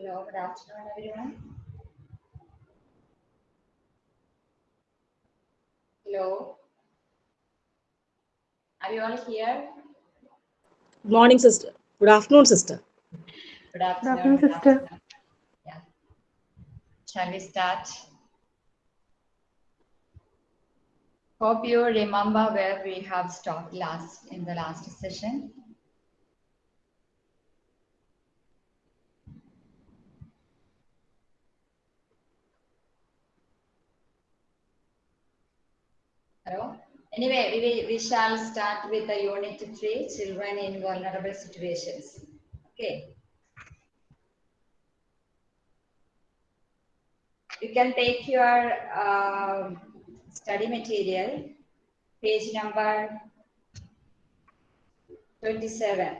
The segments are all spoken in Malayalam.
Hello, good afternoon, everyone. Hello. Are you all here? Good morning, sister. Good afternoon, sister. Good afternoon. afternoon, good sister. afternoon. Yeah. Shall we start? Hope you remember where we have stopped last in the last session. Hello. Anyway, we, we shall start with the unit three, children in vulnerable situations. Okay. You can take your um, study material, page number 27.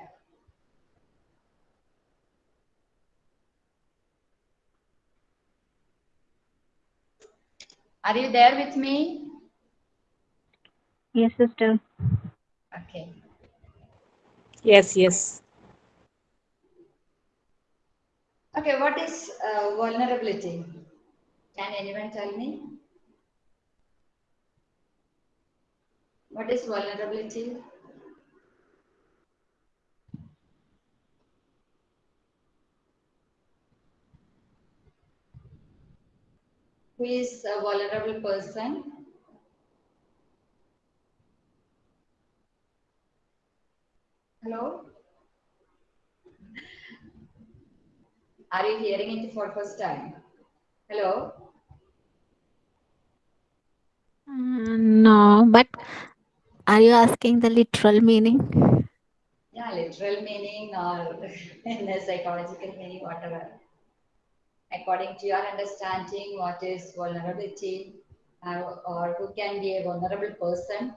Are you there with me? Yes, sister. Okay. Yes, yes. Okay, what is uh, vulnerability? Can anyone tell me? What is vulnerability? Who is a vulnerable person? Hello? Are you hearing it for first time? Hello? Uh, no, but are you asking the literal meaning? Yeah, literal meaning or in the psychological meaning, whatever. According to your understanding, what is vulnerability uh, or who can be a vulnerable person?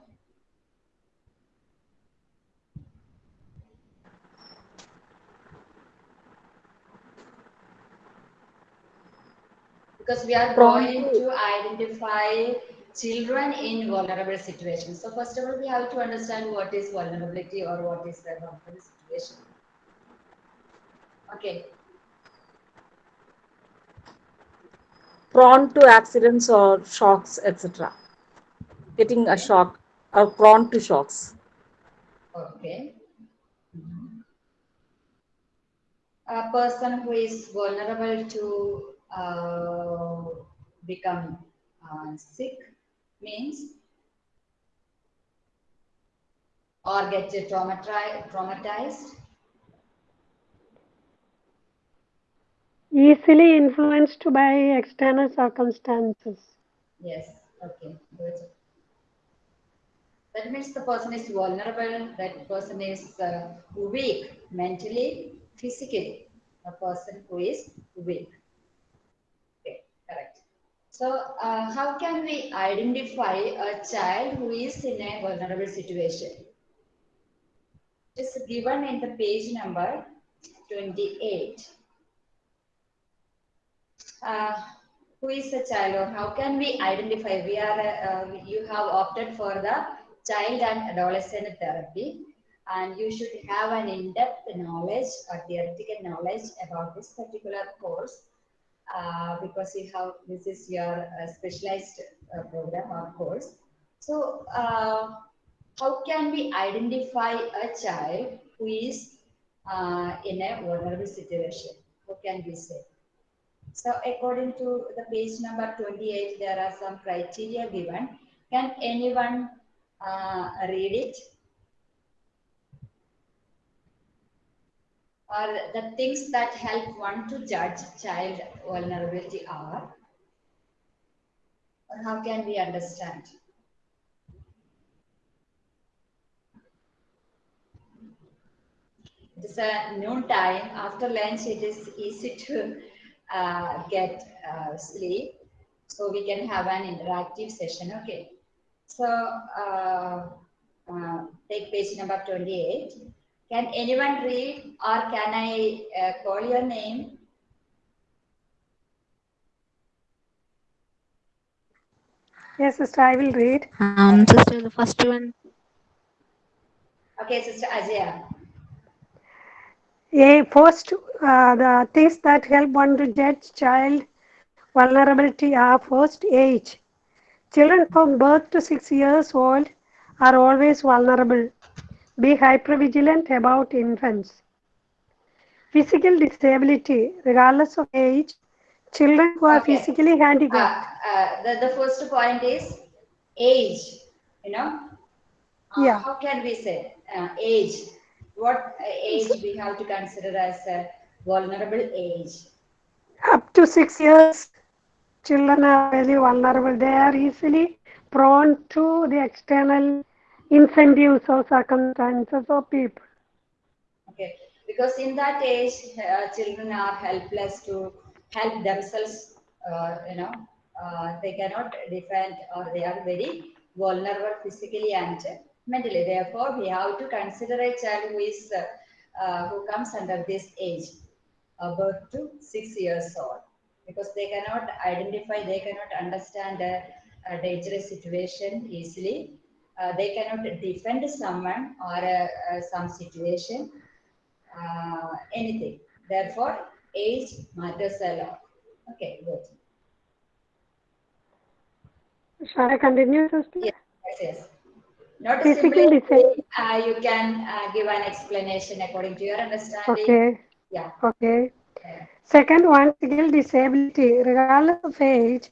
Because we are going to- to identify children in vulnerable situations. So first of all, we have to understand what is vulnerability or what is the vulnerable situation. Okay, Prone to accidents or shocks, etc. Getting a shock or prone to shocks. Okay. Mm-hmm. A person who is vulnerable to uh, become uh, sick means or get traumatized, traumatized. Easily influenced by external circumstances. Yes. Okay. Good. That means the person is vulnerable. That person is uh, weak mentally, physically. A person who is weak. So, uh, how can we identify a child who is in a vulnerable situation? It's given in the page number 28. Uh, who is the child or how can we identify? We are, uh, you have opted for the child and adolescent therapy and you should have an in-depth knowledge or theoretical knowledge about this particular course uh, because you have this is your uh, specialized uh, program or course. So, uh, how can we identify a child who is uh, in a vulnerable situation? How can we say? So, according to the page number 28, there are some criteria given. Can anyone read it? Or the things that help one to judge child vulnerability are? Or how can we understand? It is a noon time. After lunch, it is easy to uh, get uh, sleep. So we can have an interactive session. Okay. So uh, uh, take page number 28. Can anyone read or can I uh, call your name? Yes, sister, I will read. Um, sister, the first one. Okay, Sister Ajaya. A first, uh, the things that help one to judge child vulnerability are first age. Children from birth to six years old are always vulnerable. Be hypervigilant about infants. Physical disability, regardless of age, children who are Okay. physically Uh, handicapped. uh, the, the first point is age, you know. Uh, Yeah. How can we say uh, age? What uh, age we have to consider as a vulnerable age? Up to six years, children are very vulnerable. They are easily prone to the external incentives or circumstances of people. Okay, because in that age, uh, children are helpless to help themselves. Uh, you know, uh, they cannot defend, or they are very vulnerable physically and mentally. Therefore, we have to consider a child who is uh, uh, who comes under this age, about to six years old, because they cannot identify, they cannot understand a, a dangerous situation easily. Uh, they cannot defend someone or uh, uh, some situation uh, anything. Therefore, age matters a lot. Okay, good. Shall I continue, sister? Yes, yes, yes. Not Physical simply uh, you can uh, give an explanation according to your understanding. Okay, Yeah. okay. yeah. Second one, physical disability. Regardless of age,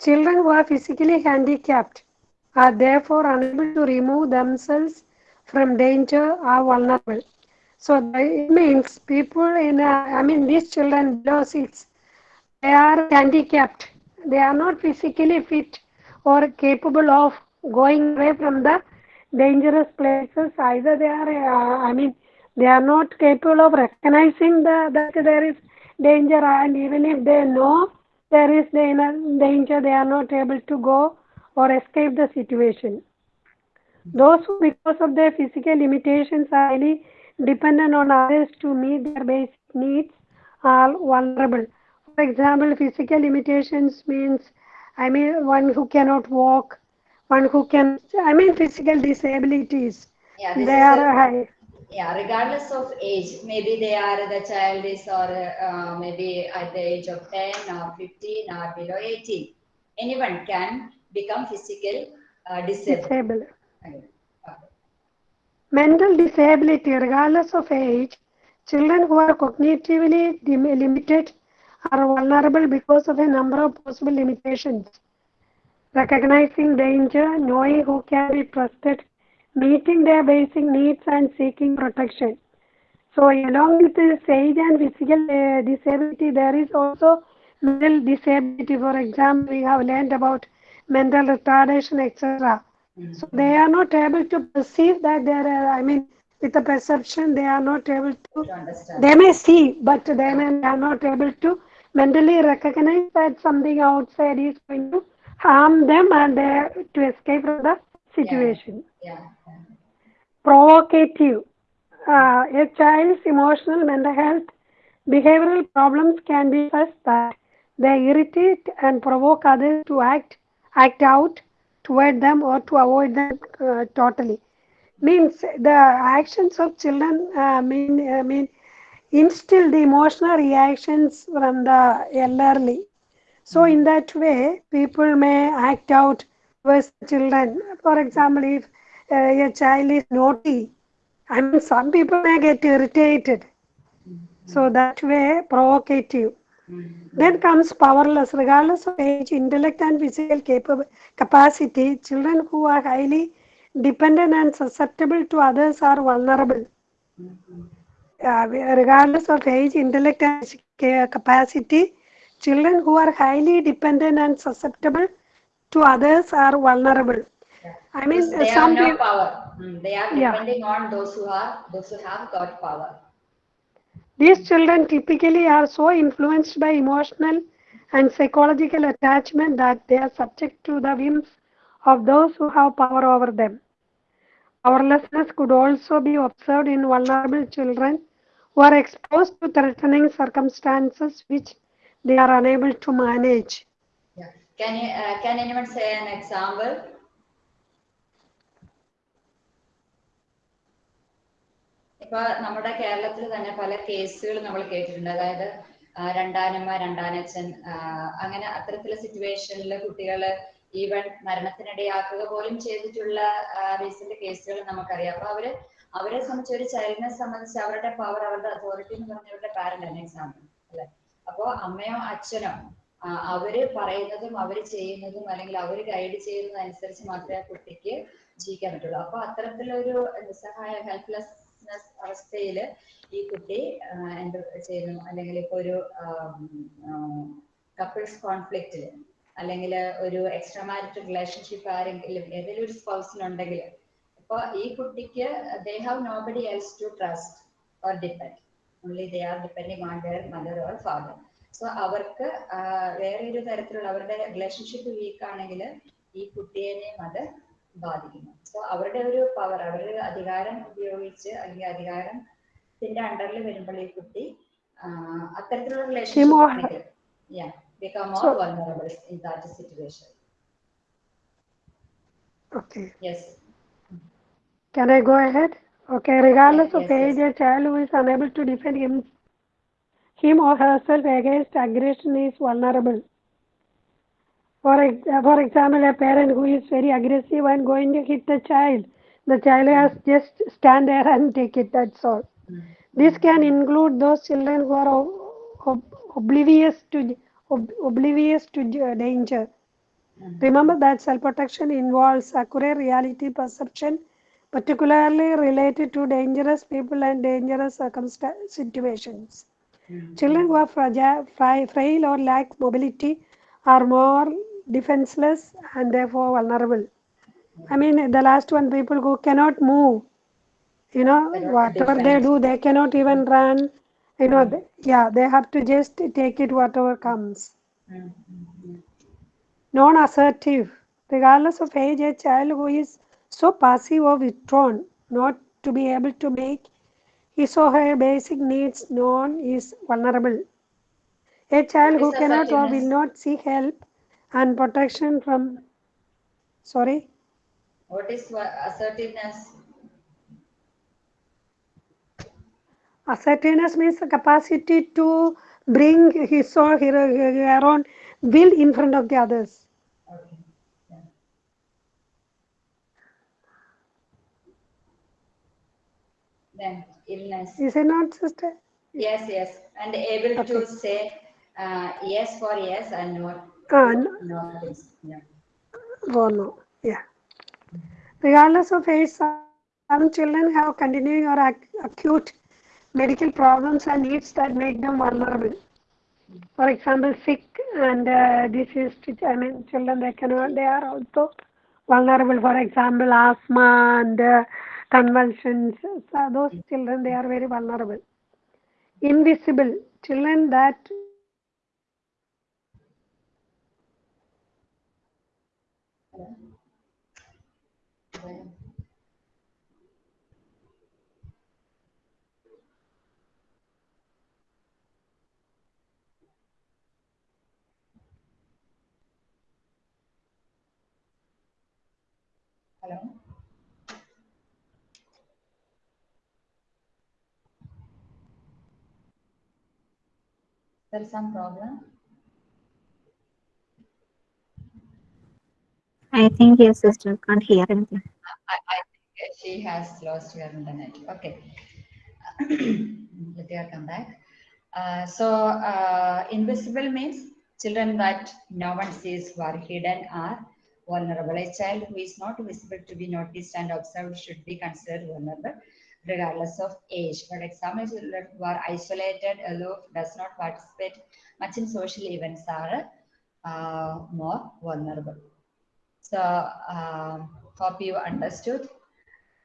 children who are physically handicapped are therefore unable to remove themselves from danger are vulnerable. So it means people in, I mean, these children below six, they are handicapped. They are not physically fit or capable of going away from the dangerous places. Either they are, uh, I mean, they are not capable of recognizing the, that there is danger, and even if they know there is danger, they are not able to go or escape the situation. Those who, because of their physical limitations, are highly dependent on others to meet their basic needs are vulnerable. For example, physical limitations means, I mean, one who cannot walk, one who can, I mean, physical disabilities. Yeah, They are a- high. yeah regardless of age maybe they are the child is or uh, maybe at the age of 10 or 15 or below 18 anyone can become physical uh, disabled disabled. Okay. Mental disability, regardless of age, children who are cognitively limited are vulnerable because of a number of possible limitations. Recognizing danger, knowing who can be trusted, meeting their basic needs, and seeking protection. So, along with this age and physical uh, disability, there is also mental disability. For example, we have learned about mental retardation, etc. So they are not able to perceive that there are, I mean, with the perception, they are not able to, to they may see, but they, may, they are not able to mentally recognize that something outside is going to harm them and they, to escape from the situation. yeah, yeah. Provocative. Uh, a child's emotional, mental health, behavioral problems can be such that they irritate and provoke others to act act out toward them or to avoid them uh, totally. Means the actions of children uh, mean uh, mean instill the emotional reactions from the elderly. So in that way, people may act out towards children. For example, if uh, a child is naughty, I mean, some people may get irritated. So that way, provocative. Then comes powerless, regardless of age, intellect, and physical capab- capacity. Children who are highly dependent and susceptible to others are vulnerable. Uh, regardless of age, intellect, and capacity, children who are highly dependent and susceptible to others are vulnerable. I mean, they some have no people. power Mm, they are Yeah. depending on those who are those who have got power These children typically are so influenced by emotional and psychological attachment that they are subject to the whims of those who have power over them. Powerlessness could also be observed in vulnerable children who are exposed to threatening circumstances which they are unable to manage. yeah can you uh, can anyone say an example ഇപ്പൊ നമ്മുടെ കേരളത്തിൽ തന്നെ പല കേസുകൾ നമ്മൾ കേട്ടിട്ടുണ്ട്. അതായത് രണ്ടാനമ്മ രണ്ടാനച്ഛൻ അങ്ങനെ അത്തരത്തിലുള്ള സിറ്റുവേഷനിൽ കുട്ടികൾ ഈവൻ മരണത്തിനിടയാക്കുക പോലും ചെയ്തിട്ടുള്ള റീസെന്റ് കേസുകൾ നമുക്കറിയാം. അപ്പൊ അവർ അവരെ സംബന്ധിച്ച് ഒരു ചൈൽഡിനെ സംബന്ധിച്ച് അവരുടെ പവർ അവരുടെ അതോറിറ്റി എന്ന് പറഞ്ഞവരുടെ പാരന്റ് ആണ് എക്സാമ്പിൾ അല്ലെ? അപ്പോ അമ്മയോ അച്ഛനോ അവർ പറയുന്നതും അവർ ചെയ്യുന്നതും അല്ലെങ്കിൽ അവർ ഗൈഡ് ചെയ്യുന്നതും അനുസരിച്ച് മാത്രമേ ആ കുട്ടിക്ക് ജീവിക്കാൻ പറ്റുള്ളൂ. അപ്പൊ അത്തരത്തിലൊരു നിസ്സഹായ ഹെൽപ്ലെസ്നെസ് അവസ്ഥയിൽ ഈ കുട്ടി എന്ത് ചെയ്യുന്നു. അല്ലെങ്കിൽ ഇപ്പൊ ഒരു കപ്പിൾസ് കോൺഫ്ലിക്റ്റിൽ അല്ലെങ്കിൽ ഒരു എക്സ്ട്രാ മാരിറ്റൽ റിലേഷൻഷിപ്പ് ആരെങ്കിലും ഏതെങ്കിലും ഒരു സ്പൗസിനുണ്ടെങ്കിൽ അപ്പൊ ഈ കുട്ടിക്ക് they have nobody else to trust or depend only they are depending on their mother or father so അവർക്ക് വേറെ ഒരു തരത്തിലുള്ള അവരുടെ റിലേഷൻഷിപ്പ് വീക്ക് ആണെങ്കിൽ ഈ കുട്ടിയെയും അത് ബാധിക്കുന്നു സോ അവരുടെ ഒരു പവർ അവരുടെ അധികാരം ഉപയോഗിച്ച് അല്ലെങ്കിൽ അധികാരത്തിന്റെ അണ്ടറിൽ വരുമ്പോൾ ഈ കുട്ടി അത്തരത്തിലുള്ള relationship yeah become more So- vulnerable in that situation Okay. yes Can I go ahead? Okay, regardless of yes, age, yes. a child who is unable to defend him, him or herself against aggression is vulnerable. For, ex- for example, a parent who is very aggressive and going to hit the child, the child has just stand there and take it, that's all. This can include those children who are ob- ob- oblivious to ob- oblivious to danger. Remember that self protection involves accurate reality perception, particularly related to dangerous people and dangerous situations. Mm-hmm. Children who are fragile, frail or lack mobility are more defenseless and therefore vulnerable. I mean, the last one, people who cannot move, you know, whatever they do, they cannot even run. You know, they, yeah, they have to just take it whatever comes. Mm, mm, mm. non assertive. Regardless of age, a child who is so passive or withdrawn, not to be able to make his or her basic needs known, is vulnerable. A child who cannot or will not seek help and protection from. Sorry? what is assertiveness Assertiveness means the capacity to bring his or her, own will in front of the others. okay yeah. then illness Is it not, sister? yes yes and able to say uh, yes for yes and no No yeah yeah. Regardless of age, some children have continuing or ac- acute medical problems and needs that make them vulnerable. For example, sick and uh, diseased, I mean, children they cannot, they are also vulnerable. For example, asthma and uh, convulsions. So those children they are very vulnerable. Invisible children that there is some problem I think your sister can't hear anything. I, I think she has lost her internet. Okay. Let her come back. Uh, so, uh, invisible means children that no one sees who are hidden are vulnerable. A child who is not visible to be noticed and observed should be considered vulnerable regardless of age. For example, children who are isolated, aloof, does not participate much in social events are uh, more vulnerable. So, um, hope you understood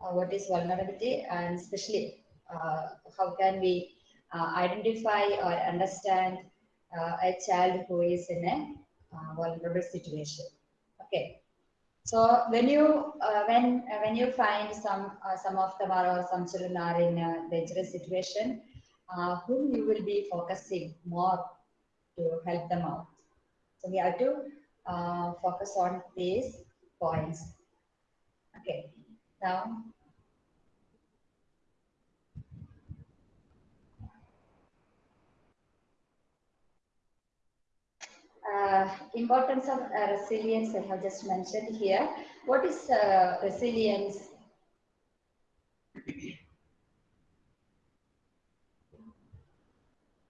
uh, what is vulnerability and especially uh, how can we uh, identify or understand uh, a child who is in a uh, vulnerable situation. Okay. So when you uh, when uh, when you find some uh, some of are or some children are in a dangerous situation, uh, whom you will be focusing more to help them out. So we have to uh, focus on these points. Okay. Now, uh, importance of uh, resilience I have just mentioned here. What is uh, resilience?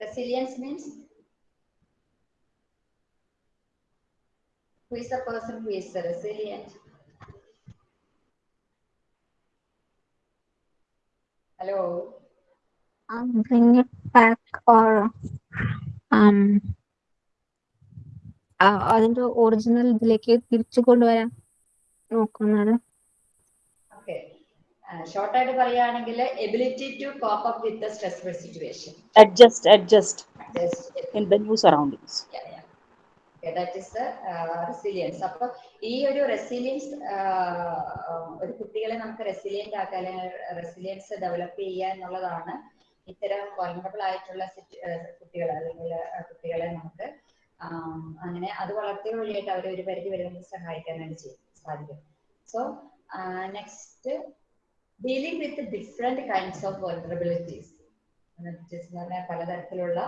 Resilience means who is the person who is resilient? Hello. um, bring it back or um, അതിന്റെ ഒറിജിനൽ ഇതിലേക്ക് തിരിച്ചു കൊണ്ടുവരാൻ നോക്കുന്നത്. ഷോർട്ട് ആയിട്ട് പറയുകയാണെങ്കിൽ ability to cope up with the stressful situation adjust adjust in the new surroundings that is resilience അപ്പൊ ഈ ഒരു റെസിലിയൻസ് ഒരു കുട്ടികളെ നമുക്ക് റെസിലിയന്റ് ആക്കുക അല്ലെങ്കിൽ റെസിലിയൻസ് ഡെവലപ്പ് ചെയ്യുക എന്നുള്ളതാണ് ഇത്തരം വൾണറബിൾ ആയിട്ടുള്ള കുട്ടികൾ അല്ലെങ്കിൽ കുട്ടികളെ നമുക്ക് അങ്ങനെ അത് വളർത്തിയ വഴിയായിട്ട് അവരെ ഒരു പരിധി വരെ നമുക്ക് സഹായിക്കാനായിട്ട് ചെയ്യും സാധിക്കും. So next dealing with different kinds of vulnerabilities എന്ന് പറഞ്ഞാൽ പലതരത്തിലുള്ള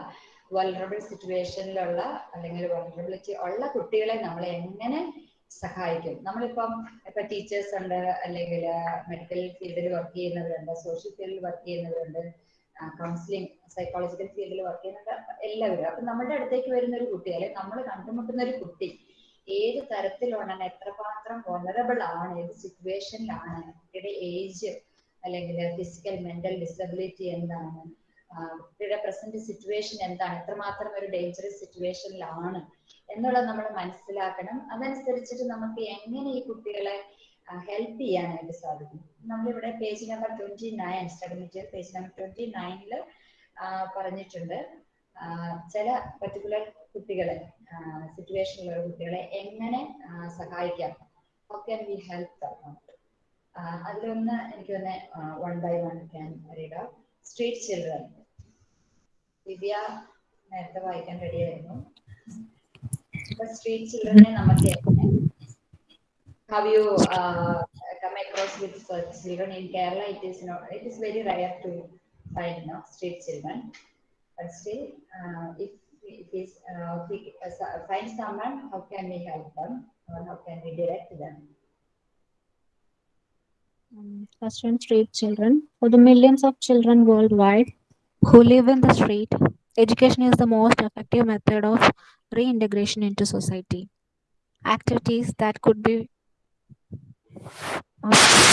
വൾണറബിൾ സിറ്റുവേഷനിലുള്ള അല്ലെങ്കിൽ വൾണറബിലിറ്റി ഉള്ള കുട്ടികളെ നമ്മൾ എങ്ങനെ സഹായിക്കും? നമ്മളിപ്പം ഇപ്പൊ ടീച്ചേഴ്സ് ഉണ്ട് അല്ലെങ്കിൽ മെഡിക്കൽ ഫീൽഡിൽ വർക്ക് ചെയ്യുന്നവരുണ്ട് സോഷ്യൽ ഫീൽഡിൽ വർക്ക് ചെയ്യുന്നവരുണ്ട്. കൗൺസിലിംഗ് സൈക്കോളജിക്കൽ ഫീൽഡിൽ വർക്ക് ചെയ്യുന്നുണ്ട്. എല്ലാവരും അപ്പൊ നമ്മുടെ അടുത്തേക്ക് വരുന്ന ഒരു കുട്ടി അല്ലെങ്കിൽ നമ്മൾ കണ്ടുമുട്ടുന്ന ഒരു കുട്ടി ഏത് തരത്തിലാണ് എത്രമാത്രം വോളറബിൾ ആണ് ഏത് സിറ്റുവേഷനിലാണ് കുട്ടിയുടെ ഏജ് അല്ലെങ്കിൽ ഫിസിക്കൽ മെന്റൽ ഡിസബിലിറ്റി എന്താണ് കുട്ടിയുടെ പ്രസന്റ് സിറ്റുവേഷൻ എന്താണ് എത്രമാത്രം ഒരു ഡേഞ്ചറസ് സിറ്റുവേഷനിലാണ് എന്നുള്ളത് നമ്മൾ മനസ്സിലാക്കണം. അതനുസരിച്ചിട്ട് നമുക്ക് എങ്ങനെ ഈ കുട്ടികളെ ഹെൽപ്പ് ചെയ്യാനായിട്ട് സാധിക്കും. നമ്മളിവിടെ page number twenty nine study material page number twenty നയനിൽ പറഞ്ഞിട്ടുണ്ട് ചില പർട്ടിക്കുലർ കുട്ടികളെ സിറ്റുവേഷനിലുള്ള കുട്ടികളെ എങ്ങനെ സഹായിക്കാം? ഹൗ ക്യാൻ വി ഹെൽപ്പ് അതിലൊന്ന് എനിക്ക് തന്നെ one by one can read street children Divya നേരത്തെ വായിക്കാൻ റെഡിയായിരുന്നു സ്ട്രീറ്റ് ചിൽഡ്രനെ നമുക്ക് how you uh, come across with such children in Kerala, it is not, it is very rare to find no, street children. But still, uh, if if uh, we uh, find someone, how can we help them or how can we direct them? um, first one street children for the millions of children worldwide who live in the street education is the most effective method of reintegration into society activities that could be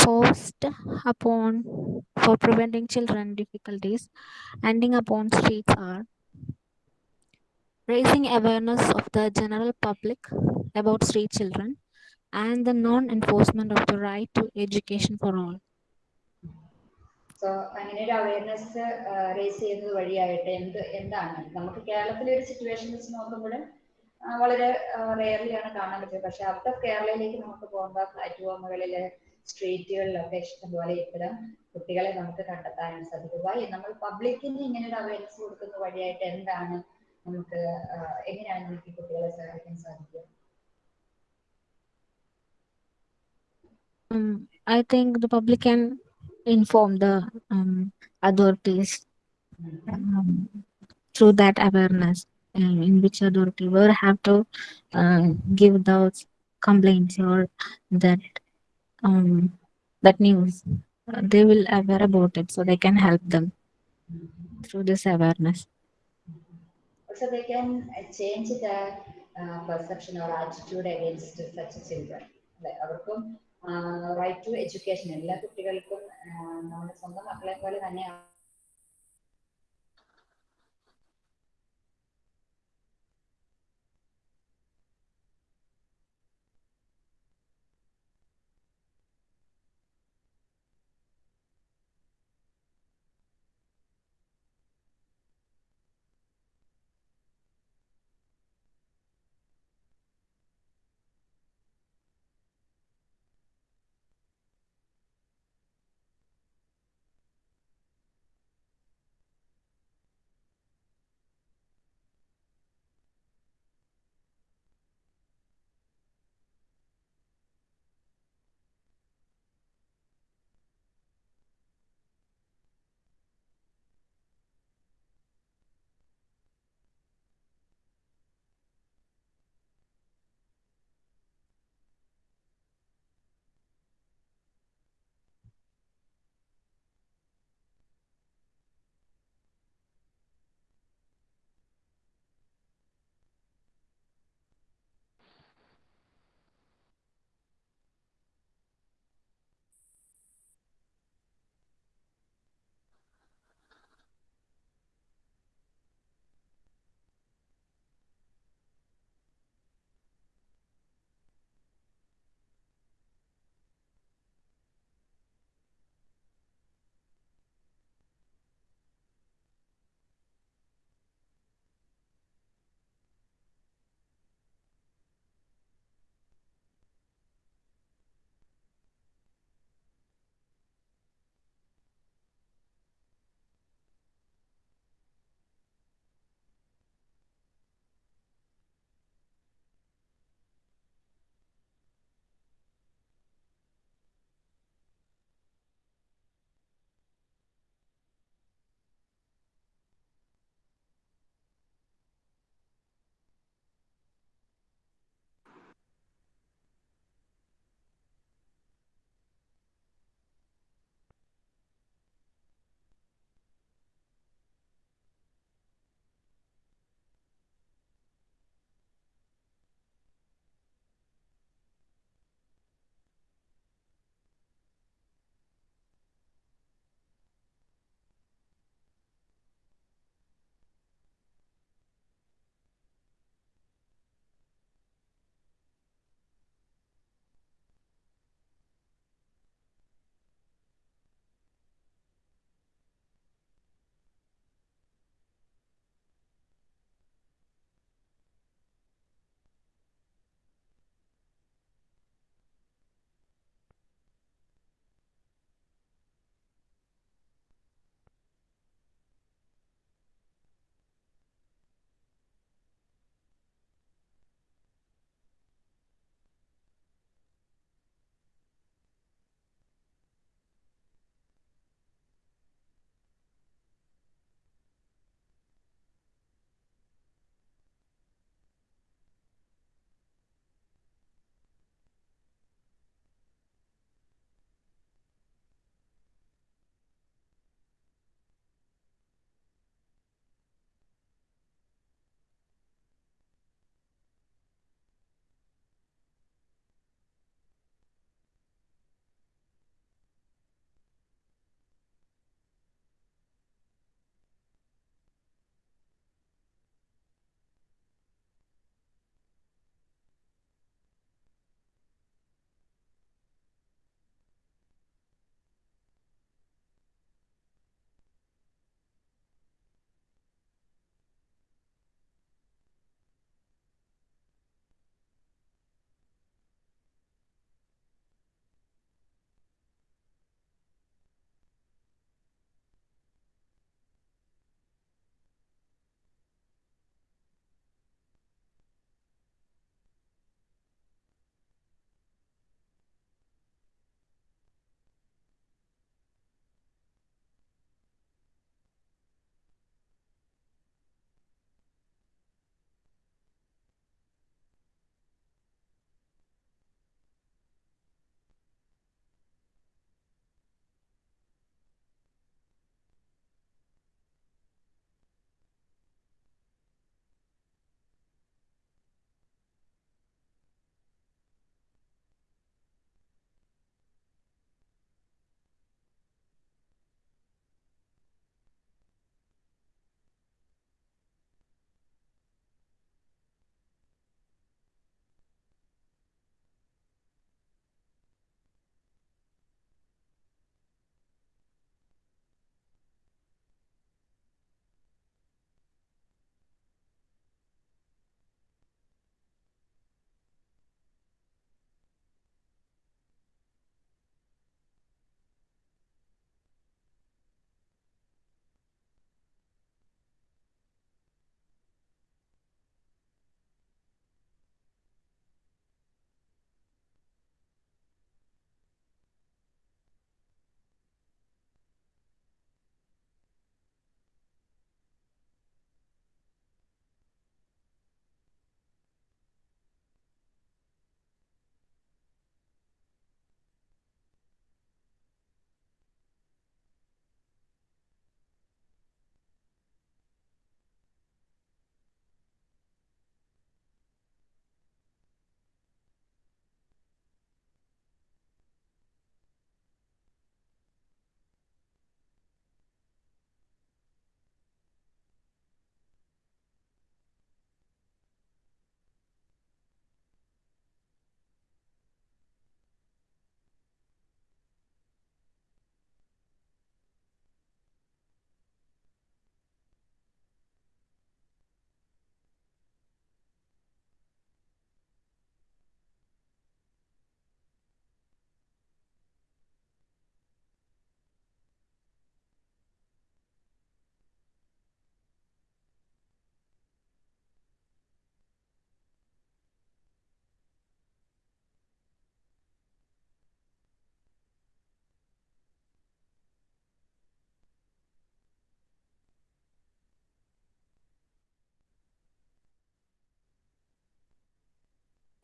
forced upon for preventing children difficulties ending upon streets are raising awareness of the general public about street children and the non-enforcement of the right to education for all so അങ്ങനെ ഒരു അവയർനെസ് റേസ് ചെയ്യുന്നത് വഴിയായിട്ട് എന്ത് എന്താണ് നമുക്ക് കേരളത്തിലെ ഒരു സിറ്റുവേഷൻ വെച്ച് നോക്കുമ്പോൾ വളരെ റെയർലി ആണ് കാണാൻ പറ്റുന്നത് പക്ഷെ ഔട്ട് ഓഫ് കേരളയിലേക്ക് നമുക്ക് പോകുമ്പോൾ പ്ലാറ്റ്ഫോമുകളിൽ സ്ട്രീറ്റുകളിലൊക്കെ ഇഷ്ടംപോലെ ഇത്തരം കുട്ടികളെ നമുക്ക് കണ്ടെത്താനും സാധിക്കും. വഴി നമ്മൾ പബ്ലിക്കിന് ഇങ്ങനെ ഒരു അവയർനെസ് കൊടുക്കുന്ന വഴിയായിട്ട് എന്താണ് നമുക്ക് എങ്ങനെയാണ് നമുക്ക് ഈ കുട്ടികളെ സഹായിക്കാൻ സാധിക്കുക? um, I think the public can inform the um, authorities um, through that awareness, in which authority will have to uh, give those complaints or that um, that news. Uh, they will aware about it, so they can help them through this awareness. Also, they can uh, change the uh, perception or attitude against such children. അല്ലെ അവർക്കും റൈറ്റ് ടു എഡ്യൂക്കേഷൻ എല്ലാ കുട്ടികൾക്കും ആ, നമ്മുടെ സ്വന്തം മക്കളെ പോലെ തന്നെ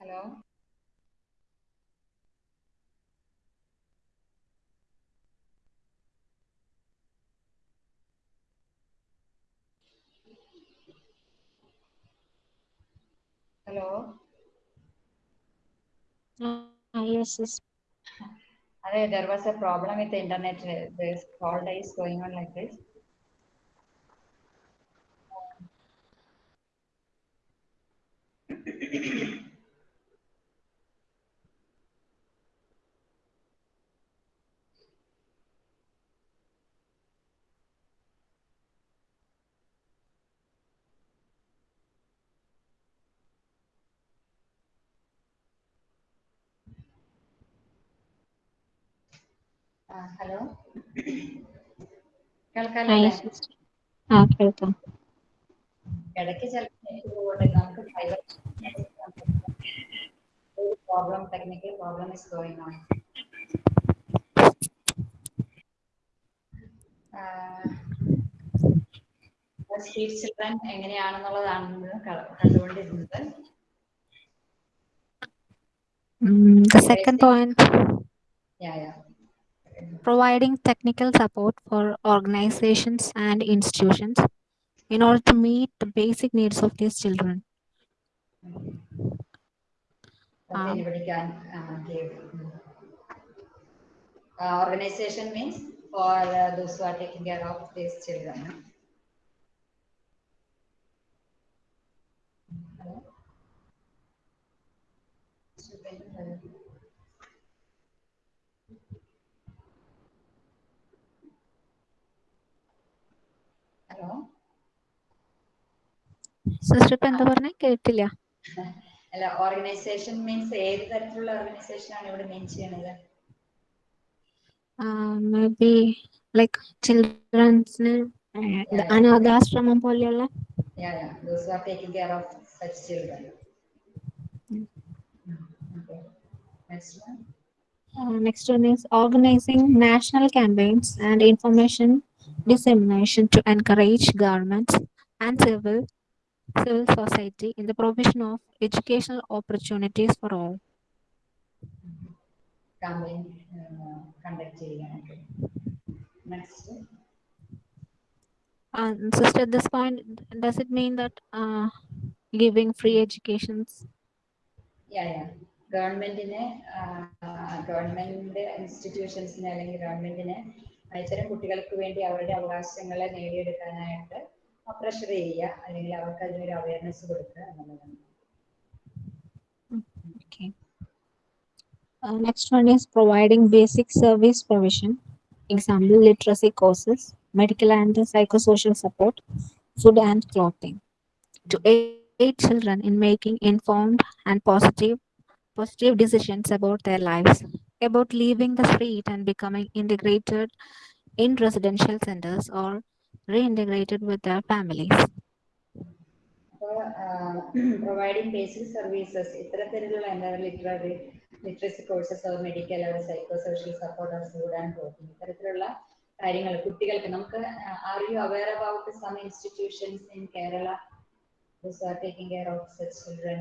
Hello. Hello. Uh, yes, yes. Are, there was a problem with the internet. This call is going on like this. Hello. കേൾക്കാല്ലേ. Ah, കേൾക്കാം. ഇടയ്ക്ക് problem technical problem is going on street children എങ്ങനെയാണെന്നുള്ളതാണ് കണ്ടുകൊണ്ടിരുന്നത്. Second point yeah yeah. Providing technical support for organizations and institutions in order to meet the basic needs of these children. Um, anybody can uh, give. Uh, organization means for uh, those who are taking care of these children. Hello? Hello sister ഇപ്പൊ എന്താ പറഞ്ഞേ കേട്ടില്ല അല്ല ഓർഗനൈസേഷൻ മീൻസ് ഏത് തരത്തിലുള്ള ഓർഗനൈസേഷൻ ആണ് ഇവിടെ മീൻ ചെയ്യണത് maybe like ചിൽഡ്രൻസിന് Yeah, yeah. അനാഥാശ്രമം പോലെയുള്ള Yeah, yeah. Those who are taking care of such children. Mm. Okay. Next one. Uh, next one is organizing national campaigns and information dissemination to encourage governments and civil civil society in the provision of educational opportunities for all. campaign uh, conduct ചെയ്യാനായിട്ട് next Uh, sister, at this point, does it mean that uh, giving free educations? Yeah yeah ഗവൺമെന്റിന് ഗവൺമെന്റ് ഇൻസ്റ്റിറ്റ്യൂഷൻസിന് അല്ലെങ്കിൽ ഗവൺമെന്റിന് ഇത്തരം കുട്ടികൾക്ക് വേണ്ടി അവരുടെ അവകാശങ്ങളെ നേടിയെടുക്കാനായിട്ട് പ്രഷർ ചെയ്യുക അല്ലെങ്കിൽ അവർക്ക് അതിനൊരു അവയർനെസ് കൊടുക്കുക എന്നുള്ളതാണ് Okay. Uh, next one is providing basic service provision. Example, literacy courses, medical and psychosocial support, food and clothing. To aid children in making informed and positive positive decisions about their lives, about leaving the street and becoming integrated in residential centers or reintegrated with their families. അപ്പോൾ പ്രൊവൈഡിങ് ബേസിക് സർവീസസ് ഇത്തരത്തിലുള്ള എന്താ literary literacy courses medical psycho social support food and clothing ഇത്തരത്തിലുള്ള കാര്യങ്ങൾ കുട്ടികൾക്ക് നമുക്ക് are you aware about some institutions in Kerala those are taking care of such children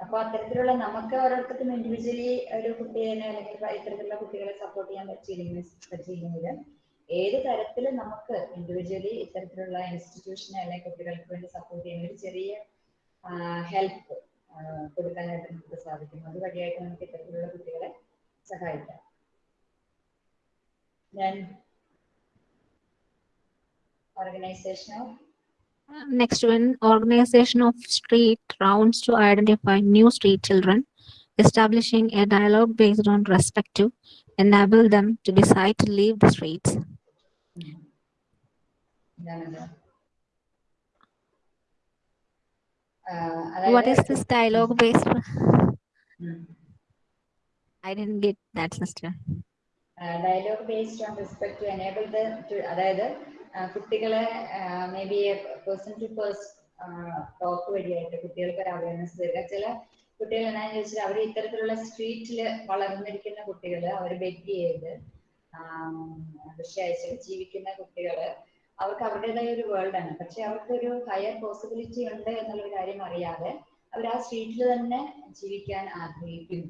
അപ്പൊ അത്തരത്തിലുള്ള നമുക്ക് ഓരോരുത്തർക്കും ഇൻഡിവിജ്വലി ഒരു കുട്ടിയെ അല്ലെങ്കിൽ ഇത്തരത്തിലുള്ള കുട്ടികളെ സപ്പോർട്ട് ചെയ്യാൻ പറ്റിയില്ലെങ്കിൽ പറ്റിയില്ലെങ്കിൽ ഏത് തരത്തിൽ നമുക്ക് ഇൻഡിവിജ്വലി ഇത്തരത്തിലുള്ള ഇൻസ്റ്റിറ്റ്യൂഷനെ അല്ലെങ്കിൽ കുട്ടികൾക്ക് വേണ്ടി സപ്പോർട്ട് ചെയ്യുന്ന ഒരു ചെറിയ ഹെൽപ്പ് കൊടുക്കാനായിട്ട് നമുക്ക് സാധിക്കും അത് അതുവഴിയായിട്ട് നമുക്ക് ഇത്തരത്തിലുള്ള കുട്ടികളെ സഹായിക്കാം. ഞാൻ organization Next one, organization of street rounds to identify new street children, establishing a dialogue based on respect to enable them to decide to leave the streets. ഇതാണത് What is this dialogue based? ഉം. I didn't get that, sister. Dialogue based on respect to enable the അതായത് ആ, കുട്ടികളെ maybe person to person talk വഴിയായിട്ട് കുട്ടികൾക്ക് ഒരു അവയർനെസ് തരിക. ചില കുട്ടികൾ എന്നാന്ന് ചോദിച്ചാൽ അവർ ഇത്തരത്തിലുള്ള സ്ട്രീറ്റിൽ വളർന്നിരിക്കുന്ന കുട്ടികൾ അവർ ബെഗ് ചെയ്ത് വിഷയച്ച് ജീവിക്കുന്ന കുട്ടികൾ അവർക്ക് അവരുടേതായ ഒരു വേൾഡാണ് പക്ഷെ അവർക്കൊരു ഹയർ പോസിബിലിറ്റി ഉണ്ട് എന്നുള്ള കാര്യം അറിയാതെ അവർ ആ സ്ട്രീറ്റിൽ തന്നെ ജീവിക്കാൻ ആഗ്രഹിക്കുന്നു.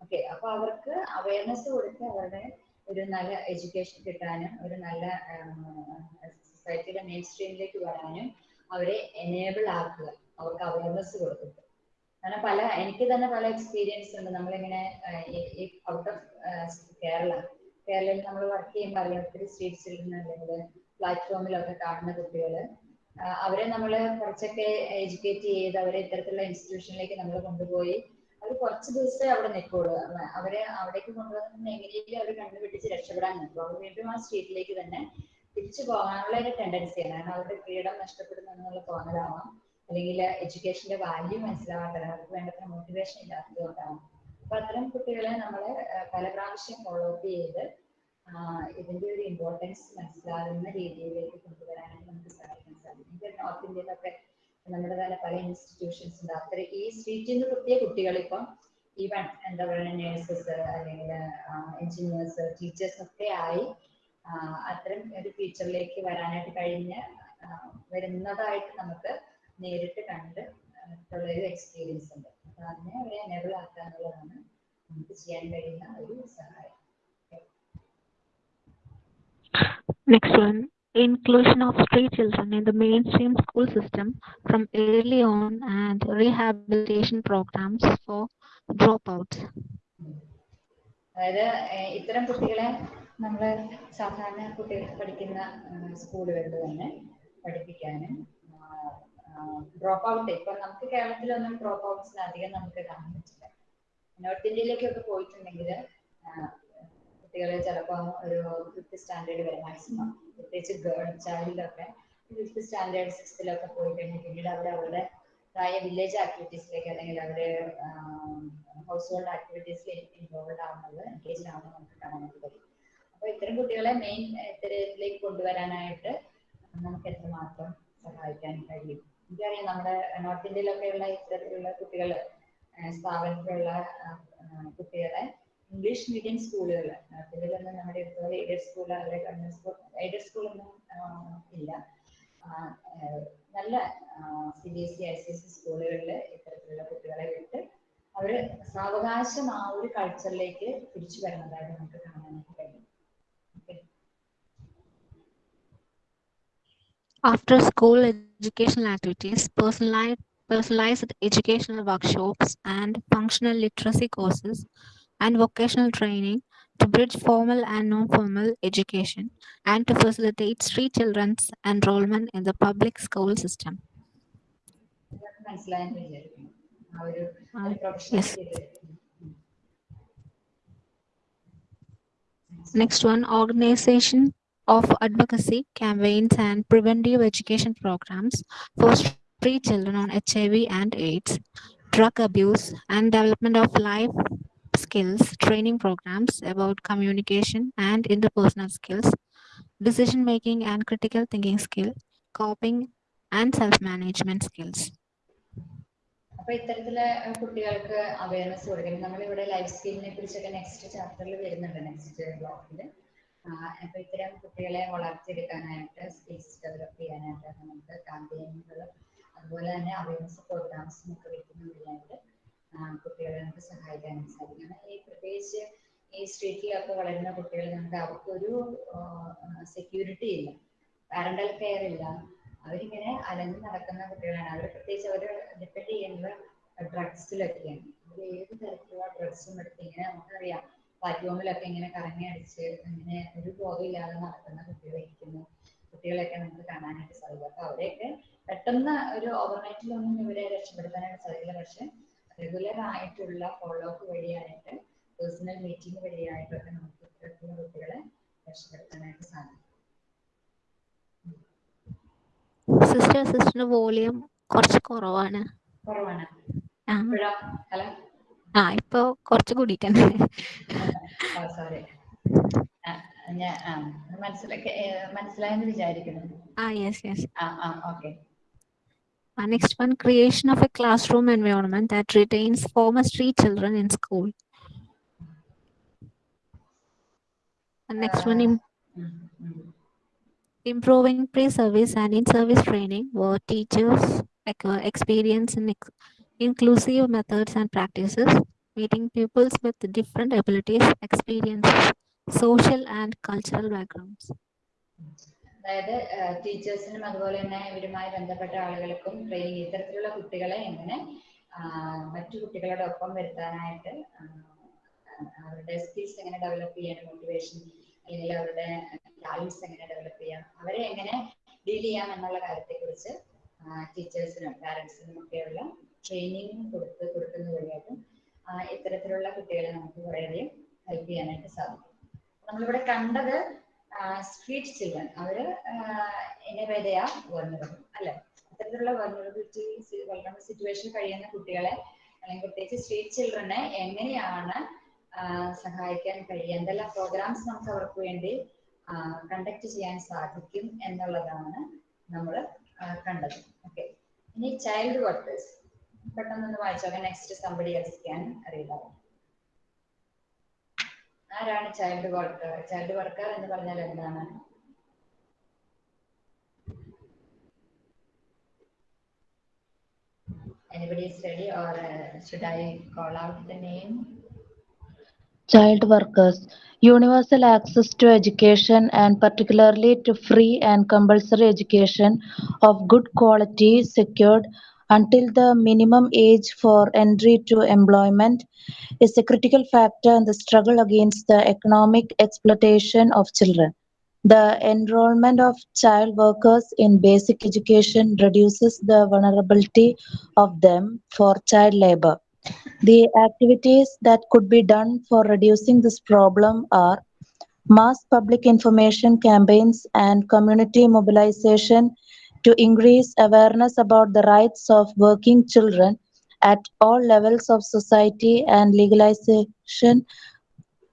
ഓക്കെ അപ്പൊ അവർക്ക് അവയർനെസ് കൊടുത്ത് അവരുടെ ഒരു നല്ല എഡ്യൂക്കേഷൻ കിട്ടാനും ഒരു നല്ല സൊസൈറ്റിയുടെ മെയിൻ സ്ട്രീമിലേക്ക് വരാനും അവരെ എനേബിൾ ആക്കുക. അവർക്ക് അവയർനെസ് കൊടുക്കുക കാരണം പല എനിക്ക് തന്നെ പല എക്സ്പീരിയൻസ് ഉണ്ട്. നമ്മളിങ്ങനെ ഔട്ട് ഓഫ് കേരള. കേരളയിൽ നമ്മൾ വർക്ക് ചെയ്യുമ്പോൾ അറിയാം ഒത്തിരി സ്ട്രീറ്റ് ചിൽഡ്രൻ അല്ലെങ്കിൽ പ്ലാറ്റ്ഫോമിലൊക്കെ കാണുന്ന കുട്ടികൾ. അവരെ നമ്മൾ കുറച്ചൊക്കെ എഡ്യൂക്കേറ്റ് ചെയ്ത് അവരെ ഇത്തരത്തിലുള്ള ഇൻസ്റ്റിറ്റ്യൂഷനിലേക്ക് നമ്മൾ കൊണ്ടുപോയി അവർ കുറച്ച് ദിവസമേ അവിടെ നിൽക്കുള്ളൂ അവ- അവരെ അവിടേക്ക് കൊണ്ടുവന്നിട്ട് എങ്ങനെയെങ്കിലും അവർ കണ്ടുപിടിച്ച് രക്ഷപ്പെടാൻ നിൽക്കും അവർ വീണ്ടും ആ സ്ട്രീറ്റിലേക്ക് തന്നെ തിരിച്ചു പോകാനുള്ള ഒരു ടെൻഡൻസിയാണ് കാരണം അവരുടെ ഫ്രീഡം നഷ്ടപ്പെടുന്നു എന്നുള്ള തോന്നലാവാം. അല്ലെങ്കിൽ എഡ്യൂക്കേഷന്റെ വാല്യൂ മനസ്സിലാവാത്തത് അവർക്ക് വേണ്ടത്ര മോട്ടിവേഷൻ ഇല്ലാത്തതുകൊണ്ടാണ് അപ്പൊ അത്തരം കുട്ടികളെ നമ്മൾ പല പ്രാവശ്യം ഫോളോ അപ്പ് ചെയ്ത് ഇതിന്റെ ഒരു ഇമ്പോർട്ടൻസ് മനസ്സിലാകുന്ന രീതിയിലേക്ക് കൊണ്ടുവരാനായിട്ട് നമുക്ക് സഹായിക്കാൻ സാധിക്കും. നോർത്ത് ഇന്ത്യയിലൊക്കെ നമ്മുടെ തന്നെ പല ഇൻസ്റ്റിറ്റ്യൂഷൻസ് ഉണ്ട്. അത്ര ഈ സ്ട്രീറ്റിൽ നിന്ന് കിട്ടിയ കുട്ടികൾ ഇപ്പം ഈവൻ എന്താ പറയുക നേഴ്സസ് അല്ലെങ്കിൽ എഞ്ചിനീയേഴ്സ് ടീച്ചേഴ്സ് ഒക്കെ ആയി അത്തരം ഒരു ഫീച്ചറിലേക്ക് വരാനായിട്ട് കഴിഞ്ഞ വരുന്നതായിട്ട് നമുക്ക് നേരിട്ട് കണ്ട് ഒരു എക്സ്പീരിയൻസ് ഉണ്ട്. അപ്പൊ അതിനെ അവരെ എനേബിൾ ആക്കുക എന്നുള്ളതാണ് നമുക്ക് ചെയ്യാൻ കഴിയുന്ന ഒരു സഹായം. Next inclusion of street children in the mainstream school system from early on and rehabilitation programs for dropouts. അതായത് ഏഹ് ഇത്തരം കുട്ടികളെ നമ്മൾ സാധാരണ കുട്ടികൾ പഠിക്കുന്ന സ്കൂളുകളിൽ തന്നെ പഠിപ്പിക്കാനും ഡ്രോപ്പ് ഔട്ട് ഇപ്പൊ നമുക്ക് കേരളത്തിലൊന്നും ഡ്രോപ്പ് ഔട്ട്സിന് അധികം നമുക്ക് കാണാൻ പറ്റില്ല നോർത്ത് ഇന്ത്യയിലേക്കൊക്കെ പോയിട്ടുണ്ടെങ്കിൽ കുട്ടികൾ ചിലപ്പോൾ ഒരു ഫിഫ്ത്ത് സ്റ്റാൻഡേർഡ് വരെ മാക്സിമം പ്രത്യേകിച്ച് ഗേൾ ചൈൽഡിലൊക്കെ ഫിഫ്ത്ത് സ്റ്റാൻഡേർഡ് സിക്സ്ത്തിലൊക്കെ പോയി കഴിഞ്ഞാൽ പിന്നീട് അവർ അവരുടെ തായ വില്ലേജ് ആക്ടിവിറ്റീസിലേക്ക് അല്ലെങ്കിൽ അവരെ ഹൗസ് ഹോൾഡ് ആക്ടിവിറ്റീസിൽ ഇൻവോൾവ് ആവുന്നത് എൻഗേജ് ആവുന്നത് നമുക്ക് കാണാനായിട്ട് കഴിയും അപ്പൊ ഇത്തരം കുട്ടികളെ മെയിൻ ഇത്തരത്തിലേക്ക് കൊണ്ടുവരാനായിട്ട് നമുക്ക് എത്രമാത്രം സഹായിക്കാൻ കഴിയും? എനിക്കറിയാം നമ്മുടെ നോർത്ത് ഇന്ത്യയിലൊക്കെയുള്ള ഇത്തരത്തിലുള്ള കുട്ടികൾ സ്ഥാപനത്തിലുള്ള കുട്ടികളെ ഇംഗ്ലീഷ് മീഡിയം സ്കൂളുകൾ നോർത്ത് ഇന്ത്യയിലൊന്നും നമ്മുടെ ഇതുപോലെ എയ്ഡഡ് സ്കൂൾ അല്ലെങ്കിൽ ഗവൺമെന്റ് സ്കൂൾ എയ്ഡഡ് സ്കൂളൊന്നും ഇല്ല. ആ, ഏഹ് നല്ല C B S C I C S C സ്കൂളുകളിൽ ഇത്തരത്തിലുള്ള കുട്ടികളെ വിട്ട് അവർ സാവകാശം ആ ഒരു കൾച്ചറിലേക്ക് തിരിച്ചു വരുന്നതായിട്ട് നമുക്ക് കാണാനായിട്ട് കഴിയും. Okay. After school educational activities, personalized, personalized educational workshops, and functional literacy courses, and vocational training to bridge formal and non-formal education and to facilitate street children's enrollment in the public school system. Yes. Next one, organization of advocacy campaigns and preventive education programs for street children on HIV and AIDS, drug abuse, and development of life skills training programs about communication and interpersonal skills, decision making and critical thinking skill, coping and self management skills. അപ്പൊ ഇത്തരത്തിലെ അഹ് കുട്ടികൾക്ക് അവയർനെസ് കൊടുക്കണം. നമ്മളിവിടെ ലൈഫ് സ്കില്ലിനെ കുറിച്ചൊക്കെ നെക്സ്റ്റ് ചാപ്റ്ററിൽ വരുന്നുണ്ട് നെക്സ്റ്റ് ബ്ലോക്കിൽ അപ്പൊ ഇത്തരം കുട്ടികളെ വളർത്തിയെടുക്കാനായിട്ട് സ്കിൽസ് ഡെവലപ്പ് ചെയ്യാനായിട്ട് നമുക്ക് ക്യാമ്പയിനുകൾ അതുപോലെ തന്നെ അവയർനെസ് പ്രോഗ്രാംസും ഒക്കെ വെക്കുന്ന വഴിയായിട്ട് ആ, കുട്ടികളെ നമുക്ക് സഹായിക്കാനും സാധിക്കും. ഈ പ്രത്യേകിച്ച് ഈ സ്ട്രീറ്റിലൊക്കെ വളരുന്ന കുട്ടികൾ നമുക്ക് അവർക്കൊരു സെക്യൂരിറ്റി ഇല്ല. പാരന്റൽ കെയർ ഇല്ല. അവരിങ്ങനെ അലഞ്ഞു നടക്കുന്ന കുട്ടികളാണ്. അവർ പ്രത്യേകിച്ച് അവർ ഡിപ്പെൻഡ് ചെയ്യുന്നത് ഡ്രഗ്സിലൊക്കെയാണ് അവർ ഏത് തരത്തിലുള്ള ഡ്രഗ്സും എടുത്ത് ഇങ്ങനെ നമുക്കറിയാം. പ്ലാറ്റ്ഫോമിലൊക്കെ ഇങ്ങനെ കറങ്ങി അടിച്ച് ഇങ്ങനെ ഒരു ബോധമില്ലാതെ നടക്കുന്ന കുട്ടികളിരിക്കുന്നു കുട്ടികളെയൊക്കെ നമുക്ക് കാണാനായിട്ട് സാധിക്കും. അപ്പൊ അവരെയൊക്കെ പെട്ടെന്ന് ഒരു ഓവർനൈറ്റിലൊന്നും ഇവരെ രക്ഷപ്പെടുത്താനായിട്ട് സാധിക്കില്ല. പക്ഷെ റെഗുലർ ആയിട്ടുള്ള ഫോളോ അപ്പ് വഴിയായിട്ട് പേഴ്സണൽ മീറ്റിംഗ് വഴിയായിട്ടൊക്കെ നമുക്ക് ഇത്തരത്തിലുള്ള കുട്ടികളെ രക്ഷപ്പെടുത്താനായിട്ട് സാധിക്കും. സിസ്റ്റർ സിസ്റ്ററിന്റെ വോളിയം കുറച്ച് കുറവാണ്. കുറവാണ്. ആ. ഇപ്പൊ കുറച്ച് കൂടിയിട്ടുണ്ട്. സോറി മനസ്സിലാക്കി മനസ്സിലായെന്ന് വിചാരിക്കുന്നു. ആ യെസ് യെസ് ആ ആ okay Uh, next one, creation of a classroom environment that retains former street children in school. And next one, im- improving pre-service and in-service training where teachers experience in ex- inclusive methods and practices, meeting pupils with different abilities, experiences, social and cultural backgrounds. അതായത് ടീച്ചേഴ്സിനും അതുപോലെ തന്നെ ഇവരുമായി ബന്ധപ്പെട്ട ആളുകൾക്കും ട്രെയിനിങ് ഇത്തരത്തിലുള്ള കുട്ടികളെ എങ്ങനെ മറ്റു കുട്ടികളുടെ ഒപ്പം വരുത്താനായിട്ട് അവരുടെ സ്കിൽസ് എങ്ങനെ ഡെവലപ്പ് ചെയ്യാൻ മോട്ടിവേഷൻ അല്ലെങ്കിൽ അവരുടെ ടാലൻസ് എങ്ങനെ ഡെവലപ്പ് ചെയ്യാം അവരെ എങ്ങനെ ഡീൽ ചെയ്യാം എന്നുള്ള കാര്യത്തെക്കുറിച്ച് ടീച്ചേഴ്സിനും പാരൻസിനും ഒക്കെയുള്ള ട്രെയിനിങ് കൊടുത്ത് കൊടുക്കുന്ന വഴിയായിട്ടും ഇത്തരത്തിലുള്ള കുട്ടികളെ നമുക്ക് കുറേയധികം ഹെൽപ്പ് ചെയ്യാനായിട്ട് സാധിക്കും. നമ്മളിവിടെ കണ്ടത് സ്ട്രീറ്റ് ചിൽഡ്രൻ അവർ ഇനവേദയ വന്നതും അല്ലെ? അത്തരത്തിലുള്ള വന്നറബിലിറ്റി സിറ്റുവേഷൻ കഴിയുന്ന കുട്ടികളെ അല്ലെങ്കിൽ പ്രത്യേകിച്ച് സ്ട്രീറ്റ് ചിൽഡ്രനെ എങ്ങനെയാണ് സഹായിക്കാൻ കഴിയുക? എന്തെല്ലാം പ്രോഗ്രാംസ് നമുക്ക് അവർക്ക് വേണ്ടി കണ്ടക്ട് ചെയ്യാൻ സാധിക്കും എന്നുള്ളതാണ് നമ്മൾ കണ്ടത്. ഓക്കെ ഇനി ചൈൽഡ് വർക്കേഴ്സ് പെട്ടെന്നൊന്ന് വായിച്ചോ നെക്സ്റ്റ് സംബടി എൽസ് ക്യാൻ അറിയില്ല ആരാണ് ചൈൽഡ് വർക്കർ ചൈൽഡ് വർക്കർ എന്ന് പറഞ്ഞാൽ എന്താണ് Anybody is ready or uh, should I call out the name? child workers, universal access to education and particularly to free and compulsory education of good quality secured until the minimum age for entry to employment is a critical factor in the struggle against the economic exploitation of children. The enrollment of child workers in basic education reduces the vulnerability of them for child labor. The activities that could be done for reducing this problem are mass public information campaigns and community mobilization to increase awareness about the rights of working children at all levels of society and legalization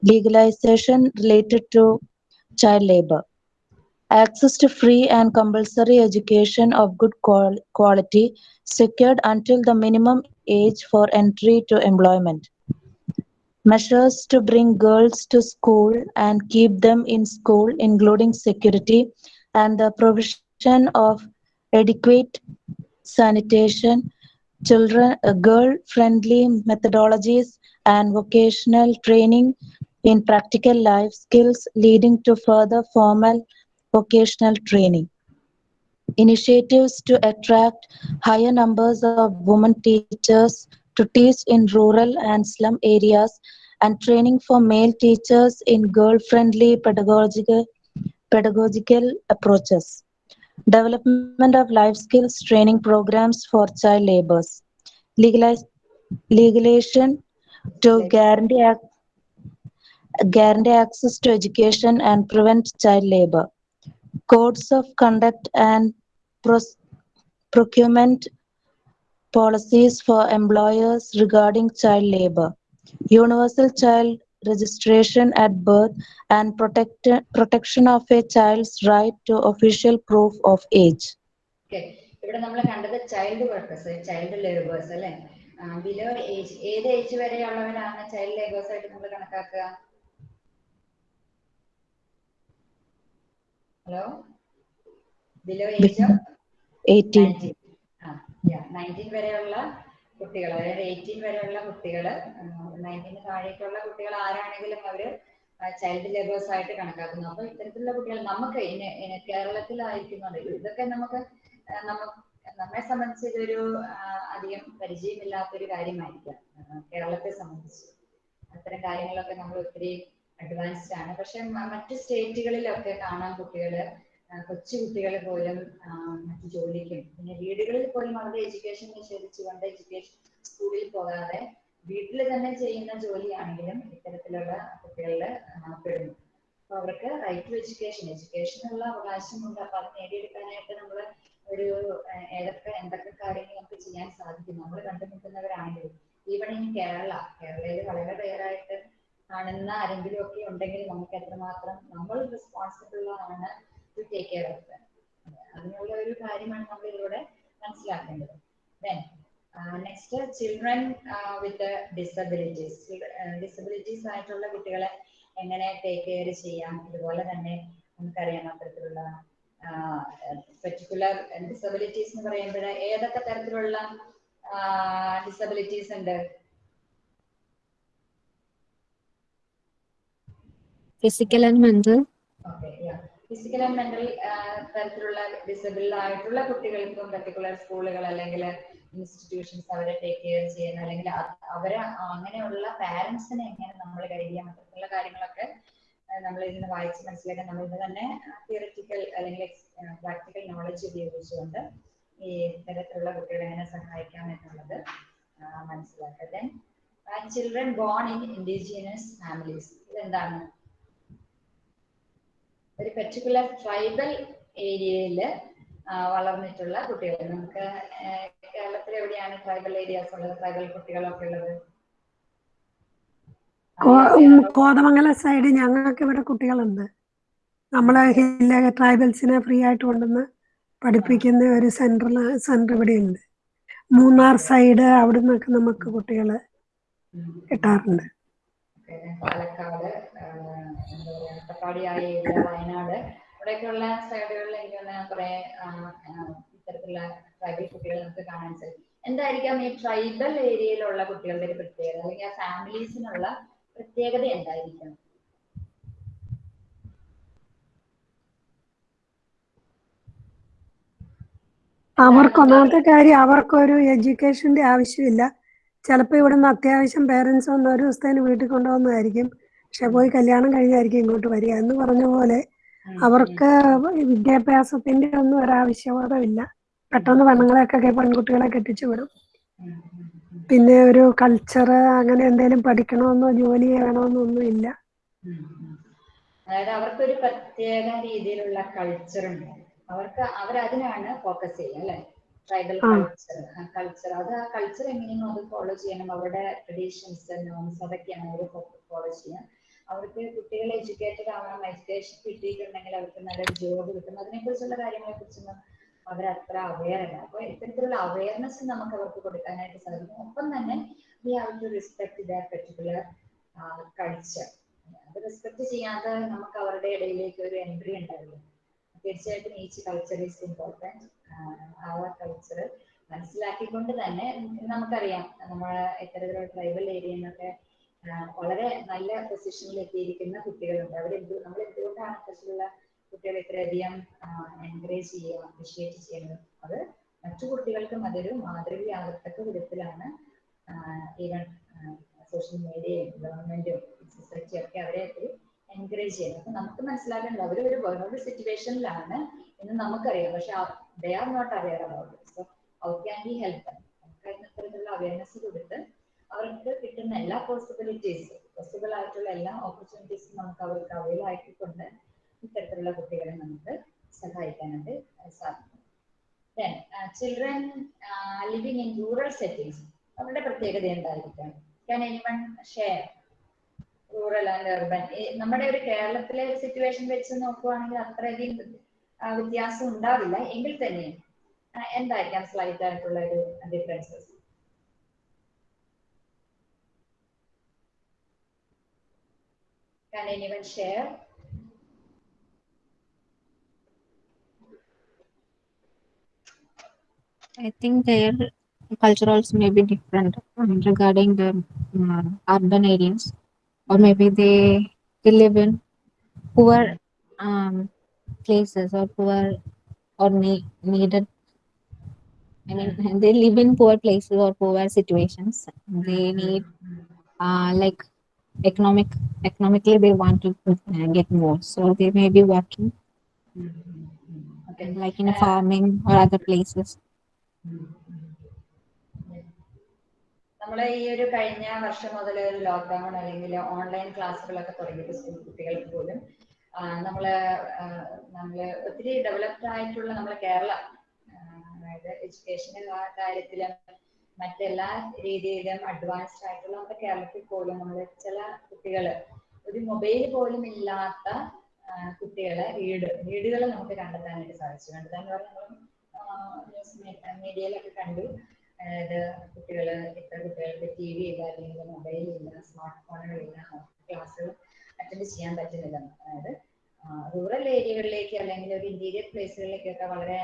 legalization related to child labor access to free and compulsory education of good qual- quality secured until the minimum age for entry to employment. Measures to bring girls to school and keep them in school, including security and the provision of adequate sanitation, children, uh, girl-friendly methodologies, and vocational training in practical life skills leading to further formal vocational training initiatives to attract higher numbers of women teachers to teach in rural and slum areas and training for male teachers in girl-friendly pedagogical, pedagogical approaches. Development of life skills training programs for child laborers. Legalize, legalization to guarantee, guarantee access to education and prevent child labor. Codes of conduct and procurement policies for employers regarding child labor, universal child registration at birth, and protect- protection of a child's right to official proof of age. Okay. ഇവിടെ നമ്മൾ കണ്ടത് ചൈൽഡ് വർക്കേഴ്സ് ചൈൽഡ് ലേബേഴ്സ് അല്ലെ ബിലോ ഏജ് ഏത് ഏജ് വരെയുള്ളവരാണ് ചൈൽഡ് ലേബേഴ്സ് ആയിട്ട് നമ്മൾ കണക്കാക്കുക hello below age of 18. Nineteen വരെയുള്ള കുട്ടികൾ അതായത് എയ്റ്റീൻ വരെയുള്ള കുട്ടികൾ നയന്റീന് താഴേക്കുള്ള കുട്ടികൾ ആരാണെങ്കിലും അവർ ചൈൽഡ് ലേബേഴ്സ് ആയിട്ട് കണക്കാക്കുന്നു. അപ്പൊ ഇത്തരത്തിലുള്ള കുട്ടികൾ നമുക്ക് കേരളത്തിലായിരിക്കുന്നുണ്ട് ഇതൊക്കെ നമുക്ക് നമ്മെ സംബന്ധിച്ച് ഇതൊരു അധികം പരിചയമില്ലാത്തൊരു കാര്യമായിരിക്കാം കേരളത്തെ സംബന്ധിച്ച്. അത്തരം കാര്യങ്ങളൊക്കെ നമ്മൾ ഒത്തിരി അഡ്വാൻസ്ഡ് ആണ്. പക്ഷെ മറ്റു സ്റ്റേറ്റുകളിലൊക്കെ കാണാൻ കുട്ടികൾ കൊച്ചു കുട്ടികൾ പോലും മറ്റു ജോലിക്കും പിന്നെ വീടുകളിൽ പോലും അവരുടെ എഡ്യൂക്കേഷൻ നിഷേധിച്ചുകൊണ്ട് എഡ്യൂക്കേഷൻ സ്കൂളിൽ പോകാതെ വീട്ടിൽ തന്നെ ചെയ്യുന്ന ജോലിയാണെങ്കിലും ഇത്തരത്തിലുള്ള കുട്ടികളിൽ പെടുന്നു. അപ്പൊ അവർക്ക് റൈറ്റ് ടു എഡ്യൂക്കേഷൻ എഡ്യൂക്കേഷനുള്ള അവകാശമുണ്ട്. അപ്പൊ അത് നേടിയെടുക്കാനായിട്ട് നമ്മൾ ഒരു ഏതൊക്കെ എന്തൊക്കെ കാര്യങ്ങൾ നമുക്ക് ചെയ്യാൻ സാധിക്കും നമ്മൾ കണ്ടുമുട്ടുന്നവരാണെങ്കിലും ഈവൺ ഇൻ കേരള കേരളയിൽ വളരെ റെയറായിട്ട് കാണുന്ന ആരെങ്കിലും ഒക്കെ ഉണ്ടെങ്കിൽ നമുക്ക് എത്രമാത്രം നമ്മൾ റെസ്പോൺസിബിൾ ആണ് ടു ടേക്ക് കെയർ ഓഫ് അതിനുള്ള ഒരു കാര്യമാണ് നമ്മൾ ഇതിലൂടെ മനസ്സിലാക്കേണ്ടത്. Then next children with disabilities disabilities ആയിട്ടുള്ള കുട്ടികളെ എങ്ങനെ ടേക്ക് കെയർ ചെയ്യാം? ഇതുപോലെ തന്നെ നമുക്കറിയാം അത്തരത്തിലുള്ള പെർട്ടിക്കുലർ ഡിസബിലിറ്റീസ് എന്ന് പറയുമ്പോൾ ഏതൊക്കെ തരത്തിലുള്ള ഡിസബിലിറ്റീസ് ഉണ്ട്? Physical and mental. Okay physical and mental തരത്തിലുള്ള ഡിസബിൾ ആയിട്ടുള്ള കുട്ടികൾക്കും പർട്ടിക്കുലർ സ്കൂളുകൾ അല്ലെങ്കിൽ ഇൻസ്റ്റിറ്റ്യൂഷൻസ് അവരെ ടേക്ക് കെയർ ചെയ്യുന്ന അല്ലെങ്കിൽ അവരെ അങ്ങനെയുള്ള പാരന്റ്സിനെ എങ്ങനെ നമ്മൾ ഗൈഡ് ചെയ്യാൻ പറ്റുന്ന കാര്യങ്ങളൊക്കെ നമ്മൾ ഇന്ന് വായിച്ച് മനസ്സിലാക്കാൻ നമ്മൾ ഇന്ന് തന്നെ തിയററ്റിക്കൽ അല്ലെങ്കിൽ പ്രാക്ടിക്കൽ നോളജ് ഉപയോഗിച്ചുകൊണ്ട് ഈ തരത്തിലുള്ള കുട്ടികളെ എങ്ങനെ സഹായിക്കാം എന്നുള്ളത് മനസ്സിലാക്കുക then children born in indigenous families ഇതെന്താണ്? ഒരു പെർട്ടിക്കുലർ ട്രൈബൽ ഏരിയയിൽ വളർന്നിട്ടുള്ള കുട്ടികൾ. നമുക്ക് കേരളത്തിൽ എവിടെയാണ് ട്രൈബൽ ഏരിയാസ് ഉള്ളത്? ട്രൈബൽ കുട്ടികളൊക്കെ ഉള്ളത്? കോതമംഗലം സൈഡ് ഞങ്ങൾക്ക് ഇവിടെ കുട്ടികളുണ്ട്. നമ്മളെ ഹില്ല ട്രൈബൽസിനെ ഫ്രീ ആയിട്ട് കൊണ്ടുവന്ന് പഠിപ്പിക്കുന്ന ഒരു സെന്റർ സെന്റർ ഇവിടെ ഉണ്ട് മൂന്നാർ സൈഡ് അവിടെ നിന്നൊക്കെ നമുക്ക് കുട്ടികൾ കിട്ടാറുണ്ട്. പാലക്കാട് എന്താ പറയാ അട്ടപ്പാടി ആ ഏരിയ വയനാട് ഇവിടെയൊക്കെയുള്ള സൈഡുകളിൽ എനിക്ക് കുറെ ഇത്തരത്തിലുള്ള ട്രൈബൽ കുട്ടികൾ നമുക്ക് കാണാൻ സാധിക്കും. എന്തായിരിക്കാം ഈ ട്രൈബൽ ഏരിയയിലുള്ള കുട്ടികളുടെ ഒരു പ്രത്യേകത? അല്ലെങ്കിൽ ആ ഫാമിലീസിനുള്ള പ്രത്യേകത എന്തായിരിക്കും? അവർക്ക് ഒന്നാമത്തെ കാര്യം അവർക്കൊരു എഡ്യൂക്കേഷന്റെ ആവശ്യമില്ല. ചിലപ്പോൾ ഇവിടുന്ന് അത്യാവശ്യം പേരൻസ് ഒന്ന് ഒരു ദിവസത്തേന് വീട്ടിൽ കൊണ്ടുവന്നതായിരിക്കും. പക്ഷെ പോയി കല്യാണം കഴിഞ്ഞായിരിക്കും ഇങ്ങോട്ട് വരിക എന്ന് പറഞ്ഞ പോലെ അവർക്ക് വിദ്യാഭ്യാസത്തിന്റെ ഒന്നും ഒരാവശ്യബോധമില്ല പെട്ടെന്ന് പെണ്ണുങ്ങളെയൊക്കെ പെൺകുട്ടികളെ കെട്ടിച്ചു വിടും. പിന്നെ ഒരു കൾച്ചർ അങ്ങനെ എന്തെങ്കിലും പഠിക്കണമെന്നോ ജോലി ചെയ്യണമെന്നോ ഒന്നും ഇല്ല അതായത് അവർക്കൊരു പ്രത്യേക രീതിയിലുള്ള കൾച്ചർ ഉണ്ട്. അവർക്ക് അവരതിനാണ് ഫോക്കസ് ചെയ്യുക അല്ലെ? ട്രൈബൽ കൾച്ചർ കൾച്ചർ അത് ആ കൾച്ചർ എങ്ങനെയാണോ അത് ഫോളോ ചെയ്യണം. അവരുടെ ട്രഡീഷൻസ് നോംസ് അതൊക്കെയാണ് അവർ ഫോളോ ചെയ്യുക അവർക്ക് കുട്ടികൾ എഡ്യൂക്കേറ്റഡ് ആവണം എഡ്യൂക്കേഷൻ കിട്ടിയിട്ടുണ്ടെങ്കിൽ അവർക്ക് നല്ലൊരു ജോബ് കിട്ടും. അതിനെ കുറിച്ചുള്ള കാര്യങ്ങളെ കുറിച്ചൊന്നും അവരത്ര അവെയർ അല്ല. അപ്പൊ ഇത്തരത്തിലുള്ള അവയർനെസ് നമുക്ക് അവർക്ക് കൊടുക്കാനായിട്ട് സാധിക്കും. ഒപ്പം തന്നെ we have to respect their particular culture അത് റെസ്പെക്ട് ചെയ്യാതെ നമുക്ക് അവരുടെ ഇടയിലേക്ക് ഒരു എൻട്രി ഉണ്ടാവില്ല. തീർച്ചയായിട്ടും ഈച്ച് കൾച്ചർ ഈസ് ഇമ്പോർട്ടന്റ് ആ കൾച്ചർ മനസ്സിലാക്കിക്കൊണ്ട് തന്നെ നമുക്കറിയാം. നമ്മളെ ഇത്തരത്തിലുള്ള ട്രൈബൽ ഏരിയ നിന്നൊക്കെ ആ, വളരെ നല്ല പൊസിഷനിൽ എത്തിയിരിക്കുന്ന കുട്ടികളുണ്ട്. അവർ എന്ത് നമ്മൾ എന്തുകൊണ്ടാണ് അത്തരത്തിലുള്ള കുട്ടികളെ ഇത്രയധികം എൻകറേജ് ചെയ്യുക അപ്രിഷിയേറ്റ് ചെയ്യുന്നത്? അത് മറ്റു കുട്ടികൾക്കും അതൊരു മാതൃകയാകത്തക്ക വിധത്തിലാണ് ഈവൻ സോഷ്യൽ മീഡിയയും ഗവൺമെന്റും സൊസൈറ്റിയും ഒക്കെ അവരെ ഒരു എൻകറേജ് ചെയ്യുന്നത്. അപ്പൊ നമുക്ക് മനസ്സിലാക്കേണ്ടത് അവർ ഒരു വേറൊരു സിറ്റുവേഷനിലാണ് എന്ന് നമുക്കറിയാം. പക്ഷെ they are not aware about so how can be help നമുക്ക് അതിന് അത്തരത്തിലുള്ള അവയർനെസ് കൊടുത്ത് അവർക്ക് കിട്ടുന്ന എല്ലാ പോസിബിലിറ്റീസ് പോസിബിൾ ആയിട്ടുള്ള എല്ലാ ഓപ്പർച്യൂണിറ്റീസും നമുക്ക് അവർക്ക് അവൈൽ ആക്കിക്കൊണ്ട് ഇത്തരത്തിലുള്ള കുട്ടികളെ നമുക്ക് സഹായിക്കാനായിട്ട് സാധിക്കും. Then children living in rural settings അവരുടെ പ്രത്യേകത എന്തായിരിക്കാം? Can anyone share rural and urban നമ്മുടെ ഒരു കേരളത്തിലെ സിറ്റുവേഷൻ വെച്ച് നോക്കുവാണെങ്കിൽ അത്രയധികം വ്യത്യാസം ഉണ്ടാവില്ല. എങ്കിൽ തന്നെ ആ, എന്തായിരിക്കാം സ്ലൈറ്റ് ആയിട്ടുള്ള ഒരു differences Can anyone share? I think their culture also may be different um, regarding the uh, urban areas, or maybe they they live in poor um, places or poor or ne- needed. I mean, they live in poor places or poor situations. They need uh, like economic economically they want to uh, get more, so they may be working Okay. like in farming or other places. നമ്മളെ ഈ ഒരു കഴിഞ്ഞ വർഷം മുതൽ ഒരു ലോക്ക്ഡൌൺ അല്ലെങ്കിൽ ഓൺലൈൻ ക്ലാസ്സുകളൊക്കെ തുടങ്ങിയിട്ട് സ്കൂൾ കുട്ടികൾക്ക് പോലും ആ, നമ്മൾ ഒത്തിരി ഡെവലപ്ഡ് ആയിട്ടുള്ള നമ്മളെ കേരള അതായത് എഡ്യൂക്കേഷൻ കാര്യത്തിലും മറ്റെല്ലാ രീതിയിലും അഡ്വാൻസ്ഡ് ആയിട്ടുള്ള നമ്മുടെ കേരളത്തിൽ പോലും നമ്മൾ ചില കുട്ടികൾ ഒരു മൊബൈൽ പോലും ഇല്ലാത്ത കുട്ടികളെ വീട് വീടുകൾ നമുക്ക് കണ്ടെത്താനായിട്ട് സാധിച്ചു. കണ്ടെത്താൻ പറഞ്ഞാൽ ന്യൂസ് മീഡിയയിലൊക്കെ കണ്ടു. അതായത് കുട്ടികൾ ഇത്ര കുട്ടികൾക്ക് ടി വി ഇല്ല അല്ലെങ്കിൽ മൊബൈൽ ഇല്ല സ്മാർട്ട് ഫോണുകളില്ല ക്ലാസ്സുകൾ അറ്റൻഡ് ചെയ്യാൻ പറ്റുന്നില്ല. അതായത് റൂറൽ ഏരിയകളിലേക്ക് അല്ലെങ്കിൽ ഒരു ഇന്റീരിയർ പ്ലേസുകളിലേക്കൊക്കെ വളരെ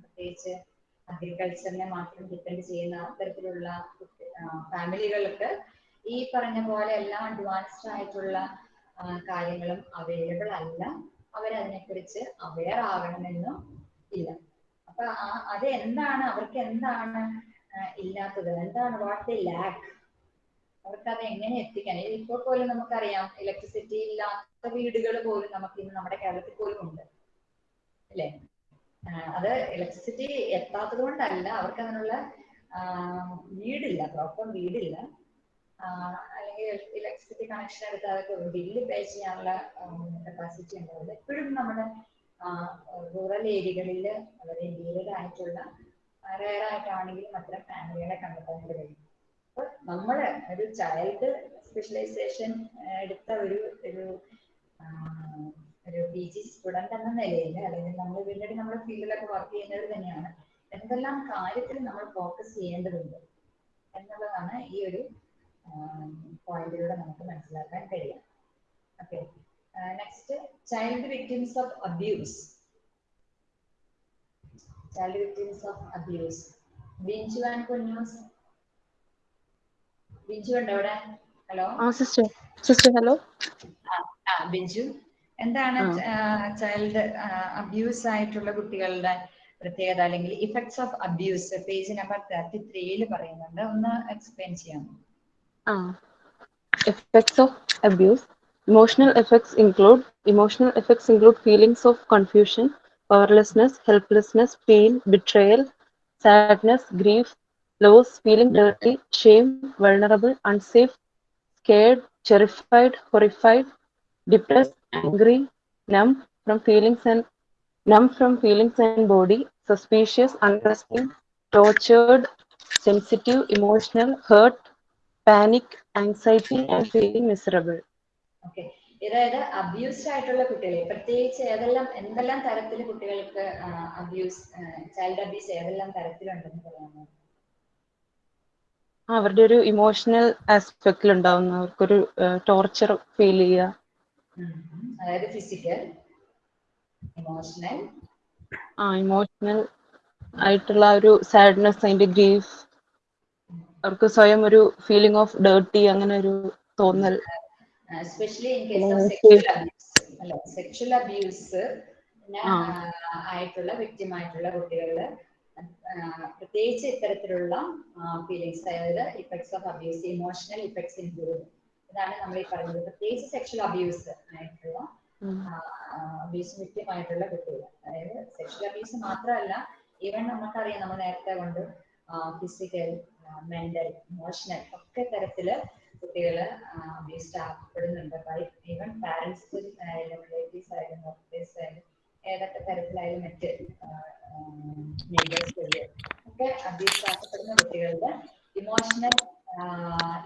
പ്രത്യേകിച്ച് അഗ്രികൾച്ചറിനെ മാത്രം ഡിപ്പെൻഡ് ചെയ്യുന്ന അത്തരത്തിലുള്ള ഫാമിലികൾക്ക് ഈ പറഞ്ഞ പോലെ എല്ലാം അഡ്വാൻസ്ഡ് ആയിട്ടുള്ള കാര്യങ്ങളും അവൈലബിൾ അല്ല. അവരതിനെക്കുറിച്ച് അവെയർ ആകണമെന്നും ഇല്ല. അപ്പൊ അത് എന്താണ് അവർക്ക് എന്താണ് ഇല്ലാത്തത്? എന്താണ്? വാട്ട് ദി ലാക്ക് അവർക്ക് അത് എങ്ങനെ എത്തിക്കാൻ? ഇപ്പോൾ പോലും നമുക്കറിയാം ഇലക്ട്രിസിറ്റി ഇല്ലാത്ത വീടുകൾ പോലും നമുക്ക് ഇന്ന് നമ്മുടെ കേരളത്തിൽ പോലും ഉണ്ട് അല്ലേ? അത് ഇലക്ട്രിസിറ്റി എത്താത്തത് കൊണ്ടല്ല അവർക്ക് ആ, വീടില്ല പ്രോപ്പർ വീടില്ല. അല്ലെങ്കിൽ ഇലക്ട്രിസിറ്റി കണക്ഷൻ എടുത്ത് അതൊക്കെ ബില്ല് പേ ചെയ്യാനുള്ള കപ്പാസിറ്റി ഉണ്ടാവില്ല. എപ്പോഴും നമ്മുടെ റൂറൽ ഏരിയകളിൽ വളരെ റയർ ആയിട്ടാണെങ്കിലും അത്തരം ഫാമിലികളെ കണ്ടെത്താനായിട്ട് കഴിയും. അപ്പൊ നമ്മൾ ഒരു ചൈൽഡ് സ്പെഷ്യലൈസേഷൻ എടുത്ത ഒരു ഒരു ഒരു പി ജി സ്റ്റുഡന്റ് എന്ന നിലയിൽ അല്ലെങ്കിൽ നമ്മൾ വീണ്ടും നമ്മുടെ ഫീൽഡിലൊക്കെ വർക്ക് ചെയ്യുന്നവർ തന്നെയാണ് എന്തെല്ലാം കാര്യത്തിൽ നമ്മൾ ഫോക്കസ് ചെയ്യേണ്ടതുണ്ട് എന്നുള്ളതാണ് ഈ ഒരു പോയിന്റിലൂടെ നമുക്ക് മനസ്സിലാക്കാൻ കഴിയും okay next child victims of abuse child victims of abuse Binju and Kunjus Binju ഉണ്ടോ അവിടെ? ഹലോ സിസ്റ്റർ സിസ്റ്റർ ഹലോ ആ ബിഞ്ചു എന്താണ് ചൈൽഡ് അബ്യൂസ് ആയിട്ടുള്ള കുട്ടികളുടെ പ്രത്യേകത അല്ലെങ്കിൽ effects of abuse page number thirty ത്രീയിൽ പറയുന്നുണ്ട് ഒന്ന് എക്സ്പ്ലെയിൻ ചെയ്യാമോ effects of abuse emotional effects include emotional effects include feelings of confusion powerlessness helplessness pain betrayal sadness grief loss feeling dirty shame vulnerable unsafe scared terrified horrified depressed angry numb from feelings and numb from feelings and body suspicious unresting tortured sensitive emotional hurt panic, anxiety, and feeling miserable. Okay. അതായത് അബ്യൂസ്ഡ് ആയിട്ടുള്ള കുട്ടികളെ പ്രത്യേകിച്ച് ഏതെല്ലാം എന്തെല്ലാം തരത്തിൽ കുട്ടികൾക്ക് അബ്യൂസ് ചൈൽഡ് അബ്യൂസ് ഏതെല്ലാം തരത്തിലുണ്ടെന്ന് പറയാമോ അവരുടെ ഒരു ഇമോഷണൽ ആസ്പെക്റ്റിൽ ഉണ്ടാവുന്ന അവർക്കൊരു ടോർച്ചർ ഫീൽ ചെയ്യുക. അതായത് ഫിസിക്കൽ ഇമോഷണൽ ആ ഇമോഷണൽ ആയിട്ടുള്ള ഒരു സാഡ്നെസ് അതിന്റെ ഗ്രീഫ് അവർക്ക് സ്വയം ഒരു ഫീലിംഗ് ഓഫ് ഡേർട്ടി അങ്ങനെ ഒരു തോന്നൽ. Especially in case of sexual abuse അല്ല സെക്ഷൽ അബ്യൂസ്. ആയിട്ടുള്ള വ്യക്തിം ആയിട്ടുള്ള കുട്ടികളിൽ പ്രത്യേകിച്ച് ഇത്തരത്തിലുള്ള ഫീലിങ്സ് അതായത് effects of abuse emotional effects include ഇതാണ് നമ്മൾ ഈ പറയുന്നത്. പ്രത്യേകിച്ച് സെക്ഷൽ അബ്യൂസ് ആയിട്ടുള്ള. അബ്യൂസ് വിക്റ്റിമായിട്ടുള്ള കുട്ടികൾ. അതായത് സെക്ഷൽ അബ്യൂസ് മാത്രമല്ല ഈവൻ നമുക്കറിയാം നമ്മൾ നേരത്തെ കൊണ്ട് ഫിസിക്കൽ മെന്റൽ ഇമോഷണൽ ഒക്കെ തരത്തിൽ കുട്ടികൾ അബ്യൂസ്ഡ് ആക്കപ്പെടുന്നുണ്ട്. ബൈ ഈവൻ പാരന്റ്സ് ആയാലും റിലേറ്റീവ്സ് ആയാലും ഡോക്ടേഴ്സ് ആയാലും ഏതൊക്കെ തരത്തിലായാലും മറ്റ് നെയ്ബേഴ്സ് ഒക്കെ അബ്യൂസ് ആക്കപ്പെടുന്ന കുട്ടികളുടെ ഇമോഷണൽ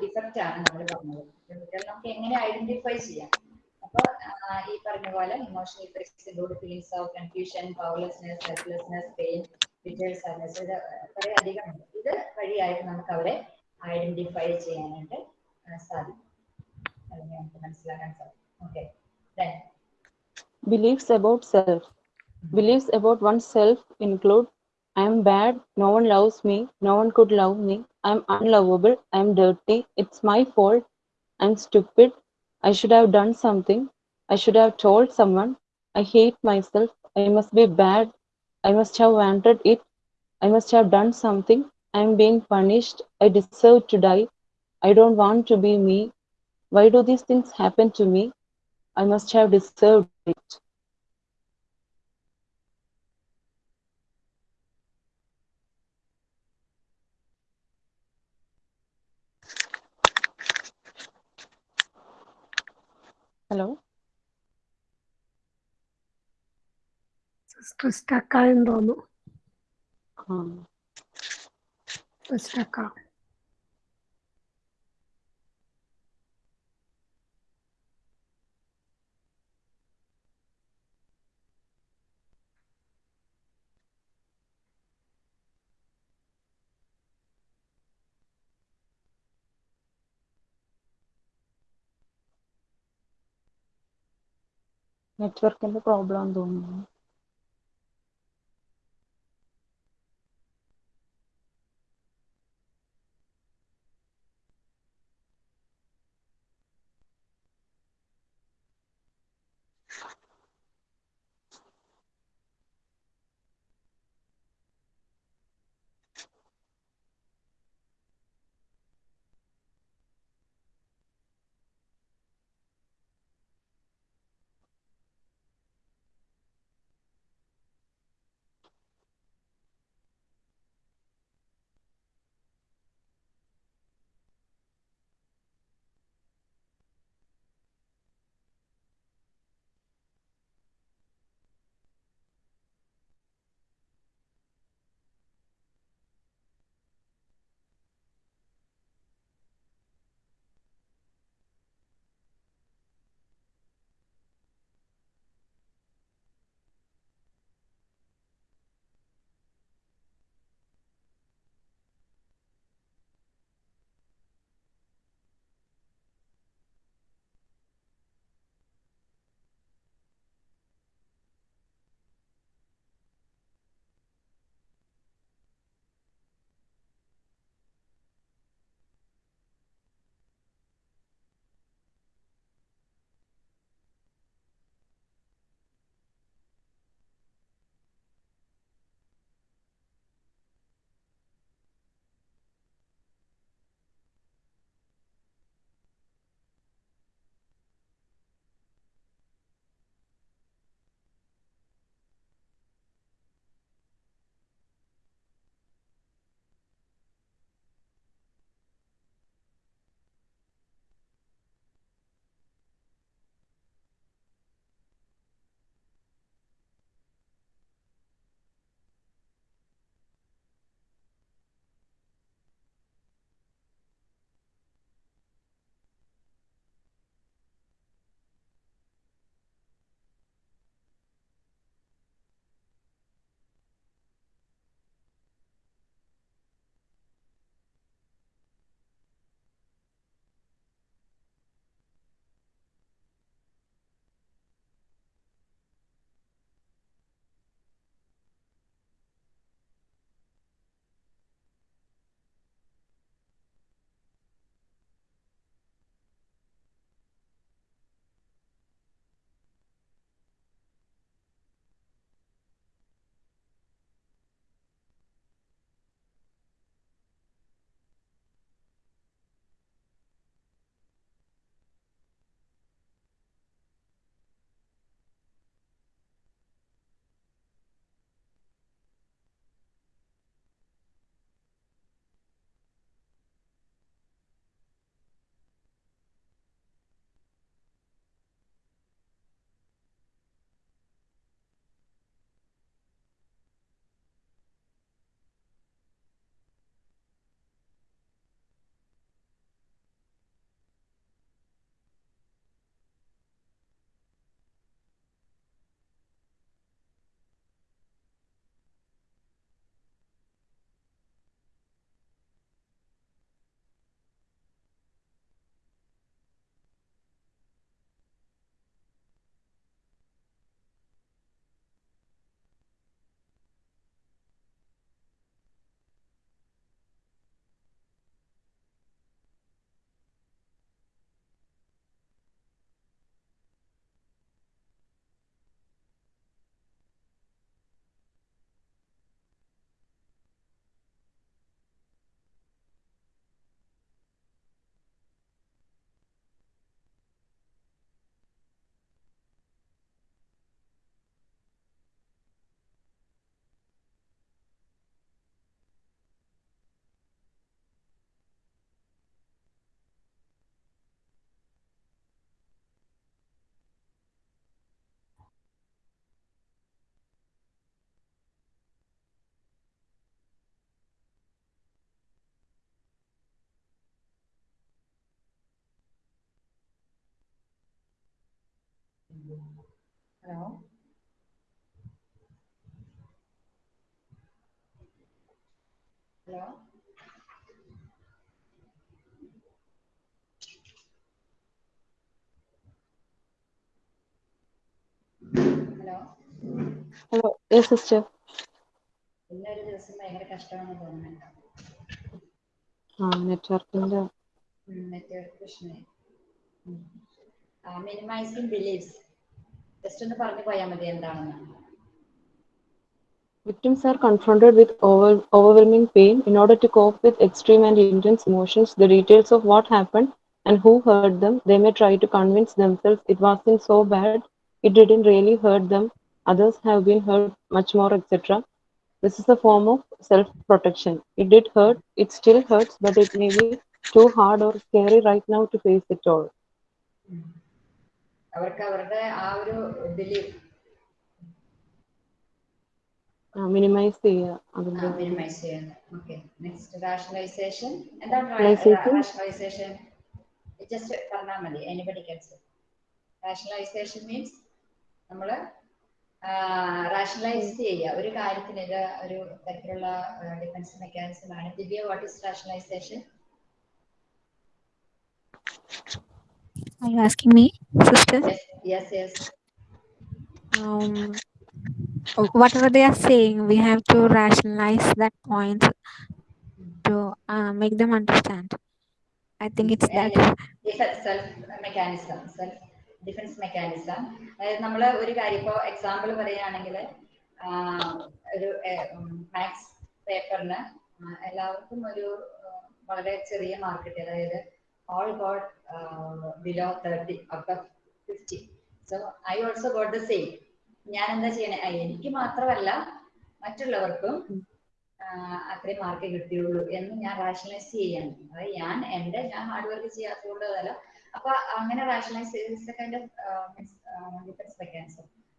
ഇഫക്റ്റ് ആണ് നമ്മൾ പറഞ്ഞത്. കുട്ടികൾ നമുക്ക് എങ്ങനെ ഐഡന്റിഫൈ ചെയ്യാം? അപ്പൊ ആ, ഈ പറഞ്ഞ പോലെ emotional effects include feelings of confusion powerlessness helplessness pain detail sadness ഇത് കുറെ അധികം ഉണ്ട്. ഇത് വഴിയായിട്ട് നമുക്ക് അവരെ ഐഡന്റിഫൈ ചെയ്യാനായിട്ട് ആ, സാധിക്കും. അല്ലെങ്കിൽ നമുക്ക് മനസ്സിലാക്കാൻ സാധിക്കും. Okay Beliefs about self. Beliefs about oneself include I am bad, no one loves me, no one could love me, I am unlovable, I am dirty, it's my fault, I am stupid, I should have done something, I should have told someone, I hate myself, I must be bad, I must have wanted it, I must have done something, I am being punished, I deserve to die, I don't want to be me, why do these things happen to me? I must have deserved it. Sister സ്റ്റക്കായെന്ന് തോന്നുന്നു ആ stuck ആ നെറ്റ്വർക്കിന്റെ പ്രോബ്ലം തോന്നുന്നു Hello? Hello? Hello Hello. Yes, sister. ഇന്നൊരു ദിവസം ഭയങ്കര കഷ്ടമാണെന്ന് തോന്നുന്നുണ്ട് ആ നെറ്റ്വർക്കിന്റെ നെറ്റ്വർക്ക് പ്രശ്നമായി മിനിമൈസിങ് ബിലീഫ്സ് ജസ്റ്റ് ഒന്ന് പറഞ്ഞു പോയാൽ മതി എന്താണെന്ന് Victims are confronted with over, overwhelming pain. In order to cope with extreme and intense emotions, the details of what happened and who hurt them, they may try to convince themselves it wasn't so bad, it didn't really hurt them, others have been hurt much more, etc. This is a form of self protection. It did hurt, it still hurts, but it may be too hard or scary right now to face it all. അവർക്ക് അവരുടെ ആ ഒരു ഇതിൽ മിനിമൈസ് ചെയ്യുക മിനിമൈസ് ചെയ്യുന്നത് ഓക്കെ നെക്സ്റ്റ് റാഷണലൈസേഷൻ എന്താണ്? റാഷണലൈസേഷൻ ജസ്റ്റ് പറഞ്ഞാൽ മതി. എനിബഡി കൻസ് റാഷണലൈസേഷൻ മീൻസ് നമ്മൾ റാഷണലൈസ് ചെയ്യുക. ഒരു കാര്യത്തിന് ഒരു തരത്തിലുള്ള ഡിഫൻസ് മെക്കാനിസം ആണ്. Divya what is rationalisation Are you asking me, sister? Yes, yes. Um, whatever they are saying, we have to rationalize that point to uh, make them understand. I think it's that. Self mechanism self defence mechanism അതായത് നമ്മൾ ഒരു കാര്യം ഇപ്പോൾ എക്സാമ്പിൾ പറയുകയാണെങ്കിൽ ഒരു മാത്സ് പേപ്പറിന് എല്ലാവർക്കും ഒരു ആ, വളരെ ചെറിയ മാർക്ക് കിട്ടി അതായത് all got below thirty out of fifty so I also got the same ഞാൻ എന്താ ചെയ്യണേ എനിക്ക് മാത്രമല്ല മറ്റുള്ളവർക്കും അത്രയും മാർക്ക് കിട്ടിയുള്ളൂ എന്ന് ഞാൻ റാഷണലൈസ് ചെയ്യാണ്. അതായത് ഞാൻ എന്റെ ഞാൻ ഹാർഡ് വർക്ക് ചെയ്യാത്തതുകൊണ്ട് അപ്പൊ അങ്ങനെ റാഷണലൈസ് കൈൻഡ്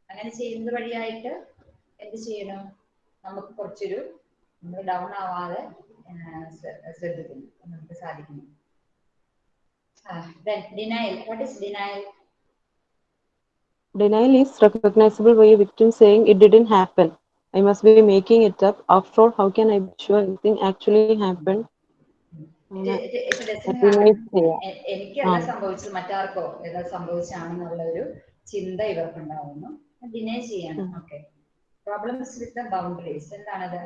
അങ്ങനെ ചെയ്യുന്നത് വഴിയായിട്ട് എന്ത് ചെയ്യണം? നമുക്ക് കുറച്ചൊരു നമ്മൾ ഡൗൺ ആവാതെ ശ്രദ്ധിക്കുന്നു. നമുക്ക് സാധിക്കുന്നു. Denial what is denial Denial is recognizable by a victim saying it didn't happen. I must be making it up. After all, how can I be sure anything actually happened? അങ്ങനെ deny ചെയ്യുക. എ- എനിക്കല്ല ആ. സംഭവിച്ചത് മറ്റാർക്കോ ഏതാ സംഭവിച്ചാണെന്നുള്ള ഒരു ചിന്ത ഇവർക്കുണ്ടാവുന്നു ഡിനൈ ചെയ്യണം ഉം. Okay problems with the boundaries എന്താണത്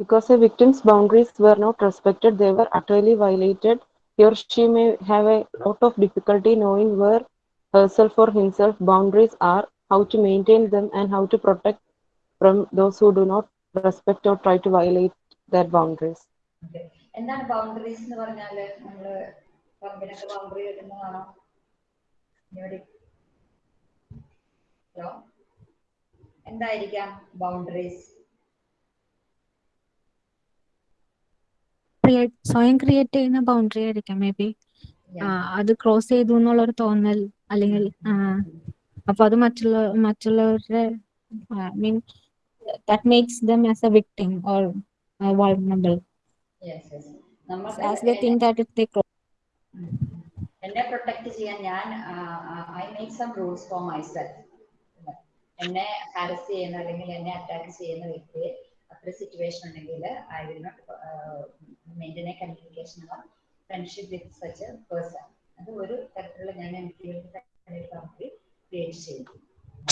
Because a victim's boundaries were not respected, they were utterly violated. He or she may have a lot of difficulty knowing where herself or himself boundaries are, how to maintain them, and how to protect from those who do not respect or try to violate their boundaries. Okay എന്താണ് ബൗണ്ടറീസ് എന്ന് പറഞ്ഞാല് നമ്മള് പറമ്പിനൊക്കെ ബൗണ്ടറി കിട്ടുന്നതാണോ ഇവിടെ ഹലോ എന്തായിരിക്കാം ബൗണ്ടറീസ് ക്രിയേറ്റ് സ്വയം ക്രിയേറ്റ് ചെയ്യുന്ന ബൗണ്ടറി ആയിരിക്കാം മേ ബി അത് ക്രോസ് ചെയ്തു എന്നുള്ളൊരു തോന്നൽ അല്ലെങ്കിൽ അപ്പൊ അത് മറ്റുള്ള മറ്റുള്ളവരുടെ mean that makes them as a victim or vulnerable yes yes നമുക്ക് as they think that if they um. എന്നെ പ്രൊട്ടക്ട് ചെയ്യാൻ ഞാൻ I make some rules for myself എന്നെ ഹാരസ് ചെയ്യുന്ന അല്ലെങ്കിൽ എന്നെ അറ്റാക്ക് ചെയ്യുന്ന വ്യക്തിയെ അത്ര സിറ്റുവേഷൻ ഉണ്ടെങ്കിൽ I will not maintain a communication or friendship with such a person അത് ഒരു തരത്തിലുള്ള ഞാൻ എനിക്ക് വേണ്ടി ക്രിയേറ്റ് ചെയ്തു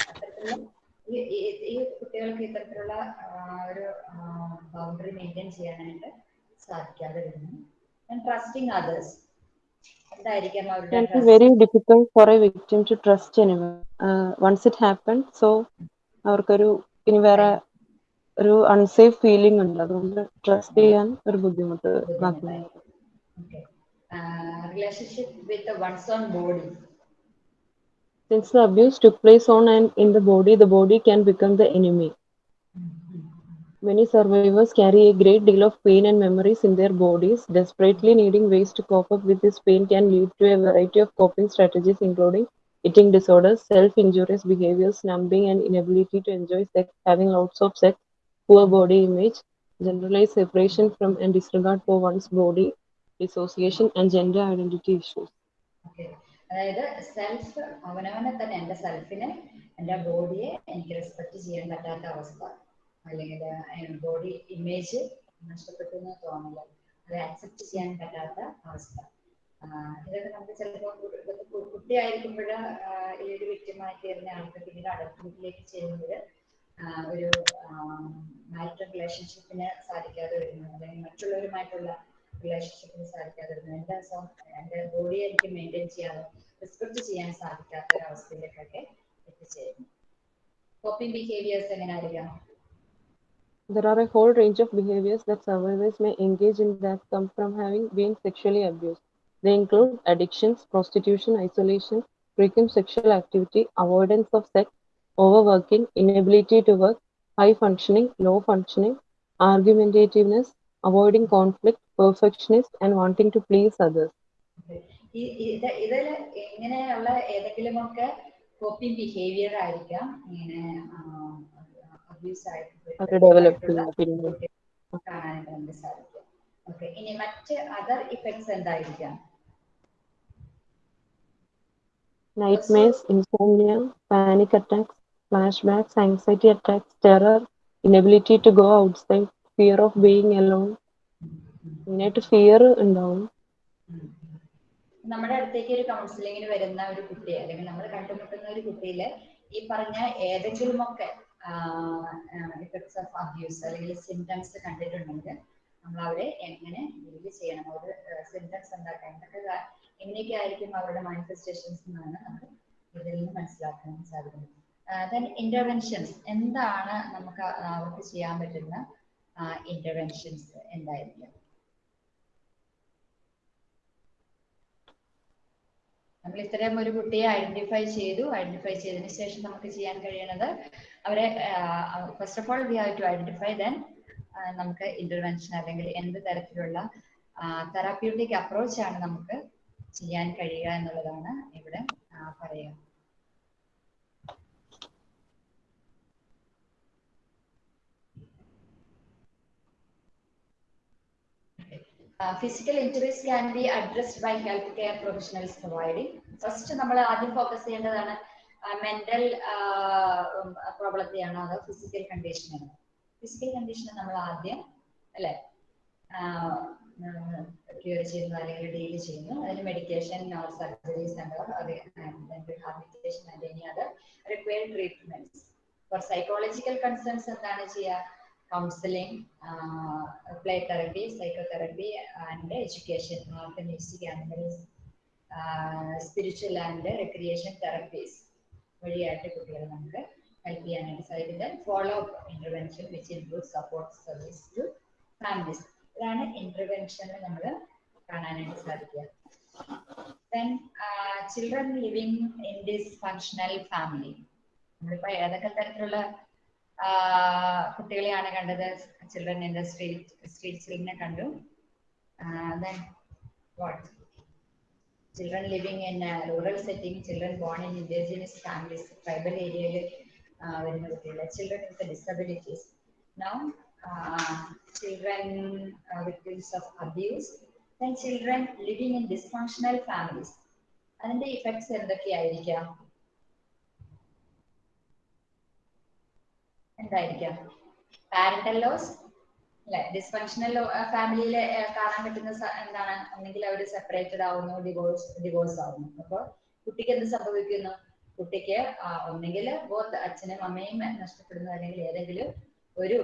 അത്തരത്തിലുള്ള ഈ കുട്ടികൾക്ക് ഇത്തരത്തിലുള്ള ഒരു ബൗണ്ടറി മെയിന്റെയിൻ ചെയ്യാനായിട്ട് സാധിക്കാതെ വരുന്നു. ആൻഡ് ട്രസ്റ്റിംഗ് അതേഴ്സ് എന്തായിരിക്കാം അവരുടെ can be trust? very difficult for a victim to trust anyone. Uh, once it happened, so അവർക്കൊരു ഇനി വേറെ ഒരു അൺസേഫ് ഫീലിംഗ് ഉണ്ട് അതുകൊണ്ട് ട്രസ്റ്റ് ചെയ്യാൻ ഒരു ബുദ്ധിമുട്ട് ബാക്കിയുള്ളവർ Okay. Uh, relationship with the one's own body. Since the abuse took place on and in the body, the body can become the enemy. Many survivors carry a great deal of pain and memories in their bodies. Desperately needing ways to cope up with this pain can lead to a variety of coping strategies, including eating disorders, self injurious behaviors, numbing, and inability to enjoy sex, having lots of sex, poor body image, generalized separation from and disregard for one's body, dissociation, and gender identity issues. Okay. അതായത് സെൽഫ് അവനവനെ തന്നെ എന്റെ സെൽഫിനെ എന്റെ ബോഡിയെ എനിക്ക് റെസ്പെക്ട് ചെയ്യാൻ പറ്റാത്ത അവസ്ഥ അല്ലെങ്കിൽ ബോഡി ഇമേജ് നഷ്ടപ്പെട്ടു എന്ന് തോന്നില്ല അത് അക്സെപ്റ്റ് ചെയ്യാൻ പറ്റാത്ത അവസ്ഥ ഇതൊക്കെ നമുക്ക് ചിലപ്പോൾ കുട്ടിയായിരിക്കുമ്പോൾ ഈ ഒരു വ്യക്തിമായി തീർന്ന ആൾക്ക് പിന്നീട് അഡൽട്ട്ഹുഡിലേക്ക് ചെയ്യുമ്പോൾ ഒരു മാരിറ്റൽ റിലേഷൻഷിപ്പിന് സാധിക്കാതെ വരുന്നു അല്ലെങ്കിൽ മറ്റുള്ളവരുമായിട്ടുള്ള റിലേഷൻഷിപ്പിന് സാധിക്കാതെ വരുന്നു എൻ്റെ സ്വ- എൻ്റെ ബോഡിയെ എനിക്ക് മെയിൻറ്റെയിൻ ചെയ്യാതെ റെസ്പെക്ട് ചെയ്യാൻ സാധിക്കാത്ത ഒരു അവസ്ഥയിലേക്കൊക്കെ എത്തിച്ചേരുന്നു കോപ്പിംഗ് ബിഹേവിയേഴ്സ് എങ്ങനെ ആയിരിക്കാം There are a whole range of behaviors that survivors may engage in that come from having been sexually abused. They include addictions, prostitution, isolation, frequent sexual activity, avoidance of sex, overworking, inability to work, high functioning, low functioning, argumentativeness, avoiding conflict, perfectionist, and wanting to please others. ഇതിൽ ഇങ്ങനെയുള്ള ഏതെങ്കിലുമൊക്കെ കോപ്പിംഗ് ബിഹേവിയർ ആയിരിക്കാം ഇങ്ങനെ അബ്യൂസ് ചെയ്യുന്ന പിന്നെ. കാണാനായിട്ട് നമുക്ക് സാധിക്കും ഓക്കെ ഇനി മറ്റ് അതർ ഇഫക്ട്സ് എന്തായിരിക്കാം Nightmares, insomnia, panic attacks, flashbacks, anxiety attacks, terror, inability to go outside, fear of being alone. മെയിനായിട്ട് ഫിയർ ഉണ്ടാവും. നമ്മുടെ അടുത്തേക്ക് ഒരു കൗൺസിലിങ്ങിന് വരുന്ന ഒരു കുട്ടി അല്ലെങ്കിൽ നമ്മൾ കണ്ടുമുട്ടുന്ന ഒരു കുട്ടിയിൽ ഈ പറഞ്ഞ ഏതെങ്കിലുമൊക്കെ ഇഫക്ട്സ് ഓഫ് അബ്യൂസ് അല്ലെങ്കിൽ സിംറ്റംസ് കണ്ടിട്ടുണ്ടെങ്കിൽ നമ്മൾ അവരെ എങ്ങനെ ഡീൽ ചെയ്യണം? അവർ സിംറ്റംസ് ഉണ്ടാക്കാൻ എന്തൊക്കെ എങ്ങനെയൊക്കെ ആയിരിക്കും അവരുടെ മാനിഫെസ്റ്റേഷൻസ് എന്നാണ് നമ്മൾ ഇതിൽ നിന്ന് മനസ്സിലാക്കാൻ സാധിക്കുന്നത്. ദെൻ ഇന്റർവെൻഷൻസ് എന്താണ് നമുക്ക് അവർക്ക് ചെയ്യാൻ പറ്റുന്ന ഇന്റർവെൻഷൻസ് എന്തായിരിക്കും? നമ്മൾ ഇത്തരം ഒരു കുട്ടിയെ ഐഡന്റിഫൈ ചെയ്തു. ഐഡന്റിഫൈ ചെയ്തതിന് ശേഷം നമുക്ക് ചെയ്യാൻ കഴിയുന്നത് അവരെ first of all we have to identify then നമുക്ക് ഇന്റർവെൻഷൻ അല്ലെങ്കിൽ എന്ത് തരത്തിലുള്ള തെറാപ്യൂട്ടിക് ആണ് നമുക്ക് ചെയ്യാൻ കഴിയുക എന്നുള്ളതാണ് ഇവിടെ പറയുക. Physical injuries can be addressed by health care professionals providing first നമ്മൾ ആദ്യം ഫോക്കസ് ചെയ്യേണ്ടതാണ് മെന്റൽ പ്രോബ്ലത്തെയാണോ അതോ ഫിസിക്കൽ കണ്ടീഷനാണ് ഫിസിക്കൽ കണ്ടീഷൻ നമ്മൾ ആദ്യം അല്ലെ? ക്യൂർ ചെയ്യുന്നു അല്ലെങ്കിൽ ഡീൽ ചെയ്യുന്നു. അതിന് medication nor surgeries rehabilitation required treatments for psychological concerns എന്താണ് ചെയ്യുക? Counselling play therapy psychotherapy and education organistic animals spiritual and recreation therapies വഴിയായിട്ട് കുട്ടികളെ നമുക്ക് ഹെൽപ്പ് ചെയ്യാനായിട്ട് സാധിക്കുന്നത് follow up intervention which include support service to families ഇതാണ് ഇന്റർവെൻഷനിൽ നമ്മൾ കാണാനായിട്ട് സാധിക്കുക. Then children living in this functional family നമ്മളിപ്പോ ഏതൊക്കെ തരത്തിലുള്ള കുട്ടികളെയാണ് കണ്ടത്. Children in the street street ചിൽഡ്രനെ കണ്ടു. Then what children living in rural setting children born in indigenous families tribal ഏരിയയിൽ വരുന്ന കുട്ടികൾ children with disabilities now children victims of abuse then children living in dysfunctional families അതിന്റെ ഇഫക്ട്സ് എന്തൊക്കെയായിരിക്കാം? എന്തായിരിക്കാം? പാരന്റൽ ലോസ് അല്ലെ? ഡിസ്ഫങ്ഷണൽ ഫാമിലിയിൽ കാണാൻ പറ്റുന്ന എന്താണ്? ഒന്നെങ്കിൽ അവർ സെപ്പറേറ്റഡ് ആവുന്നു ഡിവോഴ്സ് ഡിവോഴ്സ് ആവുന്നു. അപ്പോൾ കുട്ടിക്ക് എന്ത് സംഭവിക്കുന്നു? കുട്ടിക്ക് ഒന്നെങ്കിൽ ബോത്ത് അച്ഛനും അമ്മയും നഷ്ടപ്പെടുന്നു അല്ലെങ്കിൽ ഏതെങ്കിലും ഒരു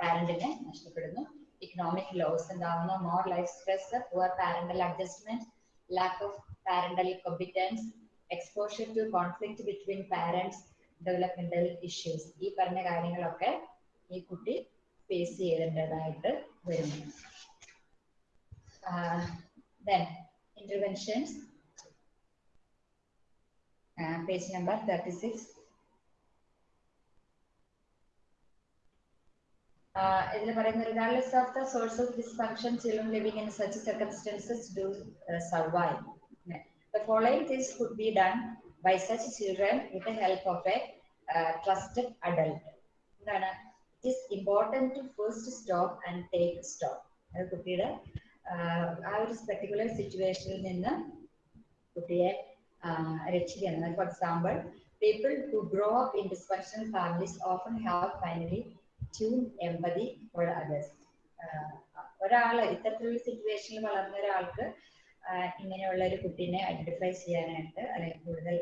പാരന്റിനെ നഷ്ടപ്പെടുന്നു. ഇക്കണോമിക് ലോസ് ഉണ്ടാവുന്നു more life stress poor parental adjustment lack of parental competence exposure to conflict between parents developmental issues ഈ പറഞ്ഞ കാര്യങ്ങളൊക്കെ ഈ കുട്ടി ഫേസ് ചെയ്യേണ്ടതായിട്ട് വരുന്നു. Then interventions page number thirty six ഇതിൽ പറയുന്ന regardless of the source of dysfunction children living in such circumstances do survive The following things could be done by such children with the help of a uh, trusted adult. എന്താണ്? It is important to first stop and take stop അത് കുട്ടിയുടെ ആ ഒരു പെർട്ടിക്കുലർ സിറ്റുവേഷനിൽ നിന്ന് കുട്ടിയെ രക്ഷിക്കുന്നത് for example people who grow up in dysfunctional families often have finely tune empathy for others ഒരാൾ ഇത്തരത്തിലുള്ള സിറ്റുവേഷനിൽ വളർന്ന ഒരാൾക്ക് ഇങ്ങനെയുള്ള ഒരു കുട്ടീനെ ഐഡന്റിഫൈ ചെയ്യാനായിട്ട് അല്ലെങ്കിൽ കൂടുതൽ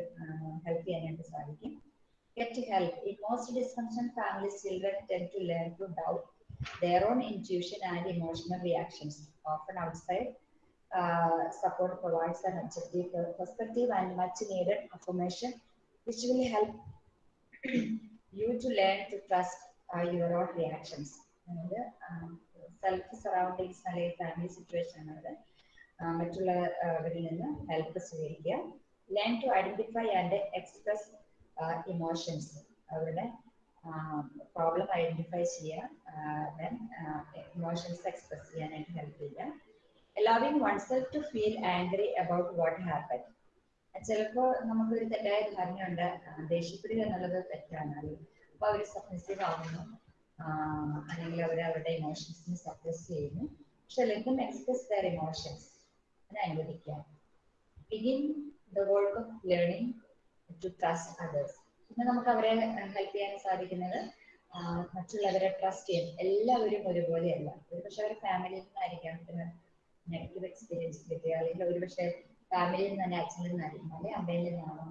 ഹെൽപ്പ് ചെയ്യാനായിട്ട് സാധിക്കും get help. In most dysfunctional families, children tend to learn to doubt their own intuition and emotional reactions. Often outside uh, support provides an objective perspective and much needed affirmation, which will help you to learn to trust uh, your own reactions. അതായത് സെൽഫ് സറൗണ്ടിങ്സ് അല്ലെങ്കിൽ ഫാമിലി സിറ്റുവേഷൻ എന്നത് മറ്റുള്ളവരിൽ നിന്ന് ഹെൽപ്പ് സ്വീകരിക്കുക. Learn to identify and express emotions അവരുടെ പ്രോബ്ലം ഐഡന്റിഫൈ ചെയ്യുക. ദെൻ ഇമോഷൻസ് എക്സ്പ്രസ് ചെയ്യാനായിട്ട് ഹെൽപ്പ് ചെയ്യുക. Allowing oneself to feel angry about what happened. ചിലപ്പോൾ നമുക്കൊരു തെറ്റായ ധാരണയുണ്ട് ദേഷ്യപ്പെടുക എന്നുള്ളത് തെറ്റാണ്. അപ്പൊ അവർ സബ്മിസീവ് ആവുന്നു. അല്ലെങ്കിൽ അവർ അവരുടെ ഇമോഷൻസിനെ സപ്രസ് ചെയ്യുന്നു. പക്ഷെ ലെറ്റ് എക്സ്പ്രസ് ദർ ഇമോഷൻസ് അതിനെ അനുവദിക്കുക. Begin the work of learning to trust others പിന്നെ നമുക്ക് അവരെ ഹെൽപ്പ് ചെയ്യാൻ സാധിക്കുന്നത് മറ്റുള്ളവരെ ട്രസ്റ്റ് ചെയ്യാൻ. എല്ലാവരും ഒരുപോലെയല്ല. ഒരുപക്ഷെ അവർ ഫാമിലിയിൽ നിന്നായിരിക്കാം. നെഗറ്റീവ് എക്സ്പീരിയൻസ് കിട്ടുക അല്ലെങ്കിൽ ഒരുപക്ഷെ ഫാമിലിയിൽ നിന്ന് തന്നെ അച്ഛനിൽ നിന്നായിരിക്കും അല്ലെങ്കിൽ അമ്മയിൽ നിന്നാണോ.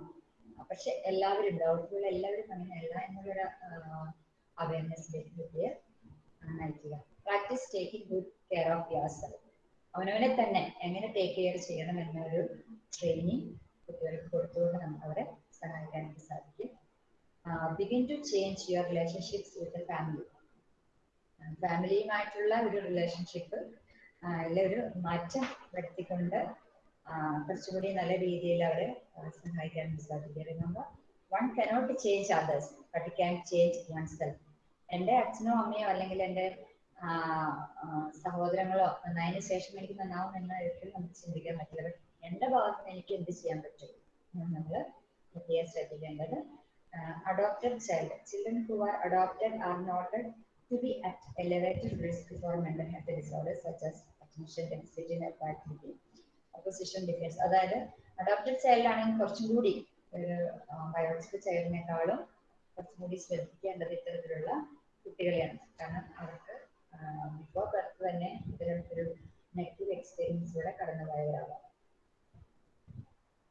പക്ഷെ എല്ലാവരും ഡൗട്ട്ഫുൾ എല്ലാവരും അങ്ങനെയല്ല എന്നുള്ളൊരു അവയർനെസ്സിലേക്ക് കിട്ടിയ നയിക്കുക practice taking good care of yourself അവനവനെ തന്നെ എങ്ങനെ ടേക്ക് കെയർ ചെയ്യണം എന്നൊരു ട്രെയിനിങ് കുട്ടികൾക്ക് കൊടുത്തുകൊണ്ട് നമുക്ക് അവരെ സഹായിക്കാനായിട്ട് സാധിക്കും begin to change your relationships with family ഫാമിലിയുമായിട്ടുള്ള ഒരു റിലേഷൻഷിപ്പ് ഒരു മാറ്റം വരുത്തിക്കൊണ്ട് കുറച്ചുകൂടി നല്ല രീതിയിൽ അവരെ സഹായിക്കാൻ സാധിക്കും. Remember one cannot change others but can change oneself എന്റെ അച്ഛനോ അമ്മയോ അല്ലെങ്കിൽ എന്റെ സഹോദരങ്ങളോ നന്നായതിനു ശേഷം എനിക്ക് നന്നാവും എന്ന ഒരിക്കലും നമുക്ക് ചിന്തിക്കാൻ പറ്റില്ല. എന്റെ ഭാഗത്ത് എനിക്ക് എന്ത് ചെയ്യാൻ പറ്റും? നമ്മൾ പ്രത്യേകം ശ്രദ്ധിക്കേണ്ടത് adopted child children who are adopted are noted to be at elevated risk for mental health disorders such as attention deficit hyperactivity, opposition defiance അതായത് അഡോപ്റ്റഡ് ചൈൽഡ് ആണെങ്കിൽ കുറച്ചും കൂടി ഒരു ബയോളജിക്കൽ ചൈൽഡിനേക്കാളും കുറച്ചും കൂടി ശ്രദ്ധിക്കേണ്ടത് ഇത്തരത്തിലുള്ള കുട്ടികളെയാണ്. കാരണം അവർക്ക് ബിഫോർ ബർത്ത് തന്നെ ഇത്തരത്തിലൊരു നെഗറ്റീവ് എക്സ്പീരിയൻസിലൂടെ കടന്നുപോയവരാവാം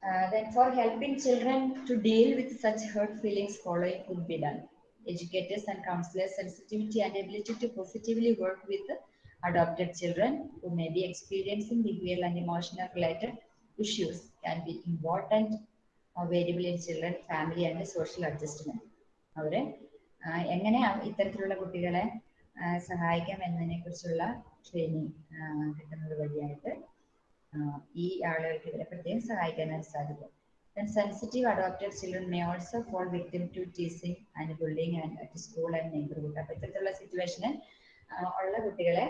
Uh, then for helping children to deal with such hurt feelings following could be done. educators and counselors sensitivity and ability to positively work with adopted children who may be experiencing behavioral and emotional related issues can be important uh, variable in children family and social adjustment അവരെ എങ്ങനെ ഇത്തരത്തിലുള്ള കുട്ടികളെ സഹായിക്കാം എന്നതിനെ കുറിച്ചുള്ള ട്രെയിനിങ് കിട്ടുന്നത് വഴിയായിട്ട് ഈ ആളുകൾക്ക് ഇവരെ പ്രത്യേകം സഹായിക്കാനായിട്ട് സാധിക്കും Then sensitive adopted children may also fall victim to teasing and bullying and at school and neighborhood. അപ്പൊ ഇത്തരത്തിലുള്ള സിറ്റുവേഷന് ഉള്ള കുട്ടികളെ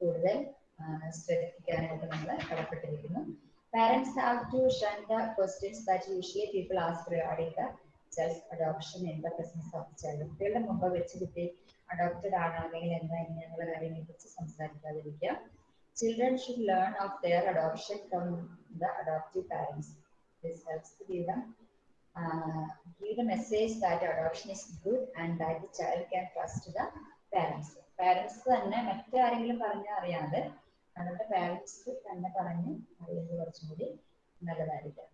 കൂടുതൽ ശ്രദ്ധിക്കാനായിട്ട് നമ്മൾ കടപ്പെട്ടിരിക്കുന്നു parents have to the questions questions that usually people ask regarding the adoption adoption in the presence of child കുട്ടികളുടെ മുമ്പ് വെച്ച് കുട്ടി അഡോപ്റ്റഡ് ആണ് അല്ലെങ്കിൽ എന്താ ഇങ്ങനെയുള്ള കാര്യങ്ങളെ കുറിച്ച് സംസാരിക്കാതിരിക്കുക? Children should learn of their adoption from the adoptive parents this helps uh, give the message that adoption is good and that the child can trust the parents. Parents തന്നെ മറ്റാരെങ്കിലും പറഞ്ഞ അറിയാതെ അവരുടെ പാരൻസ് തന്നെ പറഞ്ഞ് അറിയുന്നത് കുറച്ചും കൂടി നല്ലതായിരിക്കും.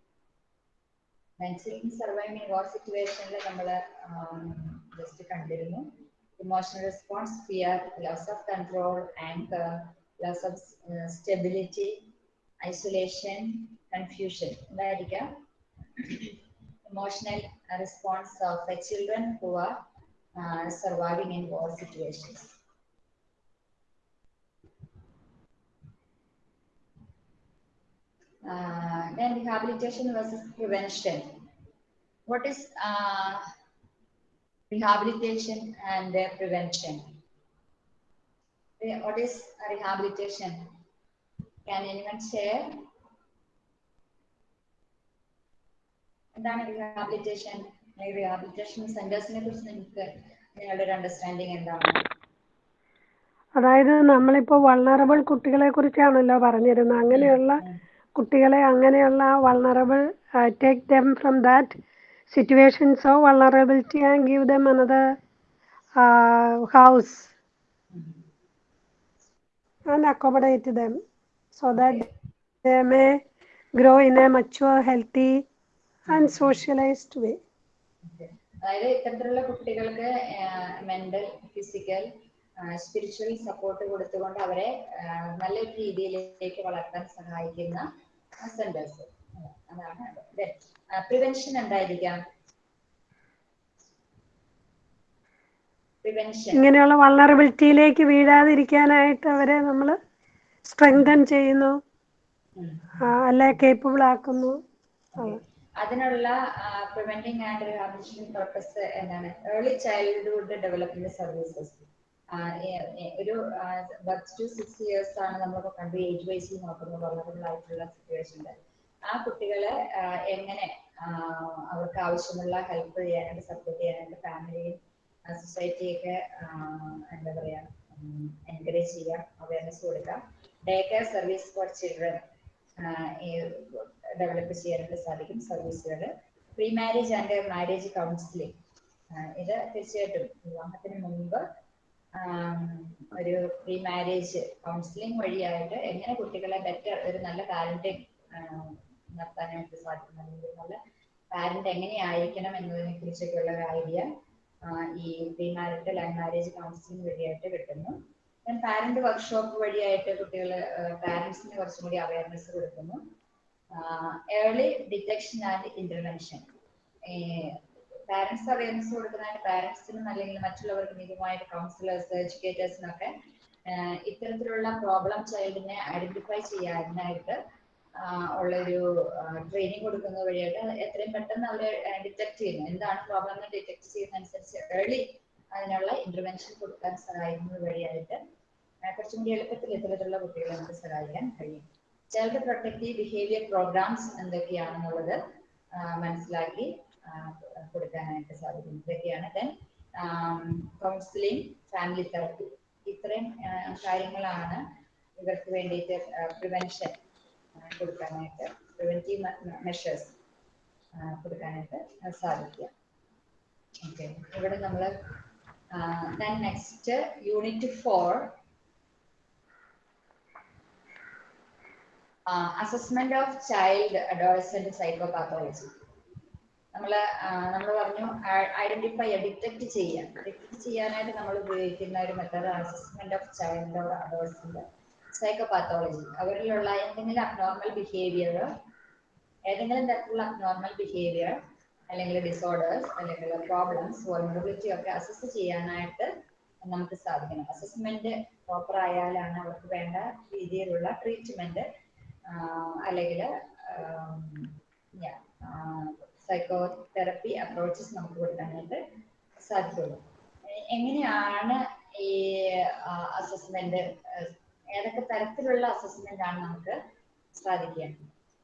സർവൈവിംഗ് വാർ സിറ്റുവേഷനിൽ നമ്മൾ ജസ്റ്റ് കണ്ടിരുന്നു. Emotional response fear loss of control anger loss of stability isolation confusion ഉണ്ടായിരിക്കാം emotional response of the children who are uh, surviving in war situations. Uh, then rehabilitation versus prevention. What is uh, rehabilitation and their prevention? What is rehabilitation? Can anyone share? എന്താണ് റീഹാബിലിറ്റേഷൻ റീഹാബിലിറ്റേഷൻ സെന്റേഴ്സിനെ കുറിച്ച് നിങ്ങൾക്ക് നിങ്ങളുടെ ഒരു അണ്ടർസ്റ്റാൻഡിങ് എന്താണ് അതായത് നമ്മളിപ്പോ വൾണറബിൾ കുട്ടികളെ കുറിച്ചാണല്ലോ പറഞ്ഞിരുന്നത് അങ്ങനെയുള്ള കുട്ടികളെ അങ്ങനെയുള്ള vulnerable take them from that situations vulnerability and and give them another house and accommodate them so that they may grow in a mature, healthy, and socialized way. അതായത് ഇത്തരത്തിലുള്ള കുട്ടികൾക്ക് മെന്റൽ ഫിസിക്കൽ സ്പിരിച്വൽ സപ്പോർട്ട് കൊടുത്തുകൊണ്ട് അവരെ നല്ല രീതിയിലേക്ക് വളർത്താൻ സഹായിക്കുന്ന സെന്റേഴ്സ് അതാണ് പ്രിവെൻഷൻ എന്തായിരിക്കാം? പ്രിവെൻഷൻ ഇങ്ങനെയുള്ള വൾണറബിലിറ്റിയിലേക്ക് വീഴാതിരിക്കാനായിട്ട് അവരെ നമ്മൾ സ്ട്രെങ്തൻ ചെയ്യുന്നു. അല്ലെ കേപ്പബിൾ ആക്കുന്നു. അതിനുള്ള പ്രിവെന്റിംഗ് ആൻഡ് റിഹാബിലിറ്റേഷൻ പർപ്പസ് എന്താണ്? ഏർലി ചൈൽഡ്ഹുഡ് ഡെവലപ്മെന്റ് സർവീസസ് ഒരു ബർത്ത് ടു സിക്സ് ഇയേഴ്സ് ആണ് നമ്മളിപ്പോ കണ്ടു ഏജ് വൈസിൽ നോക്കുന്നത് വളറബിൾ ആയിട്ടുള്ള സിറ്റുവേഷനിൽ ആ കുട്ടികളെ എങ്ങനെ അവർക്ക് ആവശ്യമുള്ള ഹെൽപ്പ് ചെയ്യാനായിട്ട് സപ്പോർട്ട് ചെയ്യാനായിട്ട് ഫാമിലിയും സൊസൈറ്റിയൊക്കെ എന്താ പറയാ എൻകറേജ് ചെയ്യാം അവയർനെസ് കൊടുക്കാം. Day care service for children develop ചെയ്യാനായിട്ട് സാധിക്കും സർവീസുകൾ pre marriage and marriage counselling ഇത് തീർച്ചയായിട്ടും വിവാഹത്തിന് മുമ്പ് ഒരു പ്രീ മാരേജ് കൗൺസിലിംഗ് വഴിയായിട്ട് എങ്ങനെ കുട്ടികളെ ബെറ്റർ ഒരു നല്ല പാരന്റിങ് നടത്താനായിട്ട് സാധിക്കും അല്ലെങ്കിൽ നല്ല പാരന്റ് എങ്ങനെയായിരിക്കണം എന്നതിനെ കുറിച്ചൊക്കെയുള്ള ഒരു ഐഡിയ ഈ pre marital and marriage counselling വഴിയായിട്ട് കിട്ടുന്നു. പാരന്റ് വർക്ക്ഷോപ്പ് വഴിയായിട്ട് കുട്ടികൾ പാരന്റ്സിന് കുറച്ചും കൂടി അവയർനെസ് കൊടുക്കുന്നു. Early detection and intervention parents awareness കൊടുക്കുന്നതായിട്ട് പാരന്റ്സിനും അല്ലെങ്കിൽ മറ്റുള്ളവർക്കും ഇതുമായിട്ട് കൗൺസിലേഴ്സ് എഡ്യൂക്കേറ്റേഴ്സിനൊക്കെ ഇത്തരത്തിലുള്ള പ്രോബ്ലം ചൈൽഡിനെ ഐഡന്റിഫൈ ചെയ്യാനായിട്ട് ഉള്ളൊരു ട്രെയിനിങ് കൊടുക്കുന്നത് വഴിയായിട്ട് എത്രയും പെട്ടെന്ന് അവരെ ഡിറ്റക്ട് ചെയ്യുന്നു. എന്താണ് പ്രോബ്ലം എന്ന് ഡിറ്റക്ട് ചെയ്യുന്ന അനുസരിച്ച് ഏർലി അതിനുള്ള ഇന്റർവെൻഷൻ കൊടുക്കാൻ സഹായിക്കുന്നത് വഴിയായിട്ട് കുറച്ചും കൂടി എളുപ്പത്തിൽ ഇത്തരത്തിലുള്ള കുട്ടികളെ നമുക്ക് സഹായിക്കാൻ കഴിയും. ചൈൽഡ് പ്രൊട്ടക്റ്റീവ് ബിഹേവിയർ പ്രോഗ്രാംസ് എന്തൊക്കെയാണെന്നുള്ളത് മനസ്സിലാക്കി കൊടുക്കാനായിട്ട് സാധിക്കും ഇതൊക്കെയാണ്. ദെൻ കൗൺസിലിംഗ് ഫാമിലി തെറപ്പി ഇത്രയും കാര്യങ്ങളാണ് ഇവർക്ക് വേണ്ടിയിട്ട് പ്രിവെൻഷൻ കൊടുക്കാനായിട്ട് പ്രിവെന്റീവ് മെഷേഴ്സ് കൊടുക്കാനായിട്ട് സാധിക്കുക. ഓക്കെ ഇവിടെ നമ്മൾ then next unit for assessment of child adolescent psychopathology നമ്മൾ നമ്മൾ പറഞ്ഞു ഐഡന്റിഫൈ ഡിറ്റക്ട് ചെയ്യാൻ. ഡിറ്റക്ട് ചെയ്യാനായിട്ട് നമ്മൾ ഉപയോഗിക്കുന്ന ഒരു method assessment of child adolescent psychopathology അവരിലുള്ള എന്തെങ്കിലും അബ്നോർമൽ ബിഹേവിയർ ഏതെങ്കിലും തരത്തിലുള്ള അബ്നോർമൽ ബിഹേവിയർ അല്ലെങ്കിൽ ഡിസോർഡേഴ്സ് അല്ലെങ്കിൽ പ്രോബ്ലംസ് വൾണറബിലിറ്റി ഒക്കെ അസസ് ചെയ്യാനായിട്ട് നമുക്ക് സാധിക്കണം. അസസ്മെന്റ് പ്രോപ്പർ ആയാലാണ് അവർക്ക് വേണ്ട രീതിയിലുള്ള ട്രീറ്റ്മെന്റ് അല്ലെങ്കിൽ സൈക്കോ തെറപ്പി അപ്രോച്ചസ് നമുക്ക് കൊടുക്കാനായിട്ട് സാധിക്കുള്ളൂ. എങ്ങനെയാണ് ഈ അസസ്മെന്റ് ഏതൊക്കെ തരത്തിലുള്ള അസസ്മെന്റ് ആണ് നമുക്ക് സാധിക്കുക?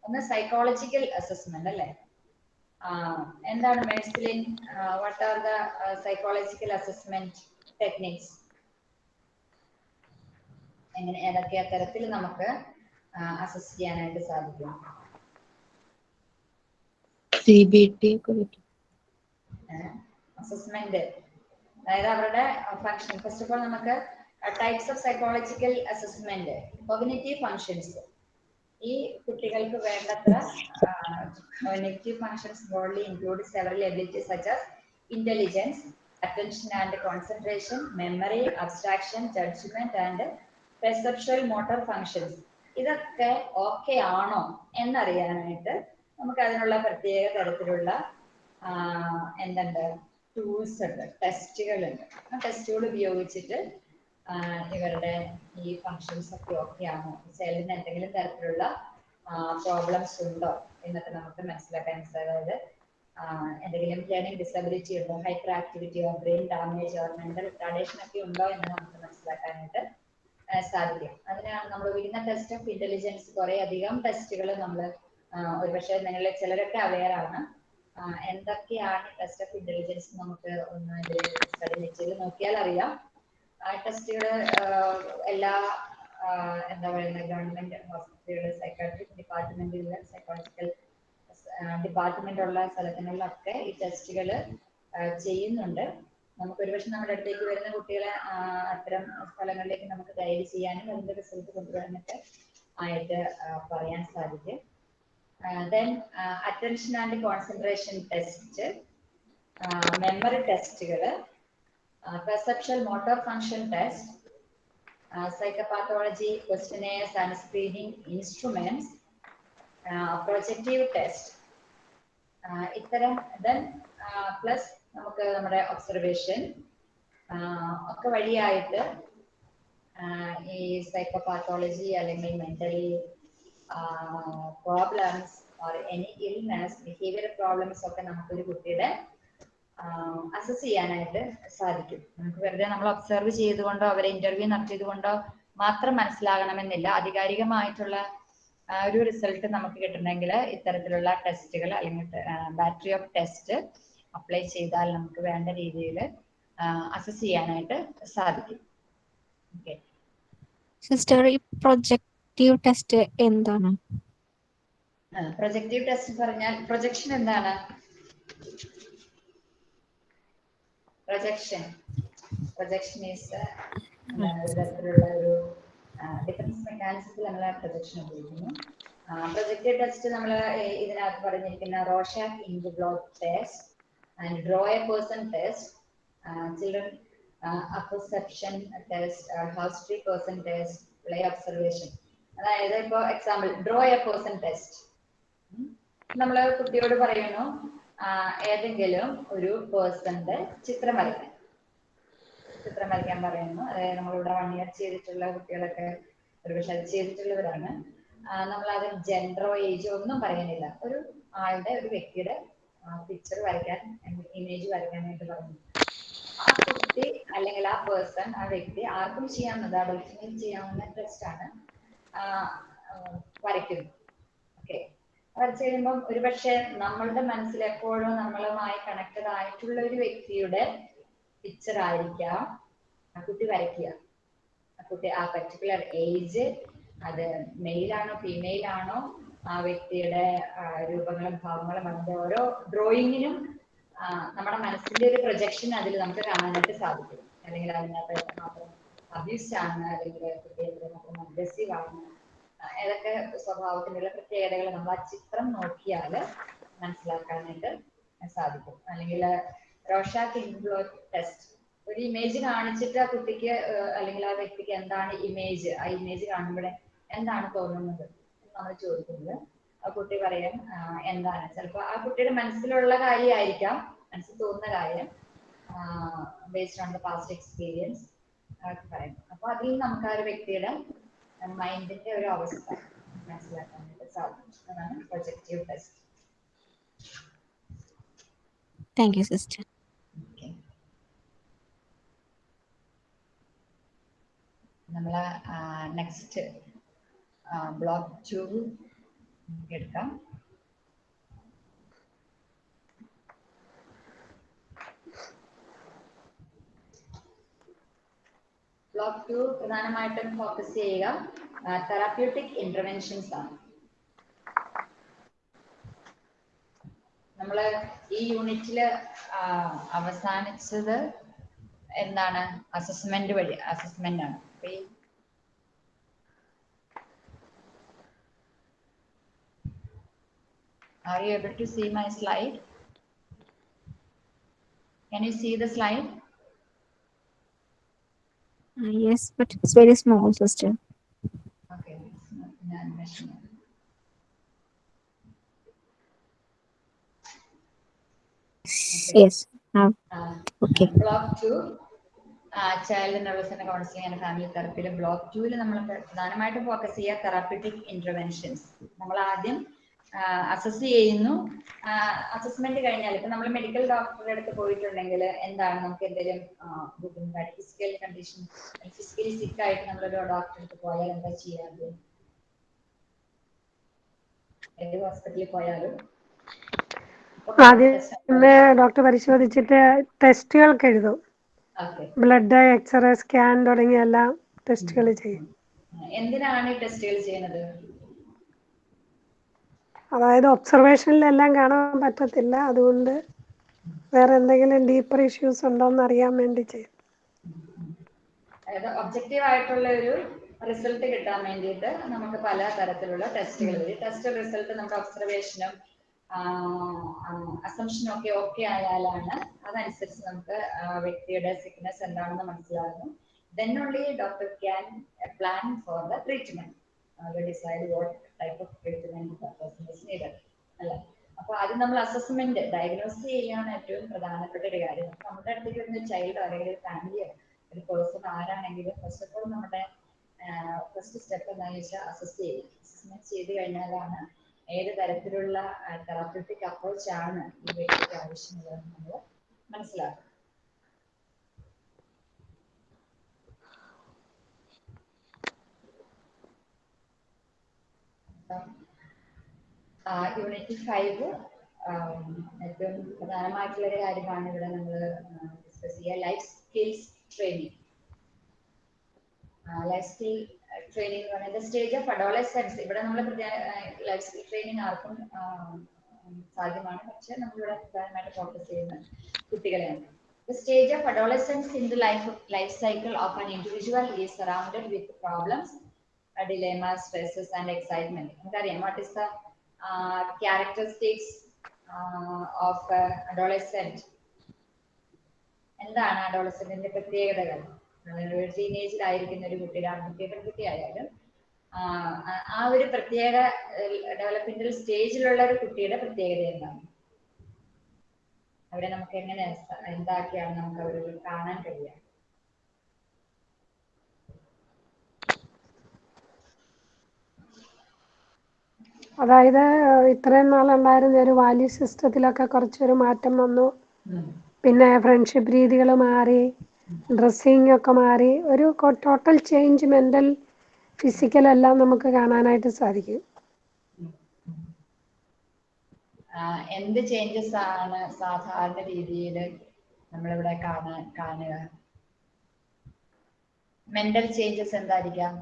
ഒന്ന് സൈക്കോളജിക്കൽ അസസ്മെന്റ് അല്ലേ? എന്താണ് മെഡിസിലിൻ what are the psychological assessment techniques എങ്ങനെ ഏതൊക്കെ തരത്തിൽ നമുക്ക് അസസ് ചെയ്യാനായിട്ട് സാധിക്കും? സി ബി ടി അസസ്മെന്റ് അതായത് അവരുടെ ഫങ്ഷൻ ഫസ്റ്റ് ഓഫ് ഓൾ നമുക്ക് types of psychological assessment cognitive functions ഈ കുട്ടികൾക്ക് വേണ്ടത്ര cognitive functions body include several ability such as intelligence attention and concentration memory abstraction judgement and perceptual motor functions ഇതൊക്കെ ഓക്കെ ആണോ എന്നറിയാനായിട്ട് നമുക്ക് അതിനുള്ള പ്രത്യേക തരത്തിലുള്ള എന്തുണ്ട് ടൂൾസ് ഉണ്ട് ടെസ്റ്റുകൾ ഉണ്ട് ആ ടെസ്റ്റുകൾ ഉപയോഗിച്ചിട്ട് ഇവരുടെ ഈ ഫങ്ഷൻസ് ഒക്കെ ഓക്കെ ആണോ സെല്ലിന് എന്തെങ്കിലും തരത്തിലുള്ള പ്രോബ്ലംസ് ഉണ്ടോ? എന്നൊക്കെ നമുക്ക് മനസ്സിലാക്കാൻ അതായത് എന്തെങ്കിലും ലേണിംഗ് ഡിസബിലിറ്റി ഉണ്ടോ? ഹൈപ്പർ ആക്ടിവിറ്റിയോ ബ്രെയിൻ ഡാമേജോ മെന്റൽ റിട്ടാർഡേഷൻ ഒക്കെ ഉണ്ടോ എന്ന് നമുക്ക് മനസ്സിലാക്കാനായിട്ട് സാധിക്കും. അതിനാണ് നമ്മൾ വിടുന്ന ടെസ്റ്റ് ഓഫ് ഇന്റലിജൻസ് കുറെ അധികം ടെസ്റ്റുകൾ നമ്മൾ ഒരുപക്ഷെ നിങ്ങളിൽ ചിലരൊക്കെ അവെയർ ആണ്. എന്തൊക്കെയാണ് ടെസ്റ്റ് ഓഫ് ഇന്റലിജൻസ് നമുക്ക് ഒന്ന് സ്റ്റഡി മെറ്റീരിയൽ നോക്കിയാൽ അറിയാം. ആ ടെസ്റ്റുകൾ എല്ലാ എന്താ പറയുന്നത് ഗവൺമെന്റ് ഹോസ്പിറ്റലുകൾ സൈക്കാട്രിക് ഡിപ്പാർട്ട്മെന്റിലുള്ള സൈക്കോളജിക്കൽ ഡിപ്പാർട്ട്മെന്റ് ഉള്ള സ്ഥലങ്ങളിലൊക്കെ ഈ ടെസ്റ്റുകൾ ചെയ്യുന്നുണ്ട്. നമുക്ക് ഒരുപക്ഷെ നമ്മുടെ അടുത്തേക്ക് വരുന്ന കുട്ടികളെ അത്തരം സ്ഥലങ്ങളിലേക്ക് നമുക്ക് ഗൈഡ് ചെയ്യാനും അതിന്റെ റിസൾട്ട് കൊണ്ടുവരാനൊക്കെ ആയിട്ട് പറയാൻ സാധിക്കും. Then attention and concentration test memory ടെസ്റ്റുകൾ perception motor function test psychopathology questionnaires and screening instruments projective test ഇത്തരം ദെൻ പ്ലസ് നമുക്ക് നമ്മുടെ ഒബ്സർവേഷൻ ഒക്കെ വഴിയായിട്ട് ഈ സൈക്കോപാത്തോളജി അല്ലെങ്കിൽ mentally problems or any illness behaviour problems ഒക്കെ നമുക്കൊരു കുട്ടിയുടെ അസസ് ചെയ്യാനായിട്ട് സാധിക്കും. നമുക്ക് വെറുതെ നമ്മൾ ഒബ്സർവ് ചെയ്തുകൊണ്ടോ അവരെ ഇന്റർവ്യൂ നടത്തിയതുകൊണ്ടോ മാത്രം മനസ്സിലാകണമെന്നില്ല. ആധികാരികമായിട്ടുള്ള ഒരു റിസൾട്ട് നമുക്ക് കിട്ടണമെങ്കിൽ ഇത്തരത്തിലുള്ള ടെസ്റ്റുകൾ അല്ലെങ്കിൽ ബാറ്ററി ഓഫ് ടെസ്റ്റ് അപ്ലൈ ചെയ്താൽ നമുക്ക് വേണ്ട രീതിയിൽ അസസ് ചെയ്യാനായിട്ട് സാധിക്കും. ഓക്കെ സിസ്റ്റർ ഈ പ്രൊജക്റ്റീവ് ടെസ്റ്റ് എന്താണ്? പ്രൊജക്റ്റീവ് ടെസ്റ്റ് പറഞ്ഞാൽ പ്രൊജക്ഷൻ എന്താണ്? പ്രൊജക്ഷൻ പ്രൊജക്ഷൻ ഈസ് തരത്തിലുള്ള ഒരു ഡിഫറൻസ് മെക്കാനിസത്തിൽ നമ്മൾ പ്രൊജക്ഷൻ ഉപയോഗിക്കുന്നു. പ്രൊജക്റ്റീവ് ടെസ്റ്റ് നമ്മൾ ഇതിനകത്ത് പറഞ്ഞിരിക്കുന്ന Rorschach ink block test and draw a person test children apperception test house tree person test play observation അതായത് ഇപ്പോൾ example draw a person test നമ്മൾ കുട്ടിയോട് പറയുന്നു ഏതെങ്കിലും ഒരു പേഴ്സന്റെ ചിത്രം വരയ്ക്കാൻ ചിത്രം വരയ്ക്കാൻ പറയുന്നു. അതായത് നമ്മളിവിടെ വൺ ഇയർ ചെയ്തിട്ടുള്ള കുട്ടികളൊക്കെ ഒരുപക്ഷെ അത് ചെയ്തിട്ടുള്ളവരാണ്. നമ്മൾ അത് ജെൻഡറോ ഏജോ ഒന്നും പറയാനില്ല ഒരു ആളുടെ ഒരു വ്യക്തിയുടെ പിക്ചർ വരയ്ക്കാൻ ഇമേജ് വരയ്ക്കാനായിട്ട് പറഞ്ഞു ആ കുട്ടി അല്ലെങ്കിൽ ആ പേഴ്സൺ ആ വ്യക്തി ആർക്കും ചെയ്യാവുന്നത് അഡൽട്ടിനും ചെയ്യാവുന്ന ടെസ്റ്റ് ആണ് വരയ്ക്കുന്നത്. ഓക്കെ വരച്ചു കഴിയുമ്പം ഒരുപക്ഷെ നമ്മളുടെ മനസ്സിൽ എപ്പോഴും നമ്മളുമായി കണക്റ്റഡ് ആയിട്ടുള്ള ഒരു വ്യക്തിയുടെ പിക്ചർ ആയിരിക്കാം ആ കുട്ടി വരയ്ക്കുക. ആ കുട്ടി ആ പർട്ടിക്കുലർ ഏജ് അത് മെയിൽ ആണോ ഫീമെയിൽ ആണോ ആ വ്യക്തിയുടെ രൂപങ്ങളും ഭാവങ്ങളും അതിന്റെ ഓരോ ഡ്രോയിങ്ങിനും നമ്മുടെ മനസ്സിന്റെ ഒരു പ്രൊജക്ഷൻ അതിൽ നമുക്ക് കാണാനായിട്ട് സാധിക്കും. അല്ലെങ്കിൽ അതിനകത്ത് മാത്രം അബ്യൂസ് ആണ് അല്ലെങ്കിൽ കുട്ടി മാത്രം അഗ്രസീവ് ആണ്. ഏതൊക്കെ സ്വഭാവത്തിനുള്ള പ്രത്യേകതകൾ നമ്മൾ ആ ചിത്രം നോക്കിയാൽ മനസ്സിലാക്കാനായിട്ട് സാധിക്കും. അല്ലെങ്കിൽ റോഷാക്ക് ഇൻഫ്ലോക്ക് ടെസ്റ്റ്. ഒരു ഇമേജ് കാണിച്ചിട്ട് ആ കുട്ടിക്ക് അല്ലെങ്കിൽ ആ വ്യക്തിക്ക് എന്താണ് ഇമേജ് ആ ഇമേജ് കാണുമ്പോഴേ എന്താണ് തോന്നുന്നത് നമ്മൾ ചോദിക്കുന്നത്. ആ കുട്ടി പറയാൻ എന്താണ്? ചിലപ്പോൾ ആ കുട്ടിയുടെ മനസ്സിലുള്ള കാര്യമായിരിക്കാം മനസ്സിൽ തോന്നുന്ന കാര്യം based on the past experience പറയാം. അപ്പൊ അതിൽ നമുക്ക് ആ ഒരു വ്യക്തിയുടെ മൈൻഡിന്റെ ഒരു അവസ്ഥ മനസ്സിലാക്കാൻ വേണ്ടി സാധിക്കും അതാണ് projective test thank you sister നമ്മൾ നെക്സ്റ്റ് ബ്ലോക്ക് ടു എടുക്കാം. ബ്ലോക്ക് ടു പ്രധാനമായിട്ടും ഫോക്കസ് ചെയ്യുക തെറാപ്യൂട്ടിക് ഇന്റർവെൻഷൻസ് ആണ് നമ്മൾ ഈ യൂണിറ്റിൽ അവസാനിച്ചത് എന്താണ് അസസ്മെന്റ് വഴി അസസ്മെന്റ് ആണ് Are you able to see my slide? Can you see the slide? Yes but it's very small sister Okay, it's not in animation. Yes Uh, okay block two child നെർവസിന്റെ counselling and family തെറപ്പിയിൽ ബ്ലോക്ക് ടൂവിൽ നമ്മൾ പ്രധാനമായിട്ടും ഫോക്കസ് ചെയ്യുക തെറാപ്യൂട്ടിക് ഇന്റർവെൻഷൻസ് നമ്മൾ ആദ്യം അസസ് ചെയ്യുന്നു. അസസ്മെന്റ് കഴിഞ്ഞാൽ ഇപ്പൊ നമ്മൾ മെഡിക്കൽ ഡോക്ടറുടെ അടുത്ത് പോയിട്ടുണ്ടെങ്കിൽ എന്താണ് നമുക്ക് എന്തെങ്കിലും ബുദ്ധിമുട്ടായിട്ട് ഫിസിക്കൽ കണ്ടീഷൻ ഫിസിക്കലി സിക്ക് ആയിട്ട് നമ്മൾ ഒരു ഡോക്ടറെ അടുത്ത് പോയാൽ എന്താ ചെയ്യാറ്? ഏത് ഹോസ്പിറ്റലിൽ പോയാലും. ആദ്യമേ ഡോക്ടർ പരിശോധിച്ചിട്ട് ടെസ്റ്റുകൾക്ക് എഴുതും. ബ്ലഡ് എക്സ്റേ സ്കാൻ തുടങ്ങിയ എല്ലാ ടെസ്റ്റുകൾ ചെയ്യും. എന്തിനാണ് ഈ ടെസ്റ്റുകൾ ചെയ്യുന്നത്? അതായത് ഒബ്സർവേഷനിലെല്ലാം കാണാൻ പറ്റത്തില്ല. അതുകൊണ്ട് വേറെ എന്തെങ്കിലും ഡീപ്പർ ഇഷ്യൂസ് ഉണ്ടോ എന്ന് അറിയാൻ വേണ്ടി ചെയ്യും അതായത് ഒബ്ജക്റ്റീവ് ആയിട്ടുള്ള ഒരു റിസൾട്ട് കിട്ടാൻ വേണ്ടിയിട്ട് നമുക്ക് പല തരത്തിലുള്ള ടെസ്റ്റുകൾ വരും. ടെസ്റ്റ് റിസൾട്ട് നമുക്ക് ഒബ്സർവേഷനും അസംഷനും ഒക്കെ ഓക്കെ ആയാലാണ് അതനുസരിച്ച് നമുക്ക് വ്യക്തിയുടെ സിക്നസ് എന്താണെന്ന് മനസ്സിലാകുന്നു. Then only doctor can plan for the treatment decide what type of person is needed അപ്പൊ ആദ്യം നമ്മൾ അസസ്മെന്റ് ഡയഗ്നോസ് ചെയ്യാണ് ഏറ്റവും പ്രധാനപ്പെട്ട ഒരു കാര്യം. നമ്മുടെ അടുത്തേക്ക് വരുന്ന ചൈൽഡ് അല്ലെങ്കിൽ ഫാമിലി ഒരു പേഴ്സൺ ആരാണെങ്കിലും ഫസ്റ്റ് ഓഫ് ഓൾ നമ്മുടെ ഫസ്റ്റ് സ്റ്റെപ്പ് എന്താണെന്ന് വെച്ചാൽ അസസ് ചെയ്യുക. അസസ്മെന്റ് ചെയ്ത് കഴിഞ്ഞാലാണ് ഏത് തരത്തിലുള്ള തെറാപ്യൂട്ടിക് അപ്രോച്ച് ആണ് ഈ വ്യക്തിക്ക് ആവശ്യമുള്ളതെന്ന് നമ്മൾ മനസ്സിലാക്കും യൂണിറ്റ് ഫൈവ് ഏറ്റവും പ്രധാനമായിട്ടുള്ള ഒരു കാര്യമാണ് ഇവിടെ നമ്മൾ ഡിസ്കസ് ചെയ്യുക. Life skills training life skill training എന്ന് സ്റ്റേജ് ഓഫ് അഡോളസെൻസ് ഇവിടെ നമ്മൾ ലൈഫ് സ്കിൽ ട്രെയിനിങ് ആർക്കും സാധ്യമാണ്. പക്ഷെ നമ്മളിവിടെ പ്രധാനമായിട്ട് ഫോക്കസ് ചെയ്യുന്നത് കുട്ടികളെയാണ്. The stage of adolescence in the life, life cycle of an individual is surrounded with problems, dilemmas, stresses, and excitement. നമുക്കറിയാം what is the uh, characteristics uh, of uh, adolescent? എന്താണ് അഡോളസെന്റിന്റെ പ്രത്യേകതകൾ ഒരു ടീനേജിലായിരിക്കുന്ന ഒരു കുട്ടി ആൺകുട്ടി പെൺകുട്ടി ആയാലും ആ, ഒരു പ്രത്യേക ഡെവലപ്മെന്റൽ സ്റ്റേജിലുള്ള ഒരു കുട്ടിയുടെ പ്രത്യേകത എന്താണ് അവിടെ നമുക്ക് എങ്ങനെ എന്താക്കിയാണ് നമുക്ക് അവരിൽ കാണാൻ കഴിയുക അതായത് ഇത്രയും നാളുണ്ടായിരുന്ന ഒരു വാല്യൂ സിസ്റ്റത്തിലൊക്കെ കുറച്ചൊരു മാറ്റം വന്നു. പിന്നെ ഫ്രണ്ട്ഷിപ്പ് രീതികൾ മാറി ഡ്രസ്സിങ് ഒക്കെ മാറി ഒരു ടോട്ടൽ ചേഞ്ച് മെന്റൽ ഫിസിക്കൽ എല്ലാം നമുക്ക് കാണാനായിട്ട് സാധിക്കും. എന്ത് ചേഞ്ചസ് ആണ് സാധാരണ രീതിയിൽ നമ്മളിവിടെ ഇവിടെ കാണുക? മെന്റൽ ചേഞ്ചസ് എന്തായിരിക്കാം?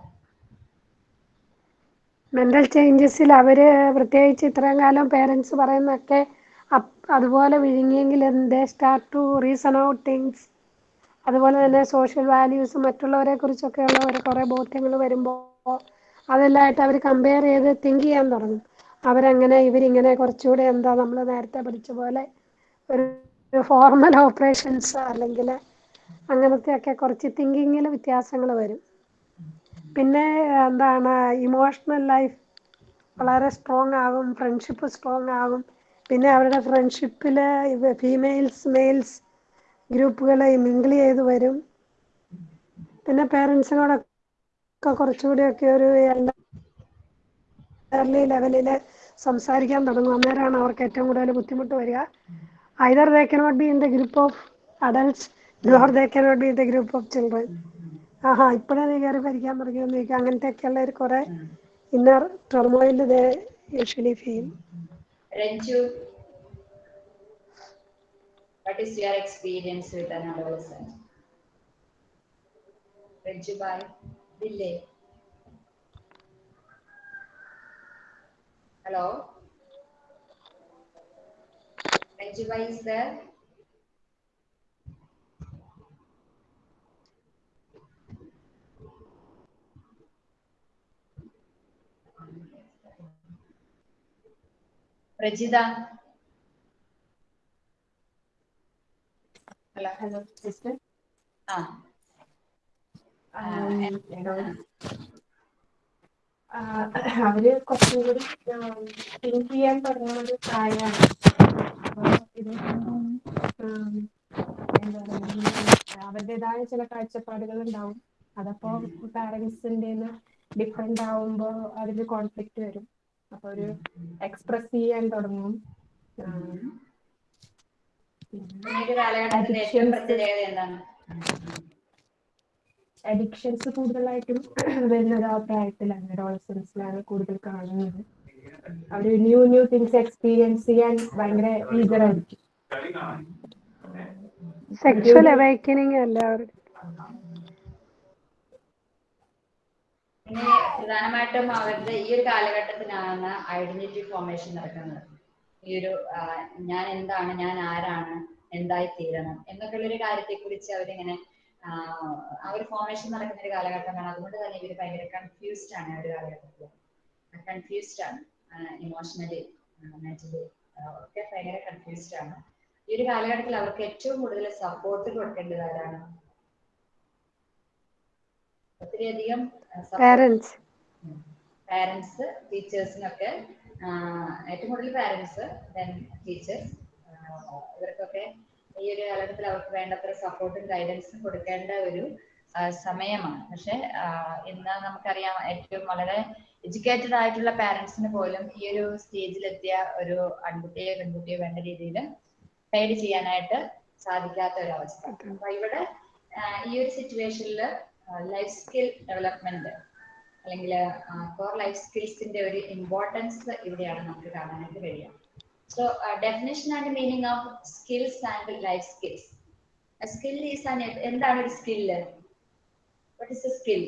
മെന്റൽ ചേഞ്ചസിൽ അവർ പ്രത്യേകിച്ച് ഇത്രയും കാലം പേരൻസ് പറയുന്നൊക്കെ അതുപോലെ വിഴുങ്ങിയെങ്കിൽ they start to reason out things അതുപോലെ തന്നെ സോഷ്യൽ വാല്യൂസ് മറ്റുള്ളവരെ കുറിച്ചൊക്കെയുള്ള ഒരു കുറേ ബോധ്യങ്ങൾ വരുമ്പോൾ അതെല്ലാമായിട്ട് അവർ കമ്പയർ ചെയ്ത് തിങ്ക് ചെയ്യാൻ തുടങ്ങും. അവരങ്ങനെ ഇവരിങ്ങനെ കുറച്ചുകൂടെ എന്താ നമ്മൾ നേരത്തെ പഠിച്ച പോലെ ഒരു ഫോർമൽ ഓപ്പറേഷൻസ് അല്ലെങ്കിൽ അങ്ങനത്തെയൊക്കെ കുറച്ച് തിങ്കിങ്ങിൽ വ്യത്യാസങ്ങൾ വരും. പിന്നെ എന്താണ് ഇമോഷണൽ ലൈഫ് വളരെ സ്ട്രോങ് ആകും ഫ്രണ്ട്ഷിപ്പ് സ്ട്രോങ് ആകും. പിന്നെ അവരുടെ ഫ്രണ്ട്ഷിപ്പിൽ ഫീമെയിൽസ് മെയിൽസ് ഗ്രൂപ്പുകൾ മിങ്കിൾ ചെയ്ത് വരും. പിന്നെ പേരൻസിനോടൊക്കെ കുറച്ചുകൂടിയൊക്കെ ഒരു എൽഡർലി ലെവലിൽ സംസാരിക്കാൻ തുടങ്ങും. അന്നേരമാണ് അവർക്ക് ഏറ്റവും കൂടുതൽ ബുദ്ധിമുട്ട് വരിക. Either they cannot be in the group of adults nor they cannot be in the group of children ആഹാ ഇപ്പോഴേ നീ കയറി ഭരിക്കാൻ തുടങ്ങിയെന്ന് ചോദിക്കുക അങ്ങനത്തെയൊക്കെയുള്ള ഒരു കുറെ inner turmoil they usually feel Ranju what is your experience with an adolescent? Ranju by ദില്ലേ hello Ranju by is there Prajitha. Hello hello sister. ആ. അവർ കുറച്ചും കൂടി തിങ്ക് ചെയ്യാൻ തുടങ്ങുന്ന ഒരു പ്രായമാണ്. എന്താ പറയുക അവരുടേതായ ചില കാഴ്ചപ്പാടുകൾ ഉണ്ടാവും. അതപ്പോ പാരന്റ്സിന്റെ ഡിഫറെന്റ് ആവുമ്പോ അതിൽ കോൺഫ്ലിക്റ്റ് വരും. അപ്പൊ ഒരു എക്സ്പ്രസ് ചെയ്യാൻ തുടങ്ങും. അഡിക്ഷൻസ് കൂടുതലായിട്ടും വരുന്നത് ആ പ്രായത്തിലാണ്. അഡോളസൻസിലാണ് കൂടുതൽ കാണുന്നത്. അവർ ന്യൂ ന്യൂ തിങ്സ് എക്സ്പീരിയൻസ് ചെയ്യാൻ ഭയങ്കര ഈഗർ ആയിരിക്കും. സെക്ഷൽ അവേക്കനിങ് അല്ല പ്രധാനമായിട്ടും അവരുടെ ഈ ഒരു കാലഘട്ടത്തിലാണ് ഐഡന്റിറ്റി ഫോർമേഷൻ നടക്കുന്നത്. ഈ ഒരു ഞാൻ എന്താണ് ഞാൻ ആരാണ് എന്തായി തീരണം എന്നൊക്കെയുള്ള ഒരു കാര്യത്തെ കുറിച്ച് അവരിങ്ങനെ ആ ഒരു ഫോർമേഷൻ നടക്കുന്ന ഒരു കാലഘട്ടമാണ്. അതുകൊണ്ട് തന്നെ ഇവർ ഭയങ്കര കൺഫ്യൂസ്ഡ് ആണ് ആ ഒരു കാലഘട്ടത്തിൽ കൺഫ്യൂസ്ഡ് ആണ്. ഇമോഷണലി മെന്റലി ഒക്കെ ഭയങ്കര കൺഫ്യൂസ്ഡ് ആണ്. ഈ ഒരു കാലഘട്ടത്തിൽ അവർക്ക് ഏറ്റവും കൂടുതൽ സപ്പോർട്ട് കൊടുക്കേണ്ടത് ആരാണ്? ഒത്തിരിയധികം പാരൻസ് പാരൻസ് ടീച്ചേഴ്സിനൊക്കെ ഏറ്റവും കൂടുതൽ പാരൻസ് ദെൻ ടീച്ചേഴ്സ് ഇവർക്കൊക്കെ ഈ ഒരു കാലഘട്ടത്തിൽ അവർക്ക് വേണ്ടത്ര സപ്പോർട്ടും ഗൈഡൻസും കൊടുക്കേണ്ട ഒരു സമയമാണ്. പക്ഷെ ഇന്ന് നമുക്കറിയാം ഏറ്റവും വളരെ എഡ്യൂക്കേറ്റഡ് ആയിട്ടുള്ള പാരൻസിന് പോലും ഈ ഒരു സ്റ്റേജിലെത്തിയ ഒരു ആൺകുട്ടിയോ പെൺകുട്ടിയോ വേണ്ട രീതിയിൽ ഗൈഡ് ചെയ്യാനായിട്ട് സാധിക്കാത്ത ഒരു അവസ്ഥ. അപ്പൊ ഇവിടെ ഈ ഒരു സിറ്റുവേഷനിൽ ലൈഫ് സ്കിൽ ഡെവലപ്മെന്റ് അല്ലെങ്കിൽ കോർ ലൈഫ് സ്കിൽസിന്റെ ഒരു ഇമ്പോർട്ടൻസ് ഇവിടെയാണ് നമുക്ക് കാണാനായിട്ട് കഴിയുക. So definition and meaning of skills and life skills skill is an എന്താണ് ഒരു skill what is a skill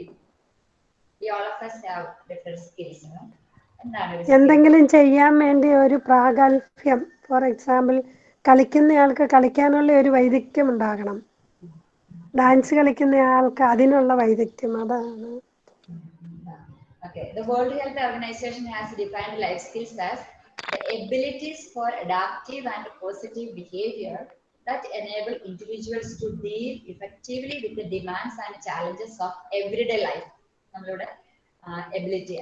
എന്തെങ്കിലും ചെയ്യാൻ വേണ്ടി ഒരു പ്രാഗൽഭ്യം. ഫോർ എക്സാമ്പിൾ കളിക്കുന്നയാൾക്ക് കളിക്കാനുള്ള ഒരു വൈദഗ്ധ്യം ഉണ്ടാകണം. ഡാൻസ് കളിക്കുന്ന ആൾക്ക് അതിനുള്ള വൈദഗ്ധ്യം അതാണ് Okay, the World Health Organization has defined life skills as the abilities for adaptive and positive behavior that enable individuals to deal effectively with the demands and challenges of everyday life. നമ്മളുടെ എബിലിറ്റി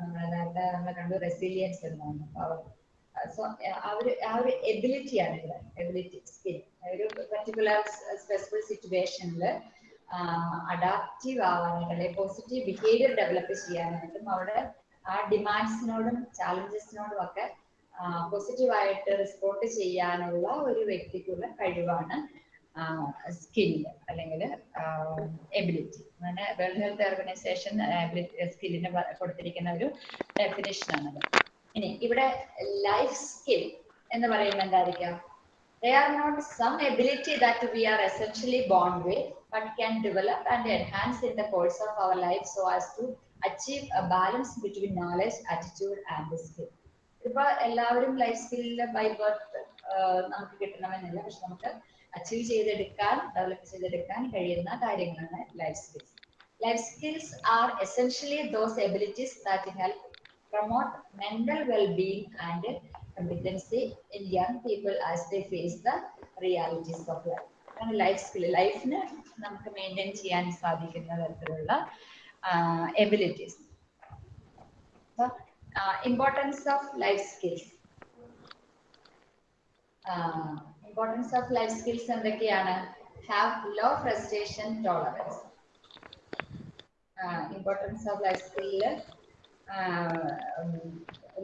നമ്മളെ നമ്മൾ കണ്ടു റെസിലിയൻസ് എന്നാണ് സോ ആ ഒരു ആ ഒരു എബിലിറ്റി ആണ് ഇവിടെ എബിലിറ്റി സ്കിൽ ഒരു പർട്ടിക്കുലർ സ്പെസിഫിക് സിറ്റുവേഷനിൽ അഡാപ്റ്റീവ് ആവാനായിട്ട് പോസിറ്റീവ് ബിഹേവിയർ ഡെവലപ്പ് ചെയ്യാനായിട്ടും അവിടെ ആ ഡിമാൻഡ്സിനോടും ചാലഞ്ചസിനോടും ഒക്കെ പോസിറ്റീവായിട്ട് റെസ്പോണ്ട് ചെയ്യാനുള്ള ഒരു വ്യക്തിക്കുള്ള കഴിവാണ് സ്കിൽ അല്ലെങ്കിൽ എബിലിറ്റി അങ്ങനെ വേൾഡ് ഹെൽത്ത് ഓർഗനൈസേഷൻ സ്കില്ലിന് കൊടുത്തിരിക്കുന്ന ഒരു ഡെഫിനേഷൻ ആണത് ഇനി ഇവിടെ ലൈഫ് സ്കിൽ എന്ന് പറയുന്നത് എന്തായിരിക്കാം they are not some ability that we are essentially born with but can develop and enhance in the course of our life so as to achieve a balance between knowledge attitude and the skill ഇപ്പൊ എല്ലാവരും ലൈഫ് സ്കില്ലിൽ ബൈ ബർത്ത് നമുക്ക് കിട്ടണമെന്നില്ല പക്ഷെ നമുക്ക് അച്ചീവ് ചെയ്തെടുക്കാൻ ഡെവലപ്പ് ചെയ്തെടുക്കാൻ കഴിയുന്ന കാര്യങ്ങളാണ് life skills life skills are essentially those abilities that help promote well-being and competency in young people as they face the realities of life. Life skill ലൈഫിന് നമുക്ക് മെയിന്റെയിൻ ചെയ്യാൻ സാധിക്കുന്ന തരത്തിലുള്ള abilities importance of life skills importance of life skills എന്തൊക്കെയാണ്? Have low frustration tolerance importance of life skill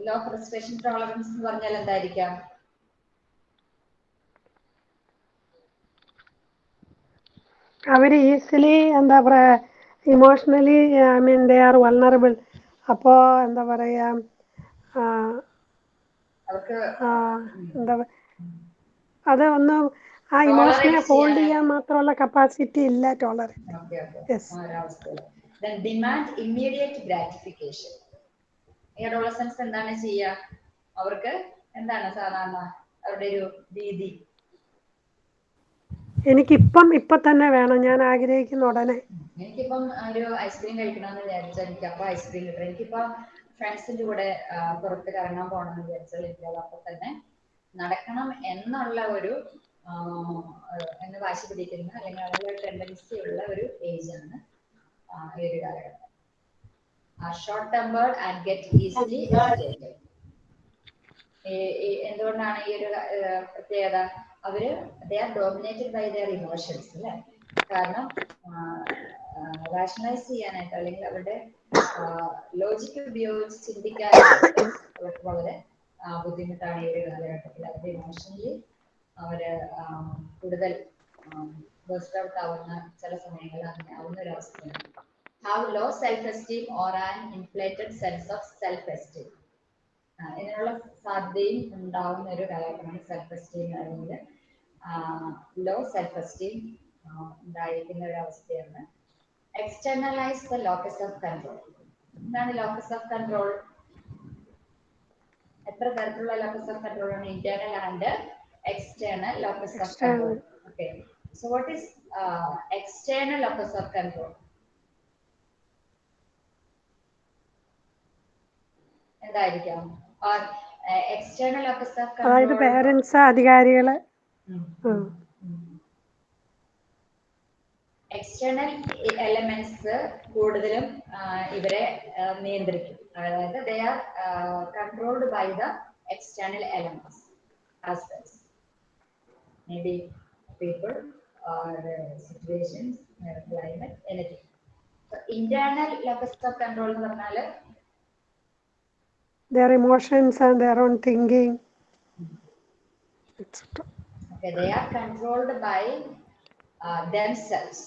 low frustration tolerance എന്ന് പറഞ്ഞാൽ എന്തായിരിക്കാം? അവർ ഈസിലി എന്താ പറയാ emotionally I mean they are vulnerable അപ്പോ എന്താ പറയാ എന്താ അത് ഒന്ന് ആ ഇമോഷനെ ഹോൾഡ് ചെയ്യാൻ- മാത്രമുള്ള കപ്പാസിറ്റി ഇല്ല ടോളറൻസ് ഡിമാൻഡ് ഇമ്മീഡിയറ്റ് ഗ്രാറ്റിഫിക്കേഷൻ ഈ അഡോളസൻസ് എന്താണ് ചെയ്യുക അവർക്ക് എന്താണ് സാധാരണ അവരുടെ ഒരു രീതി? എനിക്കിപ്പം ഇപ്പൊ തന്നെ വേണം. ഞാൻ ആഗ്രഹിക്കുന്ന ഉടനെ. എനിക്കിപ്പം ഒരു ഐസ്ക്രീം കഴിക്കണമെന്ന് വിചാരിച്ചാൽ എനിക്ക് അപ്പൊ ഐസ്ക്രീം കിട്ടും. എനിക്കിപ്പോ ഫ്രണ്ട്സിന്റെ കൂടെ പുറത്ത് കറങ്ങാൻ പോകണമെന്ന് വിചാരിച്ചാൽ എനിക്ക് അപ്പൊ തന്നെ നടക്കണം എന്നുള്ള ഒരു എന്ന് വാശി പിടിക്കുന്ന അല്ലെങ്കിൽ ഒരു ടെൻഡൻസി ഉള്ള ഒരു ഏജ് ആണ് ഈ ഒരു കാലഘട്ടം. Short tempered and get easily എന്തുകൊണ്ടാണ് ഈ ഒരു പ്രത്യേകത? അവർ they are dominated by their emotions അല്ലെ? കാരണം റാഷണലൈസ് ചെയ്യാനായിട്ട് അല്ലെങ്കിൽ അവരുടെ ലോജിക്ക് ഉപയോഗിച്ച് ചിന്തിക്കാനായിട്ട് അവർക്ക് വളരെ ബുദ്ധിമുട്ടാണ് ഈ ഒരു കാലഘട്ടത്തിൽ. അവരുടെ ഇമോഷണലി അവർ കൂടുതൽ ബേസ്റ്റ് ഔട്ട് ആവുന്ന ചില സമയങ്ങളിൽ അങ്ങനെ ആവുന്ന ഒരു അവസ്ഥയാണ്. Self esteem or an inflated sense of self esteem ഇതിനുള്ള സാധ്യതയും ഉണ്ടാവുന്ന ഒരു കാലഘട്ടമാണ് സെൽഫ് എസ്റ്റീം അല്ലെങ്കിൽ ലോ സെൽഫ് എസ്റ്റീം ഉണ്ടായിരിക്കുന്ന ഒരു അവസ്ഥയാണ്. Externalise the locus of control എന്താണ് ലോക്കസ് ഓഫ് കൺട്രോൾ എത്ര തരത്തിലുള്ള ലോക്കസ് ഓഫ് കൺട്രോൾ ആണ് internal and external locus of control okay so what is external locus of control എന്തായിരിക്കാം എക്സ്റ്റേണൽ അതായത് പേരൻസ് അധികാരികൾ. എക്സ്റ്റേണൽ എലമെന്റ്സ് കൂടുതലും ഇവരെ നിയന്ത്രിക്കും. അതായത് they are controlled by the external elements aspects may be people or situations climate anything internal levels of control എന്ന് പറഞ്ഞാൽ their emotions and their own thinking, etc. Okay, they are controlled by uh, themselves.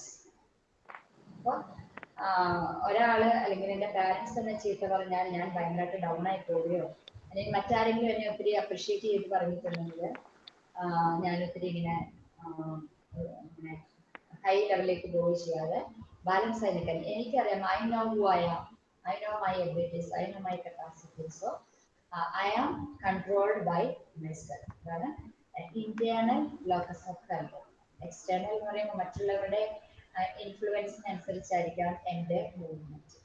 ഒരാൾ അല്ലെങ്കിൽ എന്റെ പാരന്റ്സ് തന്നെ ചീത്ത പറഞ്ഞാൽ ഞാൻ ഭയങ്കരമായിട്ട് ഡൗൺ ആയി പോവുകയോ അല്ലെങ്കിൽ മറ്റാരെങ്കിലും എന്നെ ഒത്തിരി അപ്രീഷിയേറ്റ് ചെയ്ത് പറഞ്ഞിട്ടുണ്ടെങ്കിൽ ഞാൻ ഒത്തിരി ഇങ്ങനെ ഹൈ ലെവലിലേക്ക് പോവുകയോ ചെയ്യാതെ ബാലൻസ് ആയി നിൽക്കാൻ എനിക്കറിയാം I know who I know my abilities I know my capacities so I am controlled by myself അതാണ് internal locus of control external എന്ന് പറയുമ്പോൾ മറ്റുള്ളവരുടെ ഇൻഫ്ലുവൻസിനനുസരിച്ചായിരിക്കാം എന്റെ movement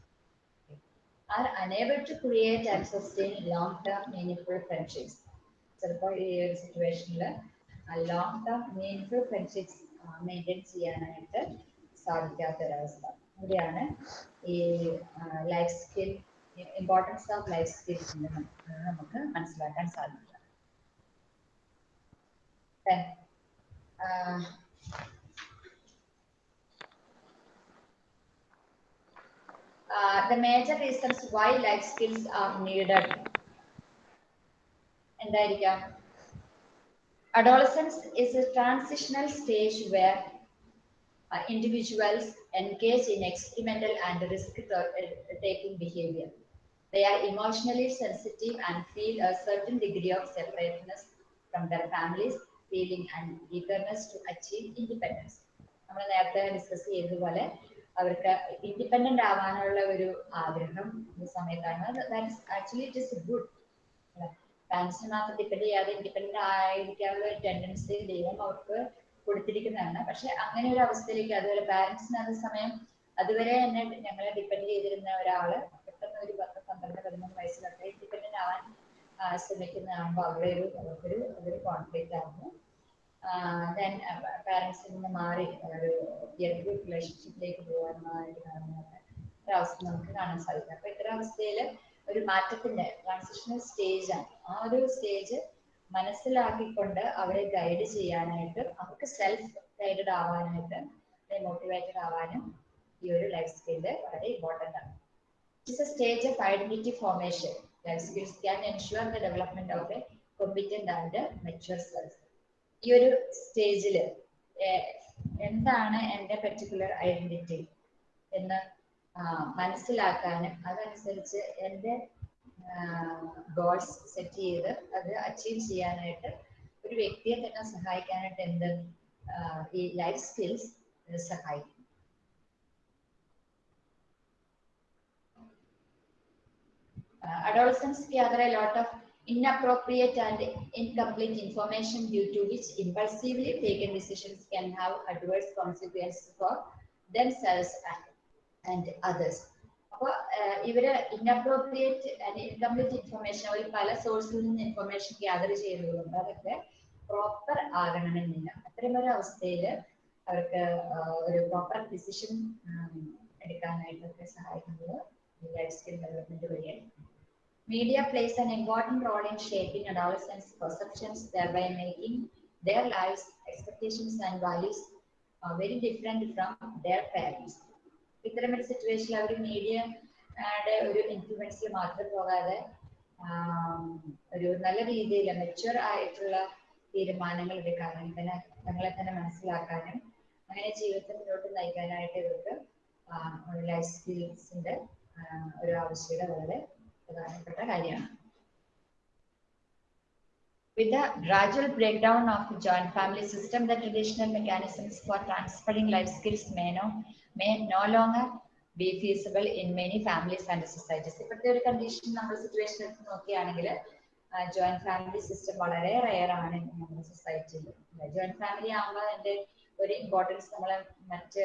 are unable to create and sustain long term meaning friendships ചിലപ്പോൾ ഈ ഒരു സിറ്റുവേഷനിൽ long term meaning friendships maintain ചെയ്യാനായിട്ട് സാധിക്കാത്തൊരവസ്ഥ. ഇവിടെയാണ് ഈ life skill importance of life skills നമുക്ക് മനസ്സിലാക്കാൻ സാധിക്കുക Then, uh, uh, the major reasons why life skills are needed എന്തായിരിക്കാം adolescence is a transitional stage where uh, individuals engage in experimental and risk-taking behavior. They are emotionally sensitive and feel a certain degree of separateness from their families, feeling and eagerness to achieve independence. നമ്മൾ നേരത്തെ ഡിസ്കസ് ചെയ്തതുപോലെ അവർക്ക് ഇൻഡിപെൻഡന്റ് ആവാനുള്ള ഒരു ആഗ്രഹം ഈ സമയത്താണ് ആക്ച്വലി ഇറ്റ് ഇസ് ഗുഡ് പാരൻസിനെ മാത്രം ഡിപ്പെൻഡ് ചെയ്യാതെ ഇൻഡിപെൻഡന്റ് ആയിരിക്കാനുള്ള ടെൻഡൻസി ദൈവം അവർക്ക് കൊടുത്തിരിക്കുന്നതാണ്. പക്ഷെ അങ്ങനെ ഒരു അവസ്ഥയിലേക്ക് അതുപോലെ പാരന്റ്സിന് അതേ സമയം അതുവരെ എന്നെ ഞങ്ങളെ ഡിപ്പെൻഡ് ചെയ്തിരുന്ന ഒരാൾ പെട്ടെന്ന് ഒരു പത്ത് പന്ത്രണ്ട് പതിമൂന്ന് വയസ്സിലൊക്കെ ഡിപ്പെൻഡന്റ് ആവാൻ ആ, ശ്രമിക്കുന്നതാകുമ്പോൾ അവിടെ ഒരു അവർക്കൊരു അതൊരു കോൺഫ്ലിക്റ്റ് ആകുന്നു ദെൻ പാരന്റ്സിൽ നിന്ന് മാറി ഒരു ഗുഡ് റിലേഷൻഷിപ്പിലേക്ക് പോകാനായിട്ട് കാണുന്ന അവസ്ഥ നമുക്ക് കാണാൻ സാധിക്കും. അപ്പൊ ഇത്തരം അവസ്ഥയിൽ ഒരു മാറ്റത്തിന്റെ ട്രാൻസിഷണൽ ആണ്. ആ ഒരു സ്റ്റേജ് മനസ്സിലാക്കിക്കൊണ്ട് അവരെ ഗൈഡ് ചെയ്യാനായിട്ട് അവർക്ക് സെൽഫ് ഗൈഡഡ് ആവാനായിട്ട് മോട്ടിവേറ്റഡ് ആവാനും ഈ ഒരു ലൈഫ് സ്കില്ല് വളരെ ഇമ്പോർട്ടന്റ് ആണ്. It's a stage of identity formation life skills can ensure the development of a competent and mature self ഈ ഒരു സ്റ്റേജിൽ എന്താണ് എന്റെ പെർട്ടിക്കുലർ ഐഡന്റിറ്റി എന്ന് മനസ്സിലാക്കാനും അതനുസരിച്ച് എന്റെ ഗോൾസ് സെറ്റ് ചെയ്ത് അത് അച്ചീവ് ചെയ്യാനായിട്ട് ഒരു വ്യക്തിയെ തന്നെ സഹായിക്കാനായിട്ട് എന്ത് ആ, ഈ ലൈഫ് സ്കിൽസ് സഹായിക്കും Uh, adolescents gather a lot of inappropriate and incomplete information due to which impulsively taken decisions can have adverse consequences for themselves and, and others. അപ്പോൾ ഇവർ ഇൻഅപ്രോപ്രിയേറ്റ് ഇൻകംപ്ലീറ്റ് ഇൻഫർമേഷൻ അവർ പല സോഴ്സിൽ നിന്ന് ഇൻഫർമേഷൻ ഗ്യാദർ ചെയ്യുന്നതുകൊണ്ട് അതൊക്കെ പ്രോപ്പർ ആകണമെന്നില്ല ഒരു അവസ്ഥയിൽ അവർക്ക് ഒരു പ്രോപ്പർ ഡിസിഷൻ എടുക്കാനായിട്ടൊക്കെ സഹായിക്കുന്നത് ലൈഫ് സ്കിൽ ഡെവലപ്മെന്റ് വഴിയായിരിക്കും Media plays an important role in shaping adolescents' perceptions, thereby making their lives, expectations, and values uh, very different from their parents. ഇത്തരം ഒരു സിറ്റുവേഷനിൽ അവർ മീഡിയയുടെ ഒരു ഇൻഫ്ലുവൻസിൽ മാത്രം പോകാതെ ഒരു നല്ല രീതിയിൽ മെച്ചുവർ ആയിട്ടുള്ള തീരുമാനങ്ങൾ എടുക്കാനും തന്നെ തങ്ങളെ തന്നെ മനസ്സിലാക്കാനും അങ്ങനെ ജീവിതത്തെ മുന്നോട്ട് നയിക്കാനായിട്ട് ഇവർക്ക് ലൈഫ് സ്കിൽസിന്റെ ഒരു ആവശ്യകത വളരെ പ്രധാനപ്പെട്ട കാര്യമാണ്. With the gradual breakdown of the joint family system, the traditional mechanisms for transferring life skills may no, may no longer be feasible in many families and societies. ഇപ്പോഴത്തെ ഒരു കണ്ടീഷൻ നമ്മൾ സിറ്റുവേഷൻ എടുത്ത് നോക്കുകയാണെങ്കിൽ ജോയിന്റ് ഫാമിലി സിസ്റ്റം വളരെ റെയർ ആണ് നമ്മുടെ സൊസൈറ്റിയിൽ ജോയിന്റ് ഫാമിലി ആകുമ്പോൾ അതിന്റെ ഒരു ഇമ്പോർട്ടൻസ് നമ്മൾ മറ്റ്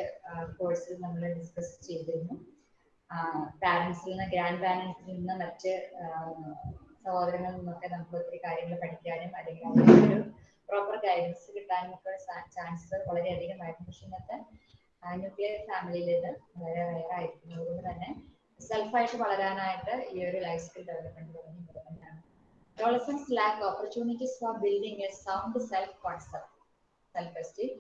കോഴ്സിൽ നമ്മൾ ഡിസ്കസ് ചെയ്തിരുന്നു. പാരൻസിൽ നിന്ന് ഗ്രാൻഡ് പാരൻസിൽ നിന്ന് മറ്റ് സഹോദരങ്ങളിൽ നിന്നൊക്കെ നമുക്ക് ഒത്തിരി കാര്യങ്ങൾ പഠിക്കാനും അല്ലെങ്കിൽ അവർക്ക് ഒരു പ്രോപ്പർ ഗൈഡൻസ് കിട്ടാനും ഒക്കെ ചാൻസ് വളരെയധികമായിരുന്നു പക്ഷെ ഇന്നത്തെ ന്യൂക്ലിയർ ഫാമിലിയിൽ ഇത് വളരെ റയർ ആയിരിക്കും അതുകൊണ്ട് തന്നെ സെൽഫായിട്ട് വളരാനായിട്ട് ഈ ഒരു ലൈഫ് സ്കിൽ ഡെവലപ്മെന്റ് വളരെ ഇമ്പോർട്ടന്റ് ആണ് adolescents lack opportunities for building a sound self-concept, self-esteem,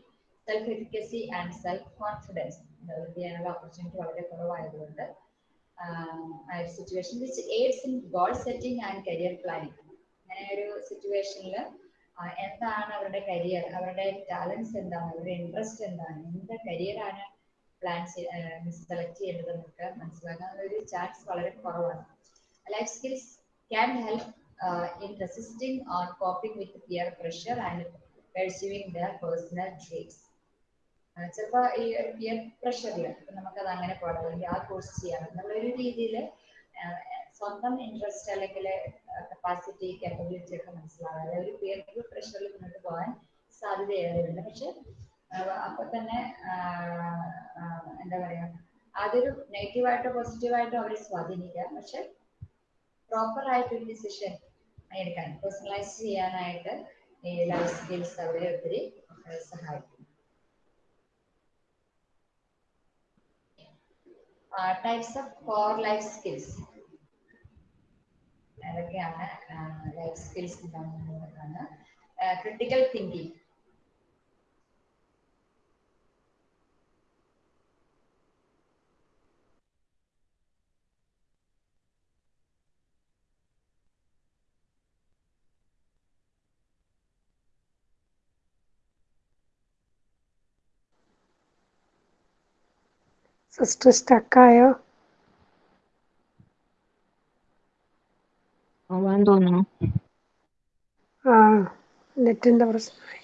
self-efficacy and self-confidence. Develop ചെയ്യാനുള്ള ഓപ്പർച്യൂണിറ്റി വളരെ കുറവായതുകൊണ്ട് situation which aids in goal setting and career planning അങ്ങനെ ഒരു സിറ്റുവേഷനിൽ എന്താണ് അവരുടെ കരിയർ അവരുടെ ടാലൻസ് എന്താണ്? അവരുടെ ഇൻട്രസ്റ്റ് എന്താണ്? എന്ത് കരിയറാണ് പ്ലാൻ സെലക്ട് ചെയ്യേണ്ടത് നമുക്ക് മനസ്സിലാക്കാൻ ഒരു ചാൻസ് വളരെ കുറവാണ്. Life skills can help in in or or with peer pressure and pursuing their personal dreams. ചിലപ്പോൾ ഈ പിയർ പ്രഷറിൽ നമുക്കത് അങ്ങനെ പോകണം അല്ലെങ്കിൽ ആ കോഴ്സ് ചെയ്യണം എന്നുള്ള ഒരു രീതിയിൽ സ്വന്തം ഇൻട്രസ്റ്റ് അല്ലെങ്കിൽ കപ്പാസിറ്റി കാപ്പബിലിറ്റി ഒക്കെ മനസ്സിലാകാതെ ഒരു പിയർ ഗ്രൂപ്പ് പ്രഷറിൽ മുന്നോട്ട് പോകാൻ സാധ്യത ഏറെയുണ്ട് പക്ഷെ അപ്പൊ തന്നെ എന്താ പറയാ അതൊരു നെഗറ്റീവായിട്ടോ പോസിറ്റീവായിട്ടോ അവരെ സ്വാധീനിക്കാം. പക്ഷെ പ്രോപ്പർ ആയിട്ടൊരു ഡിസിഷൻ എടുക്കാൻ പേഴ്സണലൈസ് ചെയ്യാനായിട്ട് ഈ ലൈഫ് സ്കിൽസ് അവരെ ഒത്തിരി സഹായിക്കും. Types of core life skills ഏതൊക്കെയാണ് ലൈഫ് സ്കിൽസ് എന്താണെന്ന് ക്രിട്ടിക്കൽ തിങ്കിങ് സിസ്റ്റർ സ്റ്റക്കായോ തോന്നുന്നു. ആ നെറ്റിന്റെ പ്രശ്നമായി.